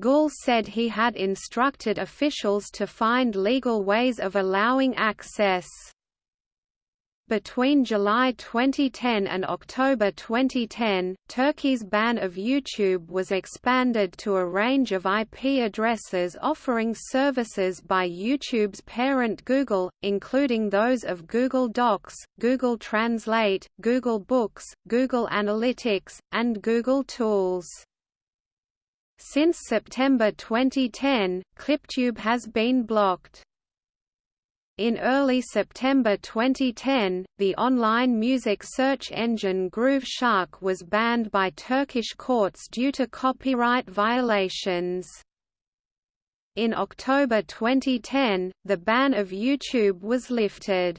Gül said he had instructed officials to find legal ways of allowing access. Between July 2010 and October 2010, Turkey's ban of YouTube was expanded to a range of IP addresses offering services by YouTube's parent Google, including those of Google Docs, Google Translate, Google Books, Google Analytics, and Google Tools. Since September 2010, ClipTube has been blocked. In early September 2010, the online music search engine Grooveshark was banned by Turkish courts due to copyright violations. In October 2010, the ban of YouTube was lifted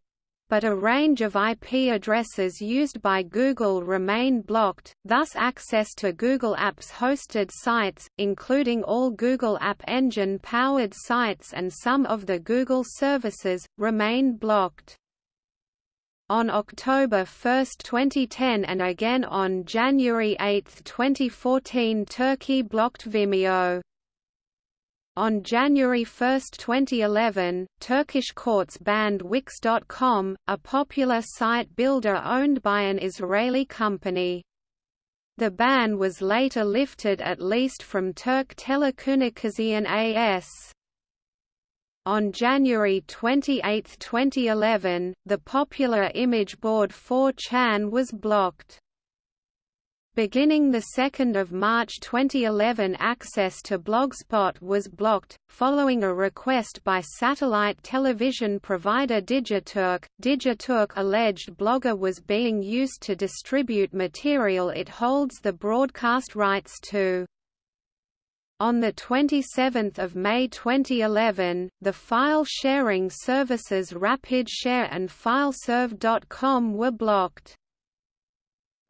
but a range of IP addresses used by Google remain blocked, thus access to Google Apps hosted sites, including all Google App Engine-powered sites and some of the Google services, remain blocked. On October 1, 2010 and again on January 8, 2014 Turkey blocked Vimeo. On January 1, 2011, Turkish courts banned Wix.com, a popular site builder owned by an Israeli company. The ban was later lifted at least from Turk Telekomünikasyon AS. On January 28, 2011, the popular image board 4chan was blocked. Beginning 2 March 2011 access to Blogspot was blocked, following a request by satellite television provider Digiturk. Digiturk alleged Blogger was being used to distribute material it holds the broadcast rights to. On 27 May 2011, the file sharing services RapidShare and FileServe.com were blocked.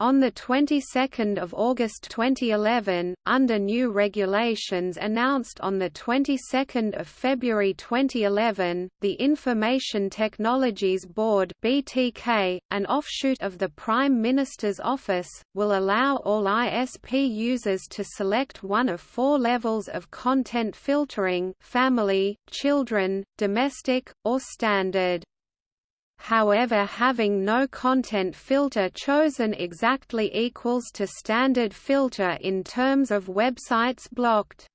On the 22nd of August 2011, under new regulations announced on the 22nd of February 2011, the Information Technologies Board (BTK), an offshoot of the Prime Minister's office, will allow all ISP users to select one of four levels of content filtering: family, children, domestic, or standard however having no content filter chosen exactly equals to standard filter in terms of websites blocked.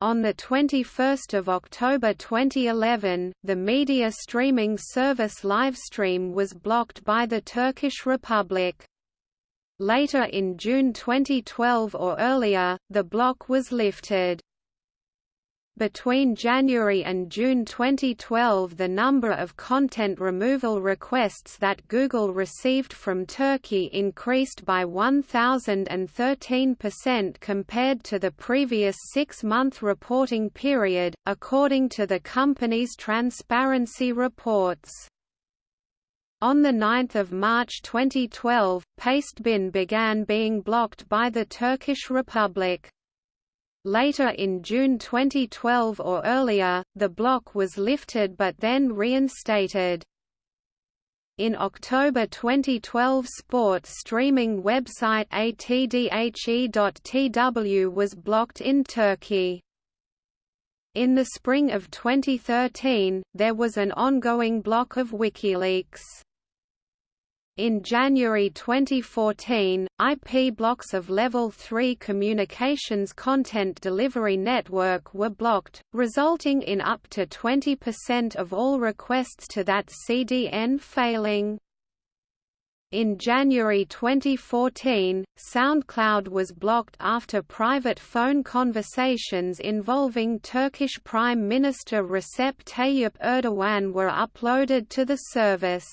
On 21 October 2011, the media streaming service Livestream was blocked by the Turkish Republic. Later in June 2012 or earlier, the block was lifted. Between January and June 2012 the number of content removal requests that Google received from Turkey increased by 1,013% compared to the previous six-month reporting period, according to the company's transparency reports. On 9 March 2012, Pastebin began being blocked by the Turkish Republic. Later in June 2012 or earlier, the block was lifted but then reinstated. In October 2012 sport streaming website atdhe.tw was blocked in Turkey. In the spring of 2013, there was an ongoing block of WikiLeaks. In January 2014, IP blocks of Level 3 Communications Content Delivery Network were blocked, resulting in up to 20% of all requests to that CDN failing. In January 2014, SoundCloud was blocked after private phone conversations involving Turkish Prime Minister Recep Tayyip Erdogan were uploaded to the service.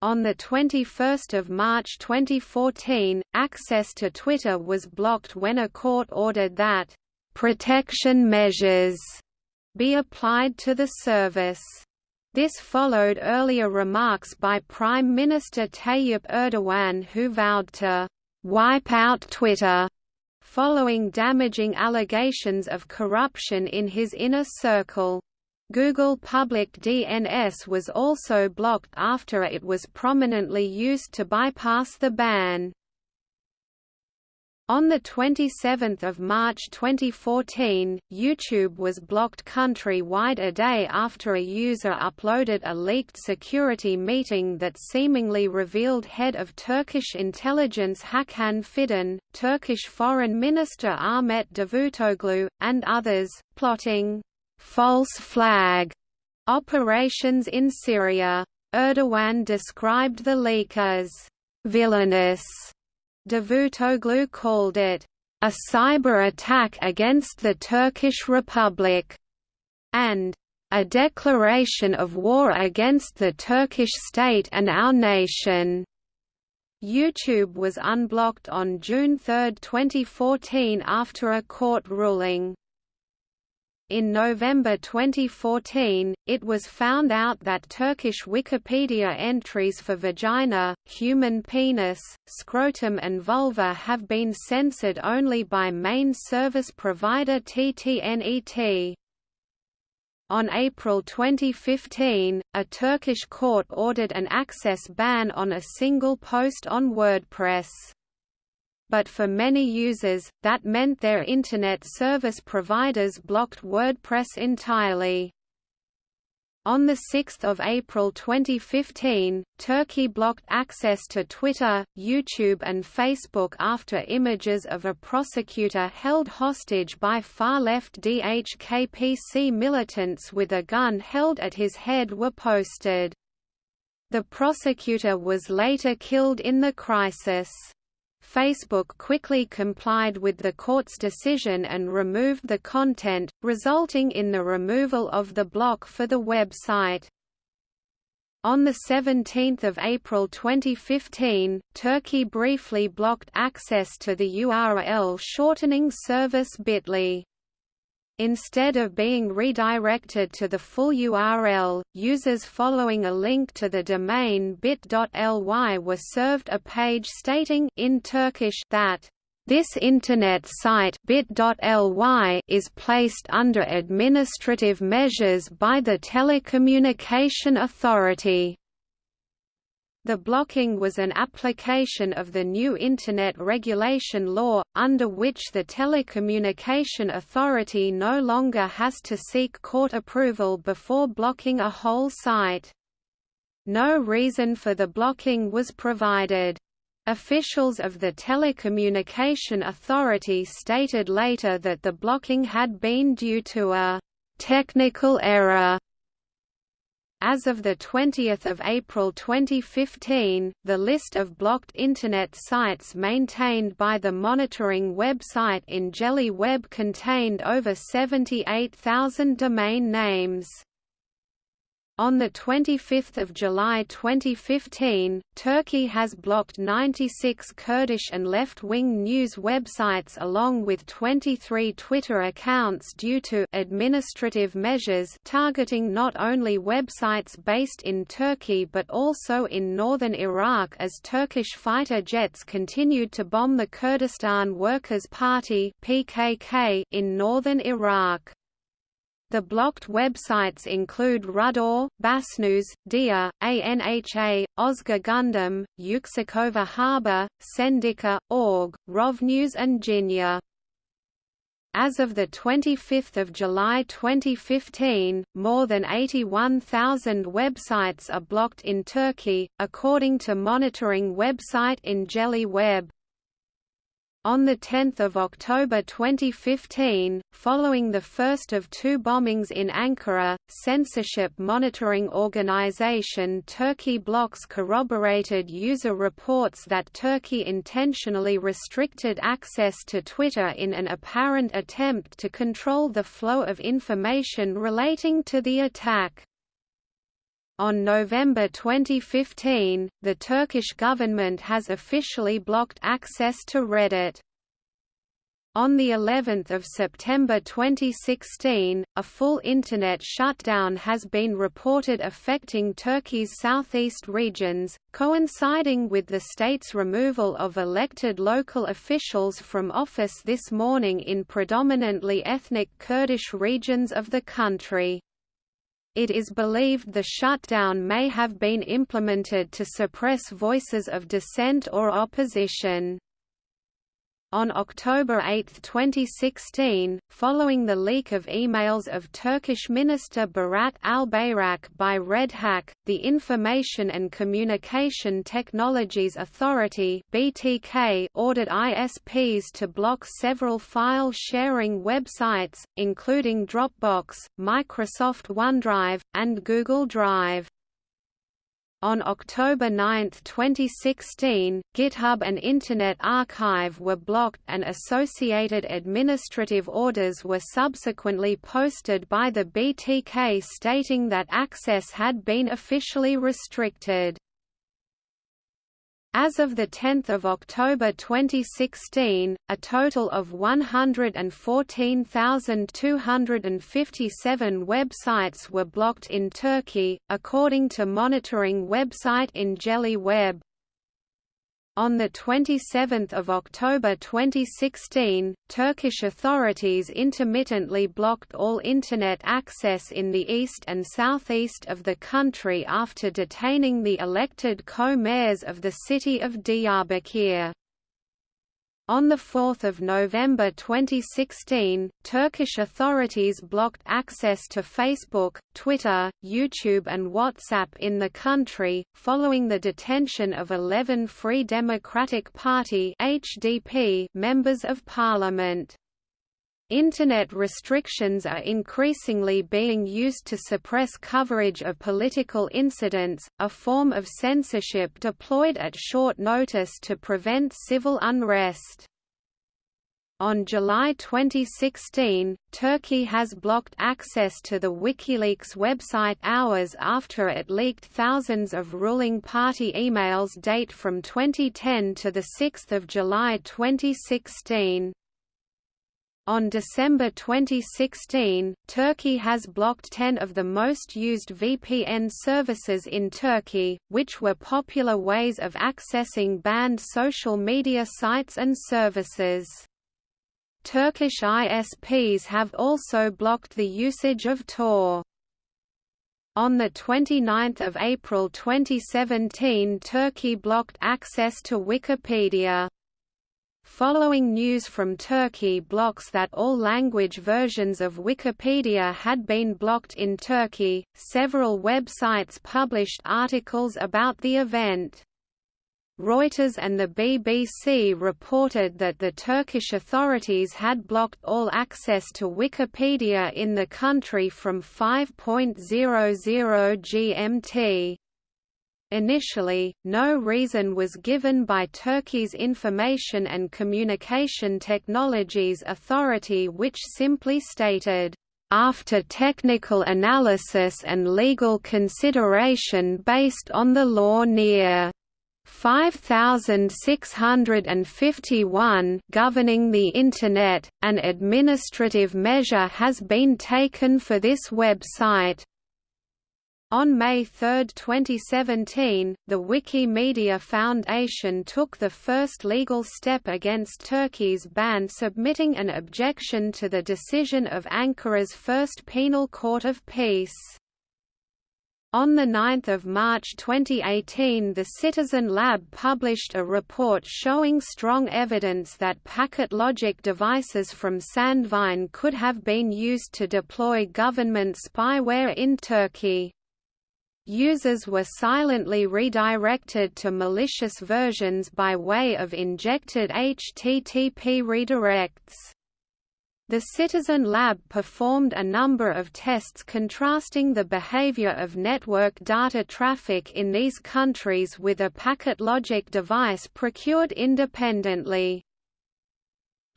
On 21 March 2014, access to Twitter was blocked when a court ordered that, "...protection measures," be applied to the service. This followed earlier remarks by Prime Minister Tayyip Erdogan who vowed to "...wipe out Twitter," following damaging allegations of corruption in his inner circle. Google Public DNS was also blocked after it was prominently used to bypass the ban. On 27 March 2014, YouTube was blocked country-wide a day after a user uploaded a leaked security meeting that seemingly revealed head of Turkish intelligence Hakan Fidan, Turkish Foreign Minister Ahmet Davutoglu, and others, plotting «false flag» operations in Syria. Erdogan described the leak as «villainous» Davutoglu called it a cyber attack against the Turkish Republic and a declaration of war against the Turkish state and our nation. YouTube was unblocked on June 3, 2014 after a court ruling. In November 2014, it was found out that Turkish Wikipedia entries for vagina, human penis, scrotum and vulva have been censored only by main service provider TTNET. On April 2015, a Turkish court ordered an access ban on a single post on WordPress but for many users, that meant their Internet service providers blocked WordPress entirely. On 6 April 2015, Turkey blocked access to Twitter, YouTube and Facebook after images of a prosecutor held hostage by far-left DHKPC militants with a gun held at his head were posted. The prosecutor was later killed in the crisis. Facebook quickly complied with the court's decision and removed the content, resulting in the removal of the block for the website. On 17 April 2015, Turkey briefly blocked access to the URL shortening service Bitly. Instead of being redirected to the full URL, users following a link to the domain bit.ly were served a page stating in Turkish that this internet site bit.ly is placed under administrative measures by the Telecommunication Authority. The blocking was an application of the new Internet Regulation Law, under which the Telecommunication Authority no longer has to seek court approval before blocking a whole site. No reason for the blocking was provided. Officials of the Telecommunication Authority stated later that the blocking had been due to a technical error as of 20 April 2015, the list of blocked Internet sites maintained by the monitoring website EngelliWeb contained over 78,000 domain names. On 25 July 2015, Turkey has blocked 96 Kurdish and left-wing news websites along with 23 Twitter accounts due to administrative measures targeting not only websites based in Turkey but also in northern Iraq as Turkish fighter jets continued to bomb the Kurdistan Workers' Party (PKK) in northern Iraq. The blocked websites include Rudaw, Basnews, Dia, ANHA, Özgür Gündem, Yüksekova Haber, Sendika, Org, Rovnews and Jinya. As of 25 July 2015, more than 81,000 websites are blocked in Turkey, according to monitoring website EngelliWeb. On 10 October 2015, following the first of two bombings in Ankara, censorship monitoring organization Turkey Blocks corroborated user reports that Turkey intentionally restricted access to Twitter in an apparent attempt to control the flow of information relating to the attack. On November 2015, the Turkish government has officially blocked access to Reddit. On the 11th of September 2016, a full internet shutdown has been reported affecting Turkey's southeast regions, coinciding with the state's removal of elected local officials from office this morning in predominantly ethnic Kurdish regions of the country. It is believed the shutdown may have been implemented to suppress voices of dissent or opposition. On October 8, 2016, following the leak of emails of Turkish Minister Berat Albayrak by Red Hack, the Information and Communication Technologies Authority (BTK) ordered ISPs to block several file-sharing websites, including Dropbox, Microsoft OneDrive, and Google Drive. On October 9, 2016, GitHub and Internet Archive were blocked and associated administrative orders were subsequently posted by the BTK stating that access had been officially restricted. As of 10 October 2016, a total of 114,257 websites were blocked in Turkey, according to monitoring website EngelliWeb. On 27 October 2016, Turkish authorities intermittently blocked all Internet access in the east and southeast of the country after detaining the elected co-mayors of the city of Diyarbakir. On 4 November 2016, Turkish authorities blocked access to Facebook, Twitter, YouTube and WhatsApp in the country, following the detention of 11 Free Democratic Party HDP members of parliament. Internet restrictions are increasingly being used to suppress coverage of political incidents, a form of censorship deployed at short notice to prevent civil unrest. On July 2016, Turkey has blocked access to the WikiLeaks website hours after it leaked thousands of ruling party emails date from 2010 to 6 July 2016. On December 2016, Turkey has blocked 10 of the most used VPN services in Turkey, which were popular ways of accessing banned social media sites and services. Turkish ISPs have also blocked the usage of Tor. On 29 April 2017 Turkey blocked access to Wikipedia. Following news from Turkey blocks that all language versions of Wikipedia had been blocked in Turkey, several websites published articles about the event. Reuters and the BBC reported that the Turkish authorities had blocked all access to Wikipedia in the country from 5.00 GMT. Initially, no reason was given by Turkey's Information and Communication Technologies Authority which simply stated, "...after technical analysis and legal consideration based on the law near 5651 governing the Internet, an administrative measure has been taken for this website." On May 3, 2017, the Wikimedia Foundation took the first legal step against Turkey's ban submitting an objection to the decision of Ankara's First Penal Court of Peace. On 9 March 2018 the Citizen Lab published a report showing strong evidence that packet logic devices from Sandvine could have been used to deploy government spyware in Turkey. Users were silently redirected to malicious versions by way of injected HTTP redirects. The Citizen Lab performed a number of tests contrasting the behavior of network data traffic in these countries with a packet logic device procured independently.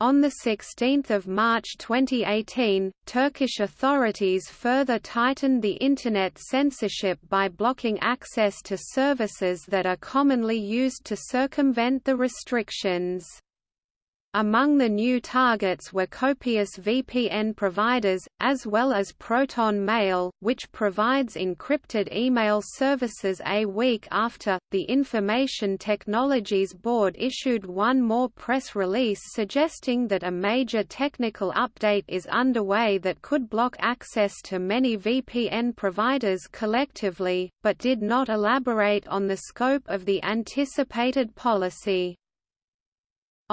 On 16 March 2018, Turkish authorities further tightened the Internet censorship by blocking access to services that are commonly used to circumvent the restrictions. Among the new targets were copious VPN providers, as well as Proton Mail, which provides encrypted email services a week after. The Information Technologies Board issued one more press release suggesting that a major technical update is underway that could block access to many VPN providers collectively, but did not elaborate on the scope of the anticipated policy.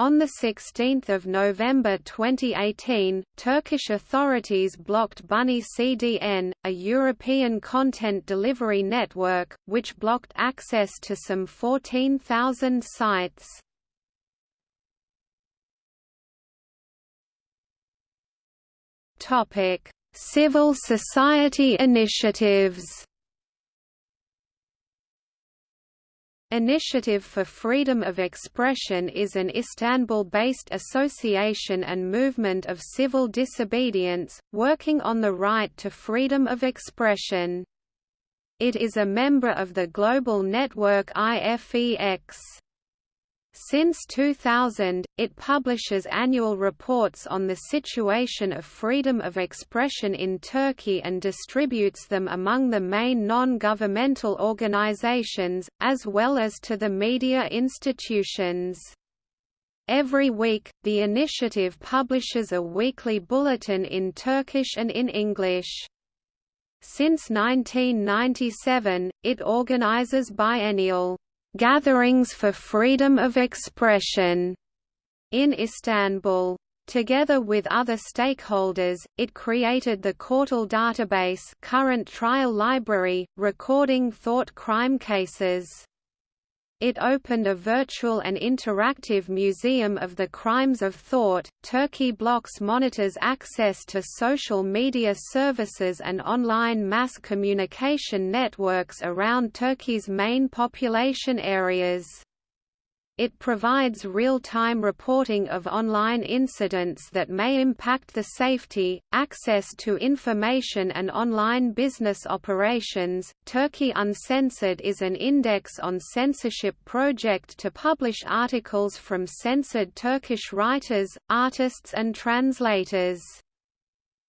On 16 November 2018, Turkish authorities blocked Bunny CDN, a European content delivery network, which blocked access to some 14,000 sites. Civil society initiatives Initiative for Freedom of Expression is an Istanbul-based association and movement of civil disobedience, working on the right to freedom of expression. It is a member of the global network IFEX. Since 2000, it publishes annual reports on the situation of freedom of expression in Turkey and distributes them among the main non-governmental organizations, as well as to the media institutions. Every week, the initiative publishes a weekly bulletin in Turkish and in English. Since 1997, it organizes biennial Gatherings for Freedom of Expression in Istanbul. Together with other stakeholders, it created the Kortul database current trial library, recording thought crime cases. It opened a virtual and interactive museum of the crimes of thought. Turkey blocks monitors access to social media services and online mass communication networks around Turkey's main population areas. It provides real-time reporting of online incidents that may impact the safety, access to information and online business operations. Turkey Uncensored is an index on censorship project to publish articles from censored Turkish writers, artists and translators.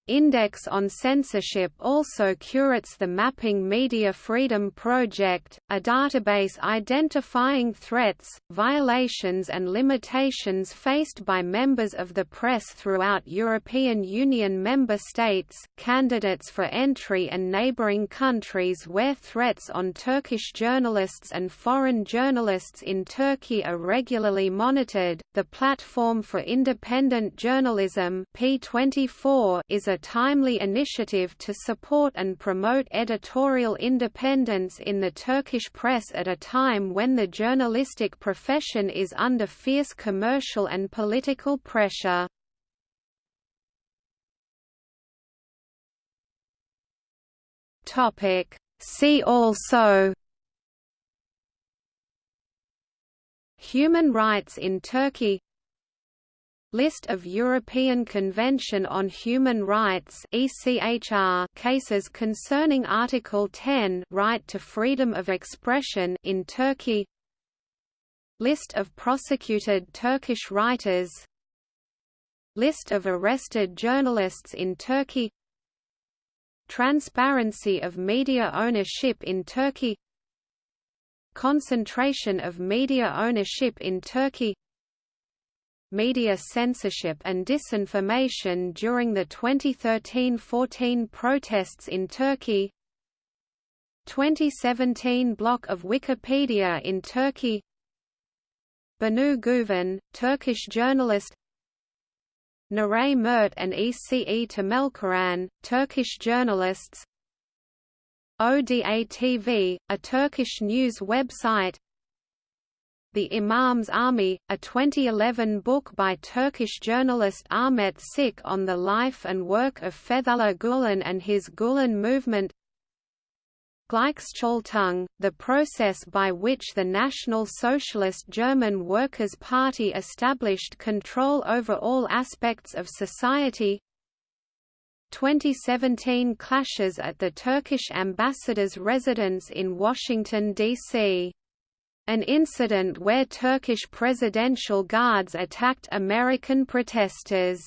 Index on Censorship also curates the Mapping Media Freedom Project, a database identifying threats, violations and limitations faced by members of the press throughout European Union member states, candidates for entry and neighbouring countries where threats on Turkish journalists and foreign journalists in Turkey are regularly monitored. The Platform for Independent Journalism P24 is a timely initiative to support and promote editorial independence in the Turkish press at a time when the journalistic profession is under fierce commercial and political pressure. See also Human rights in Turkey List of European Convention on Human Rights ECHR cases concerning Article 10 right to freedom of expression in Turkey. List of prosecuted Turkish writers. List of arrested journalists in Turkey. Transparency of media ownership in Turkey. Concentration of media ownership in Turkey media censorship and disinformation during the 2013–14 protests in Turkey. 2017 block of Wikipedia in Turkey. Banu Güven, Turkish journalist. Nuray Mert and Ece Temelkuran, Turkish journalists. ODA TV, a Turkish news website the Imam's Army, a 2011 book by Turkish journalist Ahmet Şık on the life and work of Fethullah Gülen and his Gülen movement Gleichschaltung, the process by which the National Socialist German Workers' Party established control over all aspects of society 2017 clashes at the Turkish ambassador's residence in Washington, D.C an incident where Turkish presidential guards attacked American protesters.